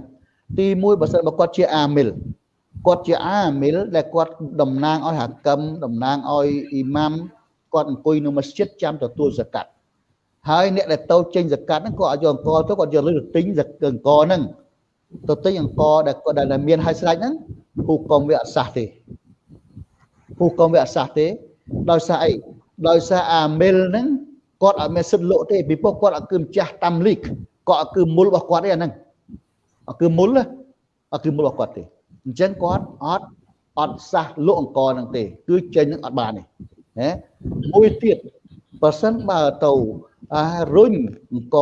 [SPEAKER 1] ទី1បើសិនបើគាត់ជាអាមិលគាត់ជាអាមិលដែលគាត់តំណាងឲ្យហាកឹមតំណាងឲ្យអ៊ីម៉ាំគាត់អង្គុយនៅមស្ជិតចាំទទួលសកាត់ ហើយអ្នកដែលតូចចេញសកាត់ហ្នឹងគាត់ឲ្យយកអង្គទៅគាត់យកលុយទៅទិញអង្គហ្នឹងទៅទិញអង្គដែលគាត់ដែលមានហើយស្រេចហ្នឹងហូកុំវាអសះទេហូកុំវាអសះទេដោយសារអីដោយសារអាមិលហ្នឹងគាត់អត់មានសិទ្ធិលក់ទេពីព្រោះគាត់អត់គឺម្ចាស់តាមលីកគាត់អត់គឺមុលរបស់គាត់ទេអាហ្នឹងអត់គឺមុលអត់គឺមុលរបស់គាត់ទេអញ្ចឹងគាត់អត់អត់សះលក់អង្គហ្នឹងទេ គឺចេញនឹងអត់បានទេណាមួយទៀតបើសិនបើទៅអា រុញអង្គ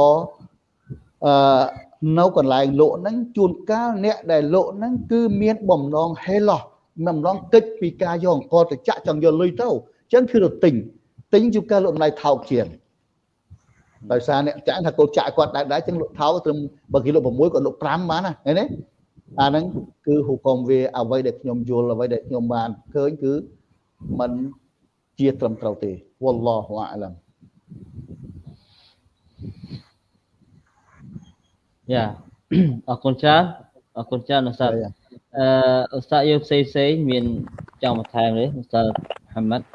[SPEAKER 1] អឺនៅកន្លែងលក់ហ្នឹងជួនកាលអ្នកដែលលក់ហ្នឹងគឺមានបំណងហេឡោះបំណងគិតពីការយកអង្គទៅចាក់ចង់យកលុយទៅអញ្ចឹងគឺទៅទិញទិញជួនកាលលក់តម្លៃថោកជាងដោយសារអ្នកចាក់ថាកូនចាក់គាត់ដែរដែរអញ្ចឹងលក់ថោកត្រឹមបើគេលក់6គាត់លក់5បានណាឃើញទេអាហ្នឹងគឺហូកុំវាអ្វីដែលខ្ញុំយល់អ្វីដែលខ្ញុំបានឃើញគឺมันជាត្រឹមត្រូវទេវ៉ាឡោះអាឡាម
[SPEAKER 3] យ៉ាអរគុណច្រើនអរគុណច្រើនឧស្សាហ៍អឺឧស្សាហ៍យើងផ្សេងផ្សេងមានចង់បន្ថែមទេឧស្សាហ៍ហាម៉ាត់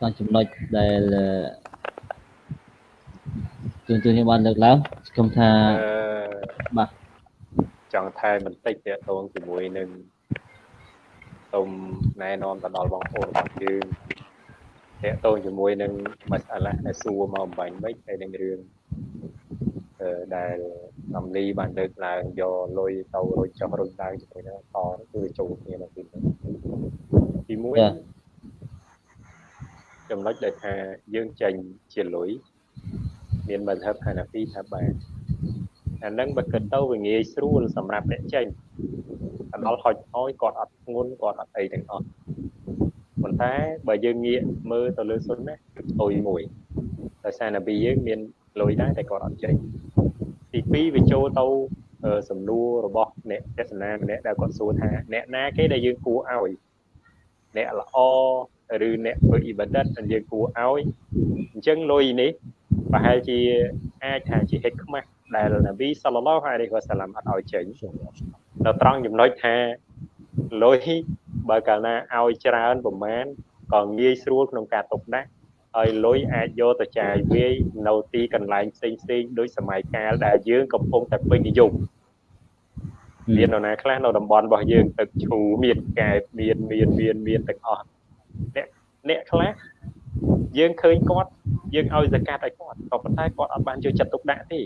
[SPEAKER 3] តាមចំណុចដែលទូទៅខ្ញុំបានលើកឡើងសង្ឃឹមថាបាទ
[SPEAKER 5] ចង់ថែមបន្តិចទាក់ទងជាមួយនឹងសូមណែនាំទៅដល់បងប្អូនរបស់យើងទាក់ទងជាមួយនឹងមិនអឡាដែលសួរមកអំបញ្ញមិញហើយនឹងរឿង ដែលសំលីបានលើកឡើងយកលុយទៅរុញចុះរុញឡើងជាមួយនឹងតគឺចូលគ្នានៅទីនេះទី1ចំណុចដែលថាយើងចេញជាលុយមានមធ្យមហានាពីថាបានអានឹងបើគិតទៅវាងាយស្រួលសម្រាប់អ្នកចេញកណ្ដោលហុចអោយគាត់អត់ធ្ងន់គាត់អត់អីទាំងអស់ប៉ុន្តែបើយើងងាកមើលទៅលើសុនណាគឺផ្ទុយមួយដោយសារនប៊ីយើងមាន លុយដែរតែគាត់អត់ចេញទី2វាចូលទៅសំណួររបស់អ្នកទេសនាម្នាក់ដែលគាត់សួរថាអ្នកណាគេដែលយើងគួរឲ្យអ្នកល្អឬអ្នកធ្វើអ៊ីបាដិតដែលយើងគួរឲ្យអញ្ចឹងលុយនេះប្រហែលជាអាចថាជាហិកខ្មាស់ដែលនប៊ីសល្លឡោះអាឡៃហ៊ីវ៉ាសាឡាំអត់ឲ្យចេញនៅត្រង់ចំណុចថាលុយបើកាលណាឲ្យច្រើនប្រមាណក៏ងាយស្រួលក្នុងការទុកដាក់ ហើយលុយអាចយកទៅចាយវាយនៅទីកន្លែងផ្សេងផ្សេងដូចសម័យកាលដែលយើងកំពុងតែពេញនិយមមាននរណាខ្លះនៅតំបន់របស់យើងទឹកឈូមានកែបមានមានមានមានទាំងអស់អ្នកអ្នកខ្លះយើងឃើញគាត់យើងឲ្យសកាត់ឲ្យគាត់ក៏ប៉ុន្តែគាត់អត់បានយកចិត្តទុកដាក់ទេ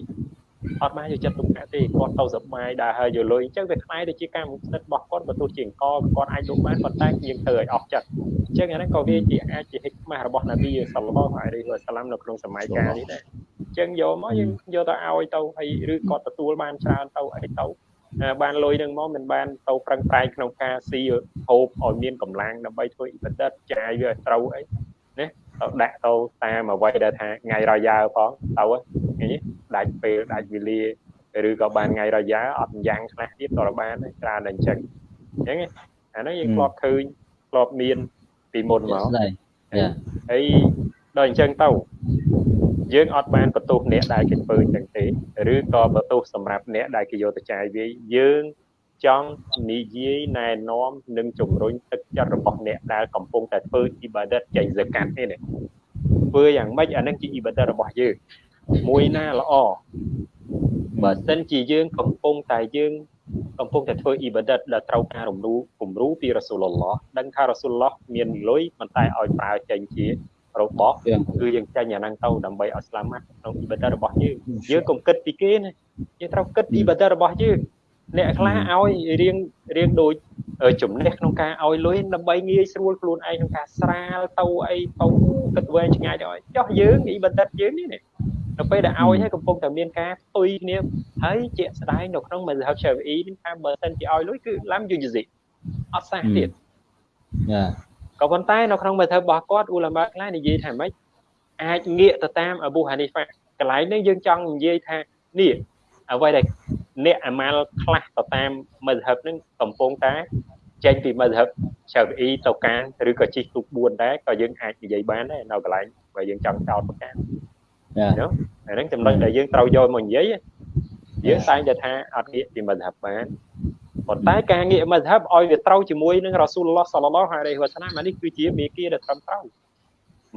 [SPEAKER 5] អត់បានយកចិត្តទុកដាក់ទេគាត់ទៅសបាយដើរហើយយកលុយអញ្ចឹងវាខ្លាយទៅជាកម្មសិទ្ធិរបស់គាត់បើទោះជាអង្គគាត់អាចលោកបានប៉ុន្តែយើងធ្វើឲ្យអស់ចិត្តអញ្ចឹងអាហ្នឹងក៏វាជាអាចជាហិកម៉ាស់របស់នប៊ីសល្លឡោះអាឡៃហ៊ីវ៉ាសាឡាំនៅក្នុងសម័យកាលនេះដែរអញ្ចឹងយកមកយើងយកទៅឲ្យទៅហើយឬគាត់ទទួលបានច្រើនទៅអីទៅបានលុយនឹងមកមិនបានទៅប្រឹងប្រែងក្នុងការស៊ីហូបឲ្យមានកម្លាំងដើម្បីធ្វើអ៊ីបាដិតចាយវាឲ្យត្រូវអី ណាទៅដាក់ទៅតាមអ្វីដែលថាថ្ងៃរយ៉ាផងទៅឃើញទេដាច់ពេលដាច់វេលាឬក៏បានថ្ងៃរយ៉ាអត់យ៉ាងខ្លះទៀតក៏បានដែរច្រើនតែអញ្ចឹងអញ្ចឹងអាហ្នឹងយើងធ្លាប់ឃើញធ្លាប់មានពីមុនមកហើយដល់អញ្ចឹងទៅយើងអត់បានបន្ទោសអ្នកដែលគេធ្វើអញ្ចឹងទេឬក៏បន្ទោសសម្រាប់អ្នកដែលគេយកទៅចាយវាយយើង ចង់និយាយណែនាំនិងជំរុញទឹកចិត្តរបស់អ្នកដែលកំពុងតែធ្វើអ៊ីបាដិតចេញសកាត់នេះធ្វើយ៉ាងម៉េចអានឹងជាអ៊ីបាដិតរបស់យើងមួយណាល្អបើសិនជាយើងកំពុងតែយើងកំពុងតែធ្វើអ៊ីបាដិតដែលត្រូវការរំលូគំរូពីរ៉ាស៊ូលឡោះដឹងថារ៉ាស៊ូលឡោះមានលុយប៉ុន្តែឲ្យប្រើចេញជារបស់គឺយើងចាញ់អាហ្នឹងទៅដើម្បីឲ្យស្លាមាត់ក្នុងអ៊ីបាដិតរបស់យើងយើងកុំគិតពីគេណាយើងត្រូវគិតអ៊ីបាដិតរបស់យើង អ្នកខ្លះឲ្យរៀងរៀងដូចចំណេះក្នុងការឲ្យលុយដើម្បីងាយស្រួលខ្លួនឯងក្នុងការស្រាលទៅអីទៅគិតវែងឆ្ងាយទៅចោះយើងអ៊ីបណ្ឌិតយើងនេះនៅពេលដែលឲ្យហើយកំពុងតែមានការផ្ទុយគ្នាហើយជាក់ស្ដែងនៅក្នុងមជ្ឈមណ្ឌល Shafi'i នេះថាបើសិនជាឲ្យលុយគឺឡាំយុយស៊ីអត់សះទៀតចាក៏ប៉ុន្តែនៅក្នុងមជ្ឈមណ្ឌលរបស់គាត់អ៊ូឡាម៉ាខ្លះនិយាយថាម៉េចអាចងាកទៅតាមអប៊ូហានីហ្វាកន្លែងនេះយើងចង់និយាយថានេះអ្វីដែល អ្នកអាម៉ាល់ខ្លះទៅតាមមជ្ឈហឹបនឹងកំពុងតែចេញពីមជ្ឈហឹបឆៅអ៊ីទៅកានឬក៏ជីកទូក4ដែរក៏យើងអាចនិយាយបានដែរនៅកន្លែងបើយើងចង់ចោតប្រកាសចា៎អាហ្នឹងចំណុចដែលយើងត្រូវយកមកនិយាយយើងតែងតែថាអត់ងាកពីមជ្ឈហឹបបានប៉ុន្តែការងាកមជ្ឈហឹបឲ្យវាត្រូវជាមួយនឹងរ៉ាស៊ូលឡោះសាឡឡោះហារីវ៉ាសាណានេះគឺជាមេគាដែលត្រឹមត្រូវ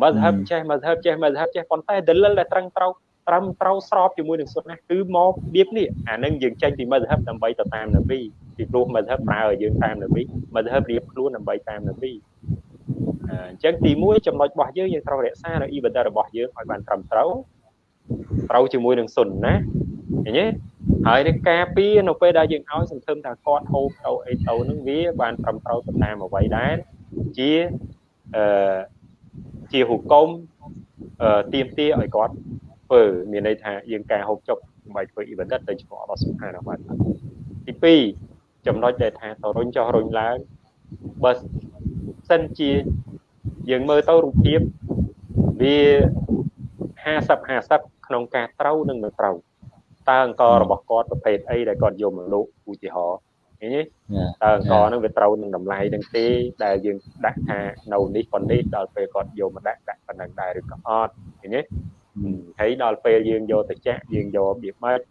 [SPEAKER 5] មជ្ឈហឹបចេះមជ្ឈហឹបចេះមជ្ឈហឹបចេះប៉ុន្តែដលិលដែលត្រឹមត្រូវ ត្រឹមត្រូវស្របជាមួយនឹងសុទ្ធណាគឺមកបៀបនេះអានឹងយើងចេញពីមជ្ឈហឹបដើម្បីទៅតាមនប៊ីពីព្រោះមជ្ឈហឹបប្រើឲ្យយើងតាមនប៊ីមជ្ឈហឹបរៀបខ្លួនដើម្បីតាមនប៊ីអញ្ចឹងទី1ចំណុចរបស់យើងយើងត្រូវរក្សានៅអ៊ីបាដារបស់យើងឲ្យបានត្រឹមត្រូវត្រូវជាមួយនឹងសុនណាឃើញទេហើយនឹងការពារនៅពេលដែលយើងឲ្យសង្ឃឹមថាគាត់ហូបទៅអីទៅនឹងវាបានត្រឹមត្រូវទៅតាមអ្វីដែរជាអឺជាហុគមអឺទៀមទាឲ្យគាត់ ធ្វើមានន័យថាយើងកែហូបចុកដើម្បីធ្វើអ៊ីវ៉ាឌិតទៅឈ្មោះអល់ឡោះស៊ុបហានវតាទី2ចំណុចដែលថាទៅរុញចុះរុញឡើងបើសិនជាយើងមើលទៅរូបភាពវា50 50ក្នុងការត្រូវនិងមិនត្រូវតើអង្គរបស់គាត់ប្រភេទអីដែលគាត់យកមកលក់ឧទាហរណ៍ឃើញទេតើអង្គហ្នឹងវាត្រូវនឹងតម្លៃនឹងទេដែលយើងដាក់ថានៅនេះប៉ុណ្នេះដល់ពេលគាត់យកមកដាក់ដាក់ប៉ុណ្ណឹងដែរឬក៏អត់ឃើញទេ ហើយដល់ពេលយើងយកទៅចាក់យើងយករបៀបម៉េច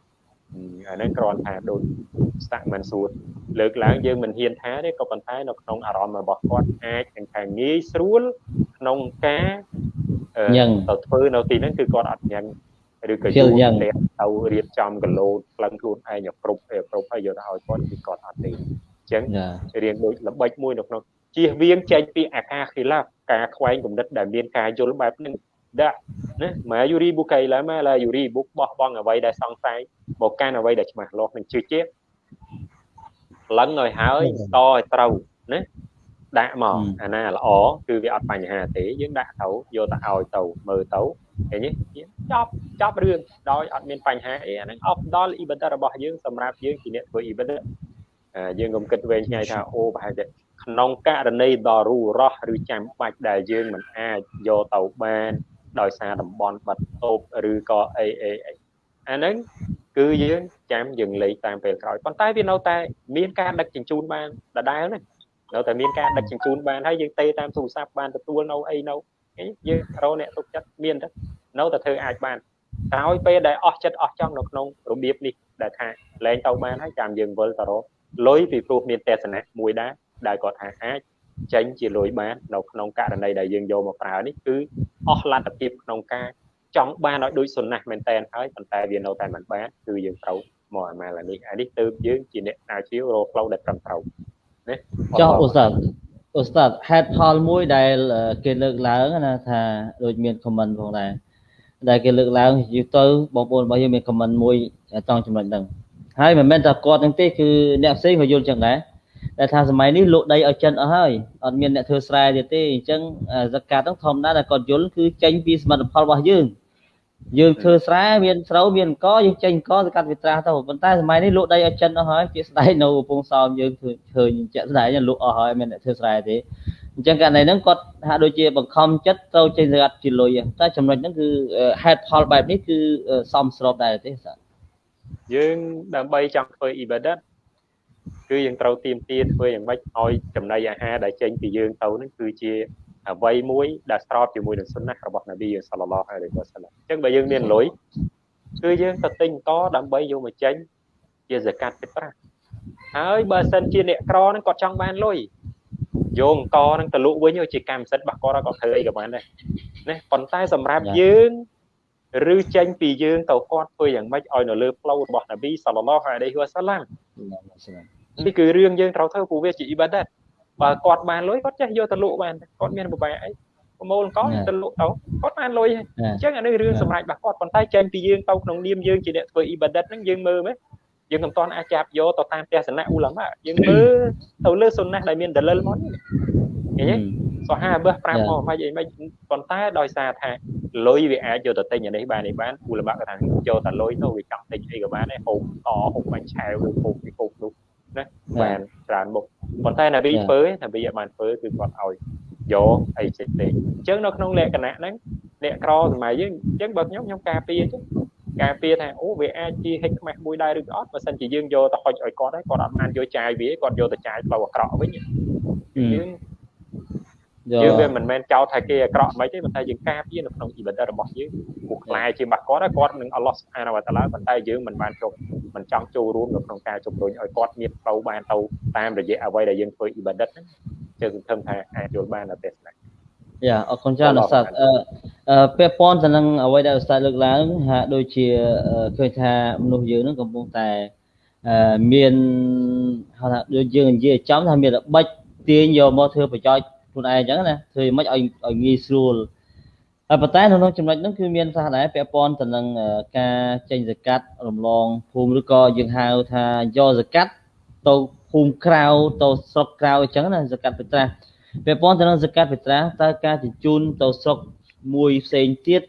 [SPEAKER 5] អាហ្នឹងគ្រាន់ថាដូចស្តាក់មិនសួរលើកឡើងយើងមិនហ៊ានថាទេក៏ប៉ុន្តែនៅក្នុងអារម្មណ៍របស់គាត់អាចនឹងថាងាយស្រួលក្នុងការទៅធ្វើនៅទីហ្នឹងគឺគាត់អត់ញ៉ាំឬក៏យល់យ៉ាងទៅរៀបចំកលោតក្លឹងខ្លួនឯងគ្រប់គ្រប់ហើយយកទៅឲ្យគាត់គឺគាត់អត់ទេអញ្ចឹងរៀងដូចល្បិចមួយនៅក្នុងជៀសវាងចេញពីអាការខិលាការខ្វែងគំនិតដែលមានការយល់បែបហ្នឹង ដាក់ណាមកយូរីបុកៃឡាមកឡាយូរីបុកបោះបង់អ្វីដែលសង្ស័យមកកាន់អ្វីដែលច្បាស់លាស់នឹងជឿជាក់លឹងឲ្យហើយតឲ្យត្រូវណាដាក់មកអាណាល្អគឺវាអត់បញ្ហាទេយើងដាក់ទៅយកទៅឲ្យទៅមើលទៅឃើញទេចប់ចប់រឿងដោយអត់មានបញ្ហាអីអាហ្នឹងអបដល់អ៊ីបដរបស់យើងសម្រាប់យើងជាអ្នកធ្វើអ៊ីបដយើងកុំគិតវែងឆ្ងាយថាអូប្រហែលជាក្នុងករណីដ៏រੂរោះឬចាំបាច់ដែលយើងមិនអាចយកទៅបាន ដោយសារតំបន់បាត់តូបឬក៏អីអីអីអាហ្នឹងគឺយើងចាំយើងលេខតាមពេលក្រោយប៉ុន្តែវានៅតែមានការដឹកជញ្ជូនបានដដែលណានៅតែមានការដឹកជញ្ជូនបានហើយយើងទេតាមទូរស័ព្ទបានទទួលនៅអីនៅយើងរកអ្នកទុកចិត្តមានទៅនៅតែធ្វើអាចបានក្រោយពេលដែលអស់ចិត្តអស់ចង់នៅក្នុងរបៀបនេះដែលថាលែងទៅបានហើយចាំយើងវិលទៅរកលុយពីព្រោះមានទេសនៈមួយដែរដែលគាត់ថាអាច ចេញជាលុយបាននៅក្នុងករណីដែលយើងយកមកប្រើនេះគឺអស់លទ្ធភាពក្នុងការចង់បានឲ្យដូចសុណាស់មែនតែនហើយប៉ុន្តែវានៅតែមិនបានគឺយើងត្រូវមកអាម៉ាល់នេះអានេះទើបយើងជាអ្នកស្រាវជ្រាវរកផ្លូវដែលត្រឹមត្រូវ
[SPEAKER 3] ណាចុះអូស្តាតអូស្តាតហេតុផលមួយដែលគេលើកឡើងណាថាដូចមាន comment ផងដែរដែលគេលើកឡើងយូរទៅបងប្អូនរបស់យើងមាន comment មួយត្រង់ចំណុចហ្នឹងហើយមិនមែនតែគាត់ហ្នឹងទេគឺអ្នកផ្សេងក៏យល់ចឹងដែរ តែថាសម័យនេះលក់ដីឲ្យចិនអស់ហើយអត់មានអ្នកធ្វើស្រែទៀតទេអញ្ចឹងសកាត់ហ្នឹងធម្មតាដែលគាត់យល់គឺចេញពីសមិទ្ធផលរបស់យើងយើងធ្វើស្រែមានស្រូវមានអង្គយើងចេញអង្គទៅកាត់វិត្រាស់ទៅប៉ុន្តែសម័យនេះលក់ដីឲ្យចិនអស់ហើយជាស្ដែងនៅកំពង់សោមយើងឃើញជាក់ស្ដែងលក់អស់ហើយមានអ្នកធ្វើស្រែទេអអញ្ចឹងករណីហ្នឹងគាត់ហាក់ដូចជាបង្ខំចិត្តត្រូវចេញសកាត់ជាលុយតែចំណុចហ្នឹងគឺហេតុផលបែបនេះគឺសមស្របដែរទេសា
[SPEAKER 5] យើងដើម្បីចង់ធ្វើ ibadat គឺយើងត្រូវទៀមទាធ្វើយ៉ាងម៉េចឲ្យចំណីអាហារដែលចេញពីយើងទៅហ្នឹងគឺជាអ្វីមួយដែលស្របជាមួយនឹងសុនណះរបស់នប៊ីយើងសល្លឡោះអាឡៃហ៊ីវ៉ាសល្លាមអញ្ចឹងបើយើងមានលុយគឺយើងទៅទិញតដើម្បីយកមកចេញជាសកាត់ពីប្រាស់ហើយបើសិនជាអ្នកក្រហ្នឹងគាត់ចង់បានលុយយកអង្គហ្នឹងទៅលក់វិញជាកម្មសិទ្ធិរបស់គាត់គាត់ធ្វើអីក៏បានដែរណាប៉ុន្តែសម្រាប់យើងឬចេញពីយើងទៅគាត់ធ្វើយ៉ាងម៉េចឲ្យនៅលើផ្លូវរបស់នប៊ីសល្លឡោះអាឡៃហ៊ីវ៉ាសឡាម នេះគឺរឿងយើងត្រូវធ្វើព្រោះវាជាអ៊ីបាដាតបើគាត់បានលុយគាត់ចេះយកទៅលក់បានគាត់មានបបែអីប្រមូលអង្គទៅលក់ទៅគាត់បានលុយអញ្ចឹងអានេះរឿងសម្រាប់របស់គាត់ប៉ុន្តែចេញពីយើងទៅក្នុងនាមយើងជាអ្នកធ្វើអ៊ីបាដាតហ្នឹងយើងមើលមើលយើងមិនទាន់អាចចាប់យកទៅតាមទស្សនៈអ៊ូឡាម៉ាយើងមើលទៅលើសុនណះដែលមានដលិលមកនេះឃើញទេសូហាបះប្រាប់មកមិនអីមិនប៉ុន្តែដោយសារថាលុយវាអាចយកទៅទិញអានេះបាននេះបានអ៊ូឡាម៉ាគាត់ថាយកតែលុយទៅវាចង់ទិញអីក៏បានដែរហូបតហូបបាញ់ឆាវឬហូបពីហូបនោះ ណាបានច្រើនមុខប៉ុន្តែណាប៊ីធ្វើណាប៊ីអត់បានធ្វើគឺគាត់ឲ្យយកអីចេះទេអញ្ចឹងនៅក្នុងលក្ខណៈហ្នឹងអ្នកក្រសម័យយើងអញ្ចឹងបើខ្ញុំខ្ញុំការពារអញ្ចឹងការពារថាអូវាអាចជាហិចខ្មាស់មួយដែរឬក៏អត់បើសិនជាយើងយកទៅហុចឲ្យគាត់ហើយគាត់អត់បានយកចាយវាគាត់យកទៅចាយផ្លូវអាក្រក់វិញយើង យើងវាមិនមែនចោទថាគេអាក្រក់មិនទេប៉ុន្តែយើងការពារនៅក្នុងអ៊ីបាដារបស់យើងពួកខ្លាយជារបស់គាត់គាត់នឹងអល់ឡោះសុបហានវតាឡាប៉ុន្តែយើងមិនបានជប់មិនចង់ចូលរួមនៅក្នុងការជំរុញឲ្យគាត់មានផ្លូវបានទៅតាមរយៈអ្វីដែលយើងធ្វើអ៊ីបាដាហ្នឹងជឿសង្ឃឹមថាអាចយល់បាននៅទេសនា
[SPEAKER 3] យ៉ាអរគុណច្រើនឧស្សាហ៍អឺពាក់ព័ន្ធទៅនឹងអ្វីដែលឧស្សាហ៍លើកឡើងហាក់ដូចជាឃើញថាមនុស្សយើងនឹងកំពុងតែមានហៅថាដូចយើងនិយាយចំថាមានរបិចទាញយកមកធ្វើប្រយោជន៍ ខ្លួនឯងអញ្ចឹងណាធ្វើមិនឲ្យឲ្យងាយស្រួលហើយប៉ុន្តែនៅក្នុងចំណុចហ្នឹងគឺមានថាដែរពាក់ព័ន្ធទៅនឹងការចេញសកាត់រំលងភូមិឬក៏យើងហៅថាយកសកាត់ទៅភូមិក្រៅទៅស្រុកក្រៅអញ្ចឹងណាសកាត់ពេត្រាស់ពាក់ព័ន្ធទៅនឹងសកាត់ពេត្រាស់តើការជញ្ជូនទៅស្រុកមួយផ្សេងទៀត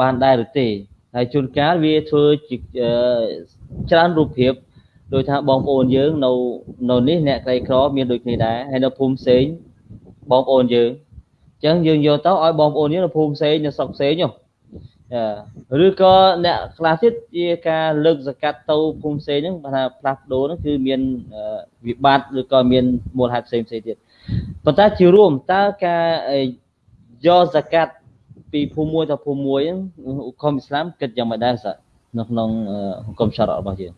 [SPEAKER 3] បានដែរឬទេហើយជួនកាលវាធ្វើជាច្រើនរូបភាពដោយថាបងប្អូនយើងនៅនៅនេះអ្នកក្រីក្រមានដូចគ្នាដែរហើយនៅភូមិផ្សេង បងប្អូនយើងអញ្ចឹងយើងយកទៅឲ្យបងប្អូនយើងនៅភូមិផ្សេងនៅស្រុកផ្សេងនោះឬក៏អ្នកខ្លះទៀតជាការលើកសកាត់ទៅភូមិផ្សេងហ្នឹងថាផ្លាស់ប្ដូរហ្នឹងគឺមានវិបត្តិឬក៏មានមូលហេតុផ្សេងផ្សេងទៀតប៉ុន្តែជារួមតើការយកសកាត់ពីភូមិមួយទៅភូមិមួយហ្នឹងឧគមអ៊ីស្លាមគិតយ៉ាងម៉េចដែរសានៅក្នុងហុគមឆារ៉របស់យើង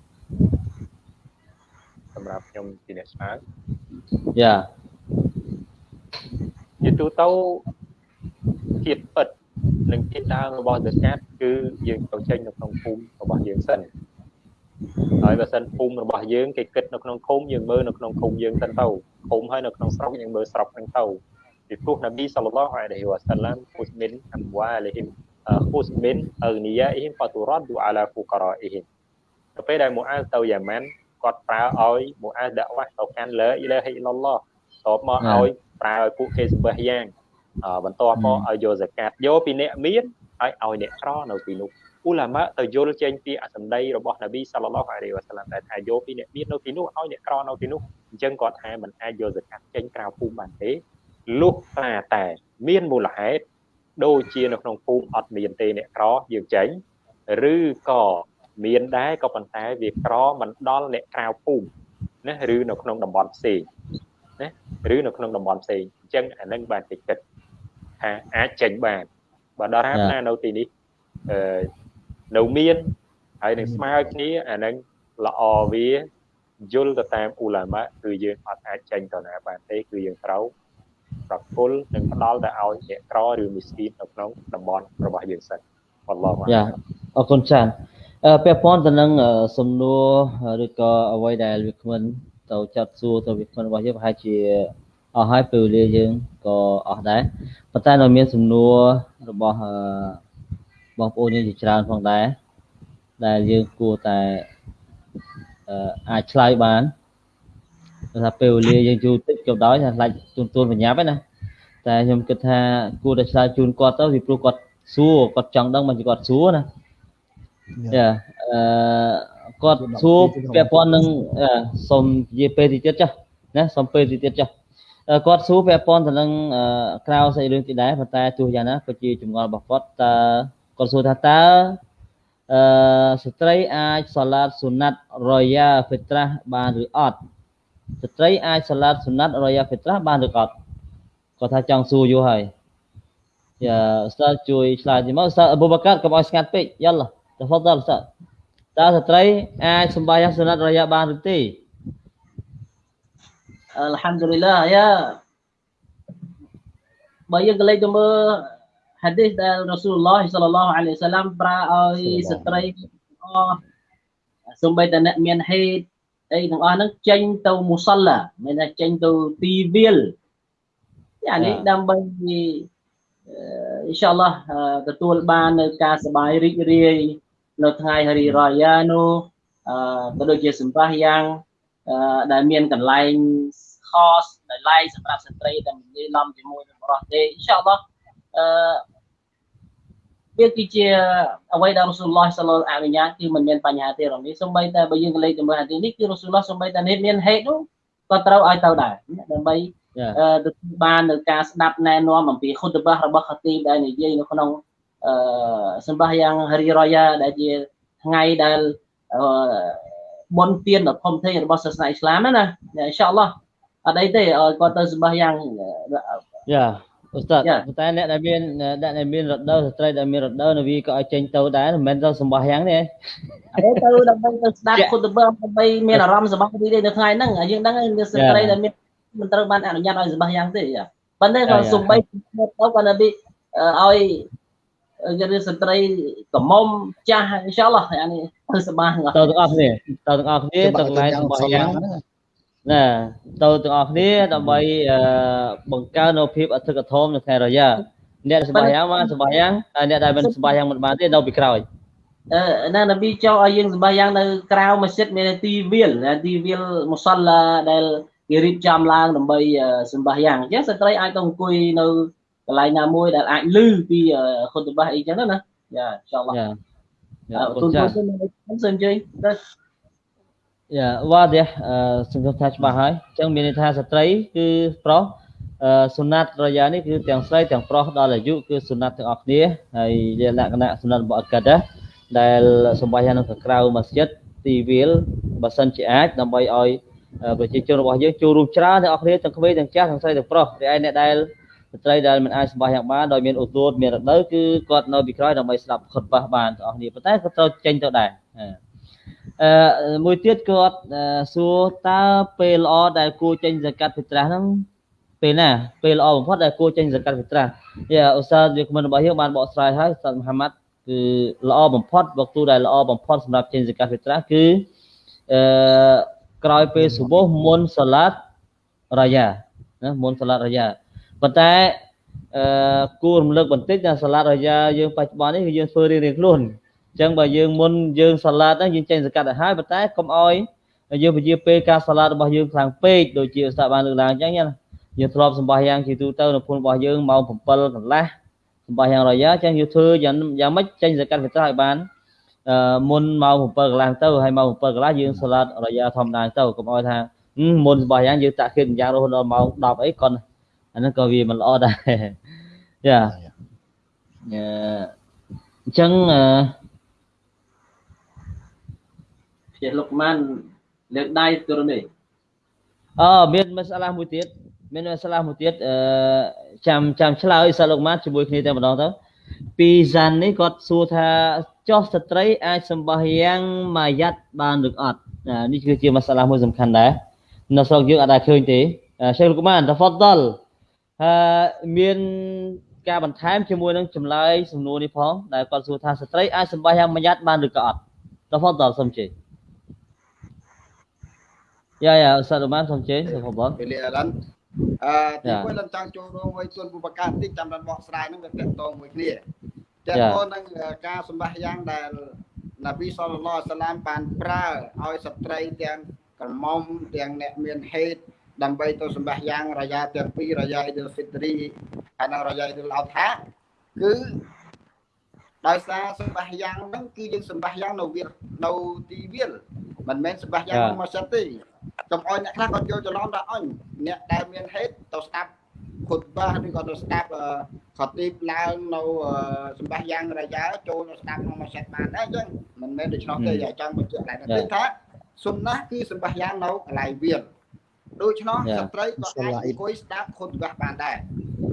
[SPEAKER 5] សម្រាប់ខ្ញុំជាអ្នកឆ្លើយ
[SPEAKER 3] យ៉ា
[SPEAKER 5] ជាទូទៅជាតិពិតនិងជាតិដើមរបស់សកាត់គឺយើងទៅចេញនៅក្នុងភូមិរបស់យើងសិនហើយបើសិនភូមិរបស់យើងគេគិតនៅក្នុងឃុំយើងមើលនៅក្នុងឃុំយើងសិនទៅឃុំហើយនៅក្នុងស្រុកយើងមើលស្រុកហ្នឹងទៅពីព្រោះនប៊ីសល្លឡោះអាឡៃហ៊ីវ៉ាសាឡាមហ៊ូសមីនអាំវ៉ាលីហ៊ីមហ៊ូសមីនអឺនីយ៉ាអ៊ីហ៊ីមហ្វាទូរ៉ាឌូអាឡាហ្វូការ៉ាអ៊ីហ៊ីមទៅពេលដែលមូអាសទៅយ៉ាម៉ាន់គាត់ប្រើឲ្យមូអាសដាក់វ៉ាស់ទៅកាន់លើអ៊ីឡាហ៊ីអ៊ីឡឡោះតបមកឲ្យ ប្រើឲ្យពួកគេសម្បះយ៉ាងបន្ទាប់មកឲ្យយកសកាត់យកពីអ្នកមានហើយឲ្យអ្នកក្រនៅទីនោះអ៊ូឡាម៉ាទៅយល់ចេញពីអសម្ដីរបស់នប៊ីសល្លឡោះអាឡៃវ៉ាសាឡាមដែលថាយកពីអ្នកមាននៅទីនោះឲ្យអ្នកក្រនៅទីនោះអញ្ចឹងគាត់ថាមិនអាចយកសកាត់ចេញក្រៅភូមិបានទេលុះត្រាតែមានមូលហេតុដូចជានៅក្នុងភូមិអត់មានទេអ្នកក្រយើងចេញឬក៏មានដែរក៏ប៉ុន្តែវាក្រមិនដល់អ្នកក្រៅភូមិណាឬនៅក្នុងតំបន់ផ្សេង ណាឬនៅក្នុងតំបន់ផ្សេងអញ្ចឹងអានឹងបានគេគិតថាអាចចេញបានបើដល់ហើយណានៅទីនេះអឺនៅមានហើយនឹងស្មើគ្នាអានឹងល្អវាយល់ទៅតាមអ៊ូឡាម៉ាគឺយើងអត់អាចចេញទៅណាបានទេគឺយើងត្រូវប្រគល់និងផ្ដល់ទៅឲ្យអ្នកក្រឬមីស្គីននៅក្នុងតំបន់របស់យើងសិនអល់ឡោះ
[SPEAKER 3] យ៉ាអរគុណច្រើនពាក់ព័ន្ធទៅនឹងសំណួរឬក៏អ្វីដែលវាគ្មិន ទៅចាត់សួរទៅវាគ្មិនរបស់យើងប្រហែលជាអស់ហើយពេលវេលាយើងក៏អស់ដែរប៉ុន្តែនៅមានសំណួររបស់បងប្អូនយើងជាច្រើនផងដែរដែលយើងគួរតែអាចឆ្លើយបានថាពេលវេលាយើងយូរតិចក៏ដោយថាខ្លាចទូនទូនបញ្ញាប់ណាតែខ្ញុំគិតថាគួរតែឆ្លើយជូនគាត់ទៅពីព្រោះគាត់សួរគាត់ចង់ដឹងមិនគាត់សួរណាយ៉ាអឺ គាត់សួរពាក់ព័ន្ធនឹងសូមនិយាយពេលទីទៀតចាស់ណាសូមពេលទីទៀតចាស់គាត់សួរពាក់ព័ន្ធទៅនឹងក្រៅស្អីរឿងទីដែរប៉ុន្តែទោះយ៉ាងណាក៏ជាចម្ងល់របស់គាត់តើគាត់សួរថាតើអឺស្ត្រីអាចសាឡាតសុណាត់រយ៉ាហ្វីត្រាស់បានឬអត់ស្ត្រីអាចសាឡាតសុណាត់រយ៉ាហ្វីត្រាស់បានឬអត់គាត់ថាចង់សួរយូរហើយយ៉ាឧស្សាហ៍ជួយឆ្លើយទីមកឧស្សាហ៍អបូបកាត់កុំឲ្យស្ងាត់ពេកយ៉ាល់តហ្វដលឧស្សាហ៍ តើស្ត្រីអាចសម្បាយ៉ាងសុណាត់រយ៉ាបានឬទេ
[SPEAKER 6] Alhamdulillah ya បើយើងក៏លេចទៅមើល hadis ដែល Rasulullah sallallahu alaihi wasallam ប្រើឲ្យស្ត្រីអសំបីតែអ្នកមានហេតុអីទាំងអស់ហ្នឹងចេញទៅមូសឡាមានថាចេញទៅទីវាលយ៉ាងនេះដើម្បីអ៊ីនសាអល់ឡោះទទួលបាននៅការសบายរីករាយ នៅថ្ងៃហារីរ៉ាយ៉ានោះអឺក៏ដូចជាសម្រាប់យ៉ាងដែលមានកន្លែង khos ដែលឡែកសម្រាប់ស្ត្រីដែលមិនលាយឡំជាមួយនឹងបរិសទេអ៊ីនសាអល់ឡោះអឺវាគឺជាអ្វីដែលរ៉ូស៊ូលឡោះសាឡអនុញ្ញាតគឺមិនមានបញ្ហាទេរំនេះសំបីតែបើយើងលេខទៅមើលអាទីនេះគឺរ៉ូស៊ូលឡោះសំបីតែនេះមានហេតុនោះក៏ត្រូវឲ្យទៅដែរដើម្បីទទួលបាននៅការស្ដាប់ណែនាំអំពីខុតបាសរបស់ខាទីបដែលនិយាយនៅក្នុងអឺ សម្បះយ៉ាងរីរយ៉ាដែលជាថ្ងៃដែលបុណ្យទានដ៏ធំធេងរបស់សាសនាអ៊ីស្លាមណាអ៊ីនសាអល់ឡោះអត់អីទេឲ្យគាត់ទៅសម្បះយ៉ាង
[SPEAKER 3] យ៉ាឧស្សាហ៍តែអ្នកដែលមានអ្នកដែលមានរដូវស្ត្រីដែលមានរដូវនៅវាក៏ឲ្យចេញទៅដែរមិនមែនទៅសម្បះយ៉ាងទេ
[SPEAKER 6] អីទៅដើម្បីទៅស្ដាប់គុណបដើម្បីមានអារម្មណ៍សប្បាយរីករាយនៅថ្ងៃហ្នឹងយើងដឹងមានស្ត្រីដែលមានមិនត្រូវបានអនុញ្ញាតឲ្យសម្បះយ៉ាងទេប៉ុន្តែក៏សំបីទៅគាត់ទៅឲ្យ យើងស្ត្រីកមុំចាស់អ៊ីនសាអល់ឡោះអានេះទៅសប្បាយ
[SPEAKER 3] ទៅទាំងអស់គ្នាទៅទាំងអស់គ្នាទៅកន្លែងសម្បះយ៉ាងណាទៅទាំងអស់គ្នាដើម្បីបង្កើននូវភាពអធិកធមនៅខែរយ៉ាអ្នកសម្បាយ៉ាងបានសម្បាយ៉ាងហើយអ្នកដែលមិនសម្បាយ៉ាងមិនបានទេនៅពីក្រោយ
[SPEAKER 6] អឺណានប៊ីចោឲ្យយើងសម្បាយ៉ាងនៅក្រៅម៉ាស៊ីតមានទីវាលទីវាលមូសាឡាដែលគេរៀបចំឡើងដើម្បីសម្បាយ៉ាងអញ្ចឹងស្ត្រីអាចទៅអង្គុយនៅ កន្លែងណាមួយដែលអាចលឺពីខុតបាសអីចឹងណាយ៉ាចង់បាទយ៉ាទូនទូនសូមអញ្ជើញទៅ
[SPEAKER 3] យ៉ាវ៉ាទេសង្ឃឹមថាច្បាស់ហើយអញ្ចឹងមានន័យថាស្ត្រីគឺប្រុសសុណាត់រយ៉ានេះគឺទាំងស្រីទាំងប្រុសដល់អាយុគឺសុណាត់ទាំងអស់គ្នាហើយជាលក្ខណៈសុណាត់របស់អកាដាដែលសម្បាយ៉ាងនៅក្រៅម៉ាស្ជីតទីវាលបើសិនជាអាចដើម្បីឲ្យប្រជាជនរបស់យើងចូលរួមច្រើនទាំងអស់គ្នាទាំងក្មេងទាំងចាស់ទាំងស្រីទាំងប្រុសរីឯអ្នកដែល ស្ត្រីដែលមិនអាចសម្បាយ៉ាងបានដោយមានឧទោតមានរដូវគឺគាត់នៅពីក្រោយដើម្បីស្ដាប់ខុតបាសបានទាំងអស់គ្នាប៉ុន្តែក៏ត្រូវចេញទៅដែរអឺមួយទៀតគាត់សួរតើពេលល្អដែលគួរចេញសកាត់ពិត្រាស់ហ្នឹងពេលណាពេលល្អបំផុតដែលគួរចេញសកាត់ពិត្រាស់យ៉ាឧស្សាហ៍វាគ្មិនរបស់យើងបានបកស្រាយហើយស្តាត់មហាម៉ាត់គឺល្អបំផុតវកទូដែលល្អបំផុតសម្រាប់ចេញសកាត់ពិត្រាស់គឺអឺក្រោយពេលសុបោះមុនសាឡាតរាយ៉ាណាមុនសាឡាតរាយ៉ា ប៉ុន្តែអឺគួររំលឹកបន្តិចថាសាឡាតរាយ៉ាយើងបច្ចុប្បន្ននេះគឺយើងធ្វើរៀងៗខ្លួនអញ្ចឹងបើយើងមុនយើងសាឡាតហ្នឹងយើងចេញសកាត់ទៅហើយប៉ុន្តែកុំអោយយើងពជាពេលការសាឡាតរបស់យើងខ្លាំងពេកដូចជាឧស្សាហ៍បានលើកឡើងអញ្ចឹងណាយើងធ្លាប់សម្បាយ៉ាងជាទូទៅនៅភូមិរបស់យើងម៉ោង7កន្លះសម្បាយ៉ាងរយ៉ាអញ្ចឹងយើងធ្វើយ៉ាងយ៉ាងម៉េចចេញសកាត់វិត្រាឲ្យបានអឺមុនម៉ោង7កន្លះទៅហើយម៉ោង7កន្លះយើងសាឡាតរយ៉ាធម្មតាទៅកុំអោយថាមុនសម្បាយ៉ាងយើងតាក់គិតយ៉ាងរហូតដល់ម៉ោង10អីក៏ អាហ្នឹងក៏វាមិនល្អដែរយ៉ាអញ្ចឹងអឺ
[SPEAKER 6] ជាលោកម៉ានលើកដៃទូរនេះ
[SPEAKER 3] អូមានមសាឡាមួយទៀតមានមសាឡាមួយទៀតអឺចាំចាំឆ្លើយសាលោកម៉ានជាមួយគ្នាតែម្ដងទៅពីសាននេះគាត់សួរថាចោះស្ត្រីអាចសម្បះយ៉ាងម៉ាយ៉ាត់បានឬអត់នេះគឺជាមសាឡាមួយសំខាន់ដែរនៅស្រុកយើងអត់ដែលឃើញទេឆេខលោ កម៉ានតហ្វដលហើយមានការបន្ថែមជាមួយនឹងចម្លើយសំណួរនេះផងដែលគាត់សួរថាស្ត្រីអាចសម្បះយ៉ាងម៉ាយ៉ាត់បានឬក៏អត់តហ្វដលសូមជេ Ya ya Ustaz Uman សូមជើញសូម
[SPEAKER 4] ខបពេលអរ៉ាន់អឺទីមួយឡើងចង់ចូលរួមមួយទួនពុបកាតិចចាំដល់បកស្រាយហ្នឹងវាតកតងមួយគ្នាតកតងនឹងការសម្បះយ៉ាងដែលនប៊ីសល្លឡោះសាឡាមបានប្រើឲ្យស្ត្រីទាំងក្រមុំទាំងអ្នកមានហេតុ ដើម្បីទៅសម្បះយ៉ាងរយ៉ាទាំងពីររយ៉ាអ៊ីឌុលហ្វីត្រីហើយនិងរយ៉ាអ៊ីឌុលអោថាគឺដោយសារសម្បះយ៉ាងហ្នឹងគឺយើងសម្បះយ៉ាងនៅវានៅទីវាលមិនមែនសម្បះយ៉ាងមកសិតទេកុំអោយអ្នកខ្លះគាត់យល់ច្រឡំថាអញអ្នកដែលមានហេតុទៅស្ដាប់ខុតបាឬក៏ទៅស្ដាប់ខទីបឡើងនៅសម្បះយ៉ាងរយ៉ាចូលទៅស្ដាប់ក្នុងមួយសិតបានដែរអញ្ចឹងមិនមែនដូច្នោះទេចង់បញ្ជាក់ឡើងទេថាសុនណាគឺសម្បះយ៉ាងនៅកន្លែងវាល ដូច្នោះស្ត្រីក៏អាចអង្គុយស្ដាប់ខុតបាបានដែរ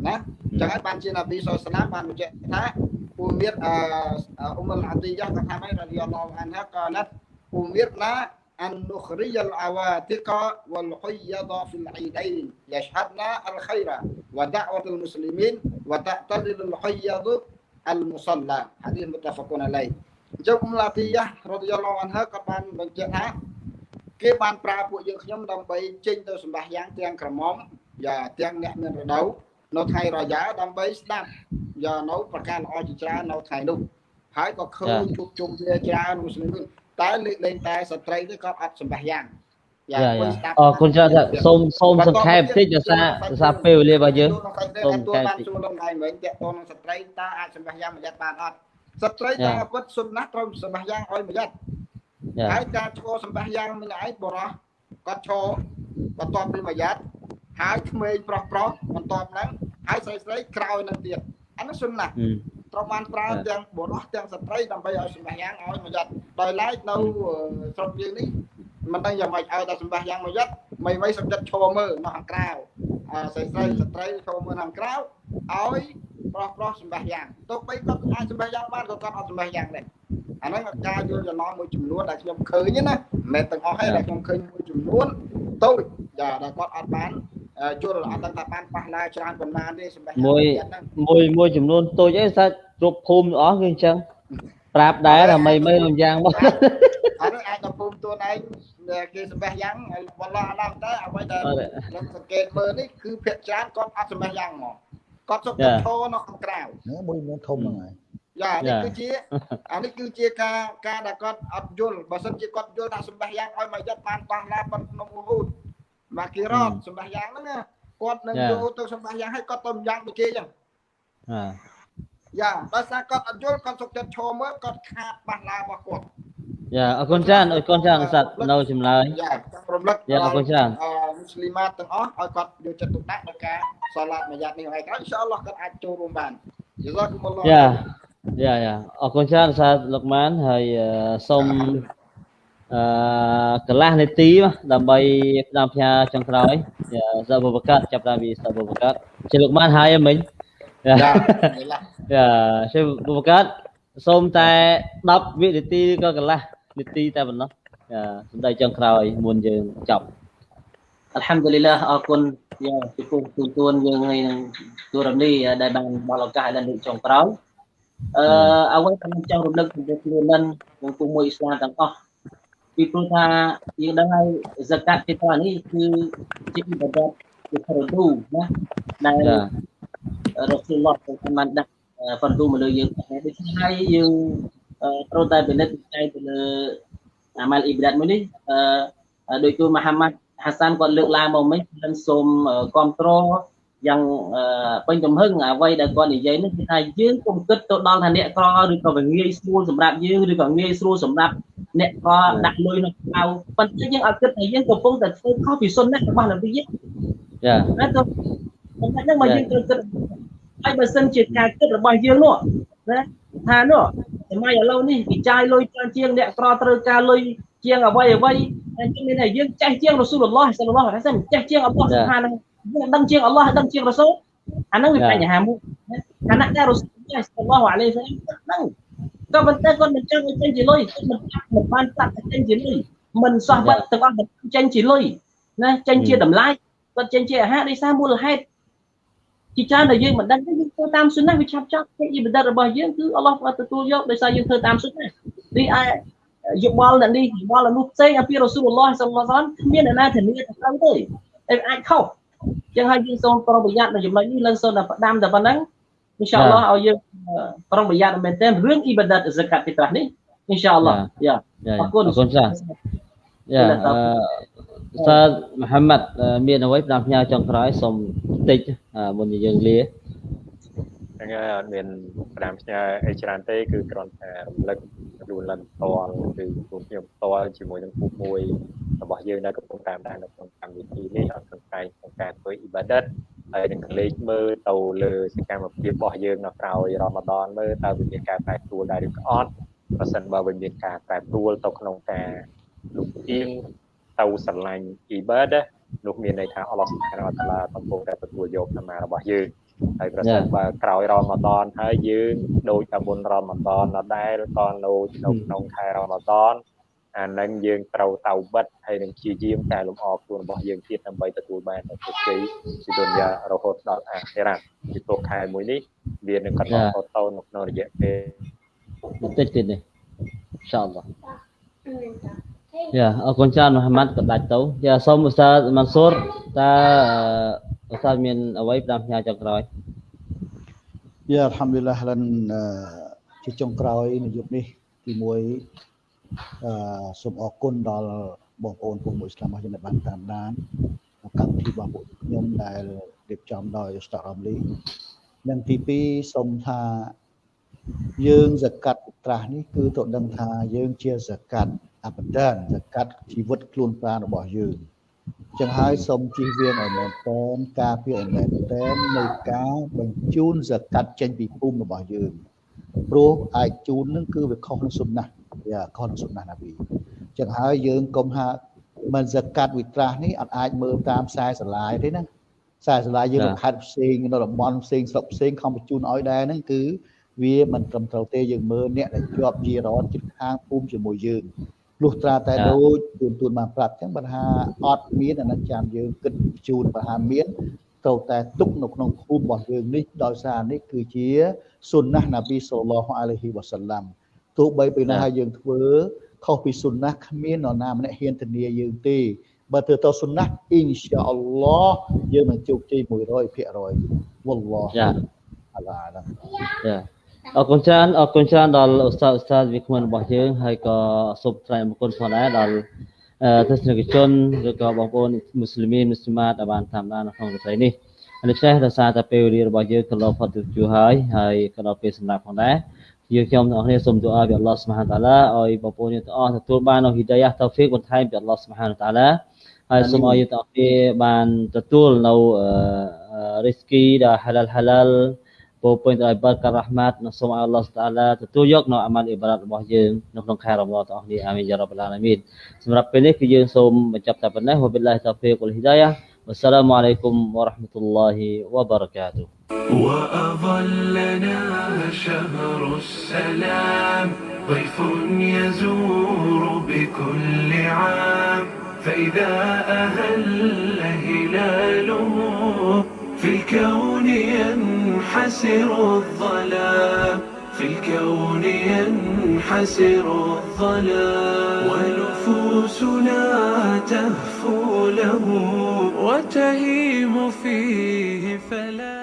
[SPEAKER 4] ណាចឹងហើយបានជានប៊ីសុលស្លាមបានបញ្ជាក់ថាពូមៀតអ៊ុំអលអាទីយ៉ាក៏ថាម៉េចរ៉ាឌីយ៉ាឡោះអានហាក៏ណាត់ពូមៀតណា أن نخرج العواتق والحيض في العيدين يشهدنا الخير ودعوة المسلمين وتعتدل الحيض المصلى حديث متفق عليه ចុះអ៊ុំឡាទីយ៉ារ៉ាឌី គេបានប្រើពួកយើងខ្ញុំដើម្បីចេញទៅសម្បះយ៉ាងទាំងក្រមុំយ៉ាទាំងអ្នកមានរដូវនៅថ្ងៃរយ៉ាដើម្បីស្ដាប់យ៉ានៅប្រការល្អជាច្រើននៅថ្ងៃនោះហើយក៏ឃើញជួបជុំគ្នាច្រើនមូស្លីមតែលើកលែងតែស្ត្រីនេះគាត់អត់សម្បះយ៉ាង
[SPEAKER 3] យ៉ាអរគុណច្រើនសូមសូមសង្ខេបតិចដោយសារដោយសារពេលវេលារបស់យើង
[SPEAKER 4] សូមកែតិចចូលក្នុងថ្ងៃវិញតើតនឹងស្ត្រីតើអាចសម្បះយ៉ាងមួយយ៉ាត់បានអត់ស្ត្រីតាមពុតសុំណាស់ត្រូវសម្បះយ៉ាងឲ្យមួយយ៉ាត់ ហើយការឈរសម្បះយ៉ាងម្នាក់ឯងបរោះគាត់ឈរបន្ទាប់ពីមួយយ៉ាត់ហើយក្មេងប្រុសប្រុសបន្ទាប់ហ្នឹងហើយស្រីស្រីក្រោយនឹងទៀតអានោះសុំណាស់ត្រូវបានប្រើទាំងបុរសទាំងស្ត្រីដើម្បីឲ្យសម្បះយ៉ាងឲ្យមួយយ៉ាត់ដោយឡែកនៅស្រុកយើងនេះមិនដឹងយ៉ាងម៉េចឲ្យតែសម្បះយ៉ាងមួយយ៉ាត់មិនមិនសម្ចិត្តឈរមើលនៅខាងក្រៅស្រីស្រីស្ត្រីឈរមើលខាងក្រៅឲ្យប្រុសប្រុសសម្បះយ៉ាងទោះបីគាត់អាចសម្បះយ៉ាងបានក៏គាត់អត់សម្បះយ៉ាងដែរ អាហ្នឹងការយល់ច្រឡំមួយចំនួនដែលខ្ញុំឃើញណាមិនមែនទាំងអស់ទេដែលខ្ញុំឃើញមួយចំនួនតូចដែលគាត់អត់បានជួលអត់ដឹងថាបានប៉ះឡាច្រើនប៉ុន្មានទេសម្រាប់
[SPEAKER 3] មួយមួយមួយចំនួនតូចអីសាច់គ្រប់ភូមិអស់គឺអញ្ចឹងប្រាប់ដែរថាមិនមិនលំយ៉ាងមក
[SPEAKER 4] អានេះអាចដល់ភូមិខ្លួនឯងគេសម្បះយ៉ាងបឡោះអាឡោះទៅអ្វីដែលខ្ញុំសង្កេតមើលនេះគឺភាគច្រើនគាត់អត់សម្បះយ៉ាងមកគាត់សុខចិត្តឈរនៅខាងក្រៅ
[SPEAKER 1] មួយមួយធំហ្នឹងហើយ
[SPEAKER 4] យ៉ានេះគឺជាអានេះគឺជាការការដែលគាត់អត់យល់បើសិនជាគាត់យល់ថាសម្បះយ៉ាងឲ្យមកយត់បានប៉ះឡាប៉ុនក្នុងឧហូតមកគីរ៉តសម្បះយ៉ាងហ្នឹងគាត់នឹងយកទៅសម្បះយ៉ាងឲ្យគាត់ទៅយ៉ាងដូចគេចឹងយ៉ាដោយសារគាត់អត់យល់គាត់សុខចិត្តឈរមើលគាត់ខាតបាសឡារបស់គាត់
[SPEAKER 3] យ៉ាអរគុណច្រើនអរគុណច្រើនសត្វនៅចម្លើយ
[SPEAKER 4] យ៉ាចង់រំលឹក
[SPEAKER 3] យ៉ាអរគុណច្រើន
[SPEAKER 4] អឺមូស្លីម៉ាទាំងអស់ឲ្យគាត់យកចិត្តទុកដាក់ដល់ការសាឡាត់មួយយ៉ាត់នេះហើយក្រោយអ៊ីនសាអល់ឡោះគាត់អាចចូលរួមបានយល់គុំអល់ឡោះ
[SPEAKER 3] យ៉ាយ៉ាយ៉ាអរគុណច្រើនសាលោកម៉ានហើយសូមអឺកន្លះនាទីដើម្បីផ្ដាំផ្ញើចុងក្រោយសាបុបកាត់ចាប់តាមពីសាបុបកាត់ជាលោកម៉ានហើយមិញយ៉ាយ៉ាជាបុបកាត់សូមតែ10វិនាទីក៏កន្លះនាទីតែប៉ុណ្ណោះយ៉ាសម្ដីចុងក្រោយមុនយើងចប់
[SPEAKER 6] អល់ហាំឌុលីឡាអរគុណយ៉ាពីគុំទូទួនយើងហើយនឹងទូរនីដែលបានបលឱកាសឲ្យលើកចុងក្រោយ អឺអ្វីដែលខ្ញុំចង់រំលឹកពីខ្លួននឹងក្នុងពុំមួយអ៊ីស្លាមទាំងអស់ពីព្រោះថាយើងដឹងហើយសកាត់ទីតនេះគឺជាបដិជាប្រឌូណាដែលរ៉ូស៊ូលឡោះបានដាក់ប្រឌូមកលើយើងដូច្នេះហើយយើងត្រូវតែពិនិត្យចែកទៅលើអាម៉ាល់អ៊ីបាដាតមួយនេះអឺដោយទូមហាម៉ាត់ហាសានគាត់លើកឡើងមកមិញខ្ញុំសូមគ្រប់គ្រង យ៉ាងពេញទំហឹងអ្វីដែលគាត់និយាយនេះគឺថាយើងកុំគិតទៅដល់ថាអ្នកក្រឬក៏វាងាយស្រួលសម្រាប់យើងឬក៏ងាយស្រួលសម្រាប់អ្នកក្រដាក់លុយនៅក្រៅប៉ុន្តែយើងអត់គិតថាយើងកំពុងតែធ្វើខុសពីសុនណារបស់នប៊ីយ៉ាណាទៅប៉ុន្តែនឹងមកយើងត្រូវគិតហើយបើសិនជាការគិតរបស់យើងនោះណាថានោះសម័យឥឡូវនេះគេចាយលុយច្រើនជាងអ្នកក្រត្រូវការលុយជាងអ្វីអ្វីតែមានថាយើងចេះជាងរ៉ូស៊ូលឡោះសាឡឡោះហ្នឹងចេះជាងអល់ឡោះសុបហាន យើងដឹងជាងអល់ឡោះដឹងជាងរ៉ូស៊ូលអាហ្នឹងវាបញ្ហាមួយខណៈដែលរ៉ូស៊ូលសាឡឡោះអាឡៃសាឡាមដឹងក៏ប៉ុន្តែគាត់មិនចង់ឲ្យចេញជាលុយគាត់មិនមិនបានប្រាប់ថាចេញជាលុយមិនសោះបាត់ទាំងអស់មិនចេញជាលុយណាចេញជាតម្លៃគាត់ចេញជាអាហារដោយសារមូលហេតុជាច្រើនដែលយើងមិនដឹងទេយើងធ្វើតាមសុណាវាឆាប់ចប់ទេយីបណ្ឌិតរបស់យើងគឺអល់ឡោះបានទទួលយកដោយសារយើងធ្វើតាមសុណានេះឯយោបល់អ្នកនេះយោបល់នោះផ្សេងអំពីរ៉ូស៊ូលឡោះសល្លឡោះសាឡាមគ្មានអ្នកណាធានាថាត្រូវទេតែអាចខុស ចឹងហើយយើងសូមប្រុងប្រយ័ត្ននៅចំណុចនេះលើសូមតែផ្ដាំតែប៉ុណ្ណឹងអ៊ីនសាអល់ឡោះឲ្យយើងប្រុងប្រយ័ត្នមែនទែនរឿងអ៊ីបាដាតហ្សាកាត់ទីត្រះនេះអ៊ីនសាអល់ឡោះយ៉ា
[SPEAKER 3] អរគុណអរគុណចាយ៉ាសាមហាម៉ាត់មានអ្វីផ្ដាំផ្ញើចុងក្រោយសូមតិចមុនពីយើងលា
[SPEAKER 5] ហ្នឹងហើយអត់មានផ្ដាំផ្ញើអីច្រើនទេគឺគ្រាន់តែរំលឹករំលឹកផ្ទាល់គឺពួកខ្ញុំផ្ទាល់ជាមួយនឹងពុកមួយរបស់យើងដែលកំពុងតាមដាននៅក្នុងកម្មវិធីនេះអត់សង្កេតក្នុងការធ្វើអ៊ីបាដិតហើយនឹងកលេចមើលទៅលើសកម្មភាពរបស់យើងនៅក្រៅរ៉ាម៉ាដនមើលតើវាមានការប្រែប្រួលដែរឬក៏អត់ប្រសិនបើវាមានការប្រែប្រួលទៅក្នុងការលំអៀងទៅស្រឡាញ់អ៊ីបាដិតនោះមានន័យថាអល់ឡោះសុបហានវតាឡាកំពុងតែទទួលយកតាមរបស់យើង ហើយប្រសិនបើក្រោយរ៉ម៉ាដនហើយយើងដូចតែមុនរ៉ម៉ាដនដដែលក៏នៅក្នុងខែរ៉ម៉ាដនអានឹងយើងត្រូវតៅបិទហើយនឹងជាយាមកែលម្អខ្លួនរបស់យើងទៀតដើម្បីទទួលបាននូវជោគជ័យពីទុនយ៉ារហូតដល់អាខិរ៉ាពីព្រោះខែមួយនេះវានឹងកន្លងតទៅនៅក្នុងរយៈពេល
[SPEAKER 3] បន្តិចទៀតនេះអ៊ីនសាអល់ឡោះយ៉ាអរគុណច្រើនមូហាម៉ាត់ក៏ដាច់ទៅយ៉ាសូមឧស្សាហ៍ម៉ាន់ស៊ូរតើឧ ស្សាហ៍មានអ្វីផ្ដាំផ្ញើចុងក្រោយ
[SPEAKER 1] យ៉ាអល់ហាំឌុលឡាហ៍លិនជាចុងក្រោយនៅយុគនេះទី1អឺសូមអរគុណដល់បងប្អូនពុកមួយស្លាមរបស់យើងបានតាមដានកម្មវិធីរបស់ពួកខ្ញុំដែលរៀបចំដោយ Star Ramli និងទី2សូមថាយើងសកាត់ត្រាស់នេះគឺទៅដឹងថាយើងជាសកាត់អបដានសកាត់ជីវិតខ្លួនប្រាណរបស់យើង ចឹងហើយសូមជៀសវាងឲ្យមែនតែនការពារឲ្យមែនតែននៃការបញ្ជូនសកាត់ចេញពីភូមិរបស់យើងព្រោះអាចជូននឹងគឺវាខុសនឹងសុណាយ៉ាខុសនឹងសុណាណាប៊ីចឹងហើយយើងកុំថាមិនសកាត់វិត្រាស់នេះអត់អាចមើលតាមខ្សែស្រឡាយទេណាខ្សែស្រឡាយយើងនៅខេត្តផ្សេងនៅតំបន់ផ្សេងស្រុកផ្សេងខំបញ្ជូនឲ្យដែរហ្នឹងគឺវាមិនត្រឹមត្រូវទេយើងមើលអ្នកដែលជាប់ជីរ៉នជិតខាងភូមិជាមួយយើង លុះត្រាតែដូចទូនទូនបានប្រាប់ចឹងបើថាអត់មានអានឹងចាំយើងគិតជូនបើថាមានត្រូវតែទុកនៅក្នុងភូមិរបស់យើងនេះដោយសារនេះគឺជាសុនណះណាប៊ីសល្លោះអាឡៃហ៊ីវ៉ាសាឡាំទោះបីពេលណាយើងធ្វើខុសពីសុនណះគ្មាននរណាម្នាក់ហ៊ានធានាយើងទេបើធ្វើទៅសុនណះអ៊ីនសាអល់ឡោះយើងនឹងជោគជ័យ100%វ៉ាឡោះយ៉ា
[SPEAKER 3] អាឡាយ៉ា អរគុណច្រើនអរគុណច្រើនដល់ឧស្សាហ៍ឧស្សាហ៍វិក្កាមរបស់យើងហើយក៏សូមថ្លែងអរគុណផងដែរដល់ទស្សនិកជនឬក៏បងប្អូនមូស្លីមមូស្លីម៉ាតដែលបានតាមដាននៅក្នុងវិស័យនេះដូច្នេះដោយសារតែពេលវេលារបស់យើងក៏លោផុតទៅជួហើយហើយក៏ដល់ពេលសម្រាប់ផងដែរយើងខ្ញុំទាំងអស់គ្នាសូមទូអាពីអល់ឡោះស្មាហានតាឡាឲ្យបងប្អូនយើងទាំងអស់ទទួលបាននូវហ៊ីដាយ៉ាតៅហ្វីកបន្ថែមពីអល់ឡោះស្មាហានតាឡាហើយសូមឲ្យយើងទាំងអស់គ្នាបានទទួលនៅរីស្គីដែលហាឡាល់ហាឡាល់ ពោពេញដោយបារការ៉ាហ្មាត់និងសូមឲ្យអល់ឡោះតាឡាទទួលយកនៅអាម៉ាល់អ៊ីបារ៉ាតរបស់យើងនៅក្នុងខែរ៉ម៉ាដនទាំងអស់គ្នាអាមីនយ៉ារ៉ាប់ឡាឡាមីនសម្រាប់ពេលនេះគឺយើងសូមបញ្ចប់តែប៉ុណ្ណេះវបិលឡាហ៊ីតៅហ្វីកវលហ៊ីដាយ៉ា والسلام عليكم ورحمة الله وبركاته
[SPEAKER 2] وأظلنا شهر السلام ضيف يزور بكل عام فإذا أهل هلاله في الكون ينحسر الظلام. في الكون ينحسر الظلام. ونفوسنا تهفو له وتهيم فيه فلا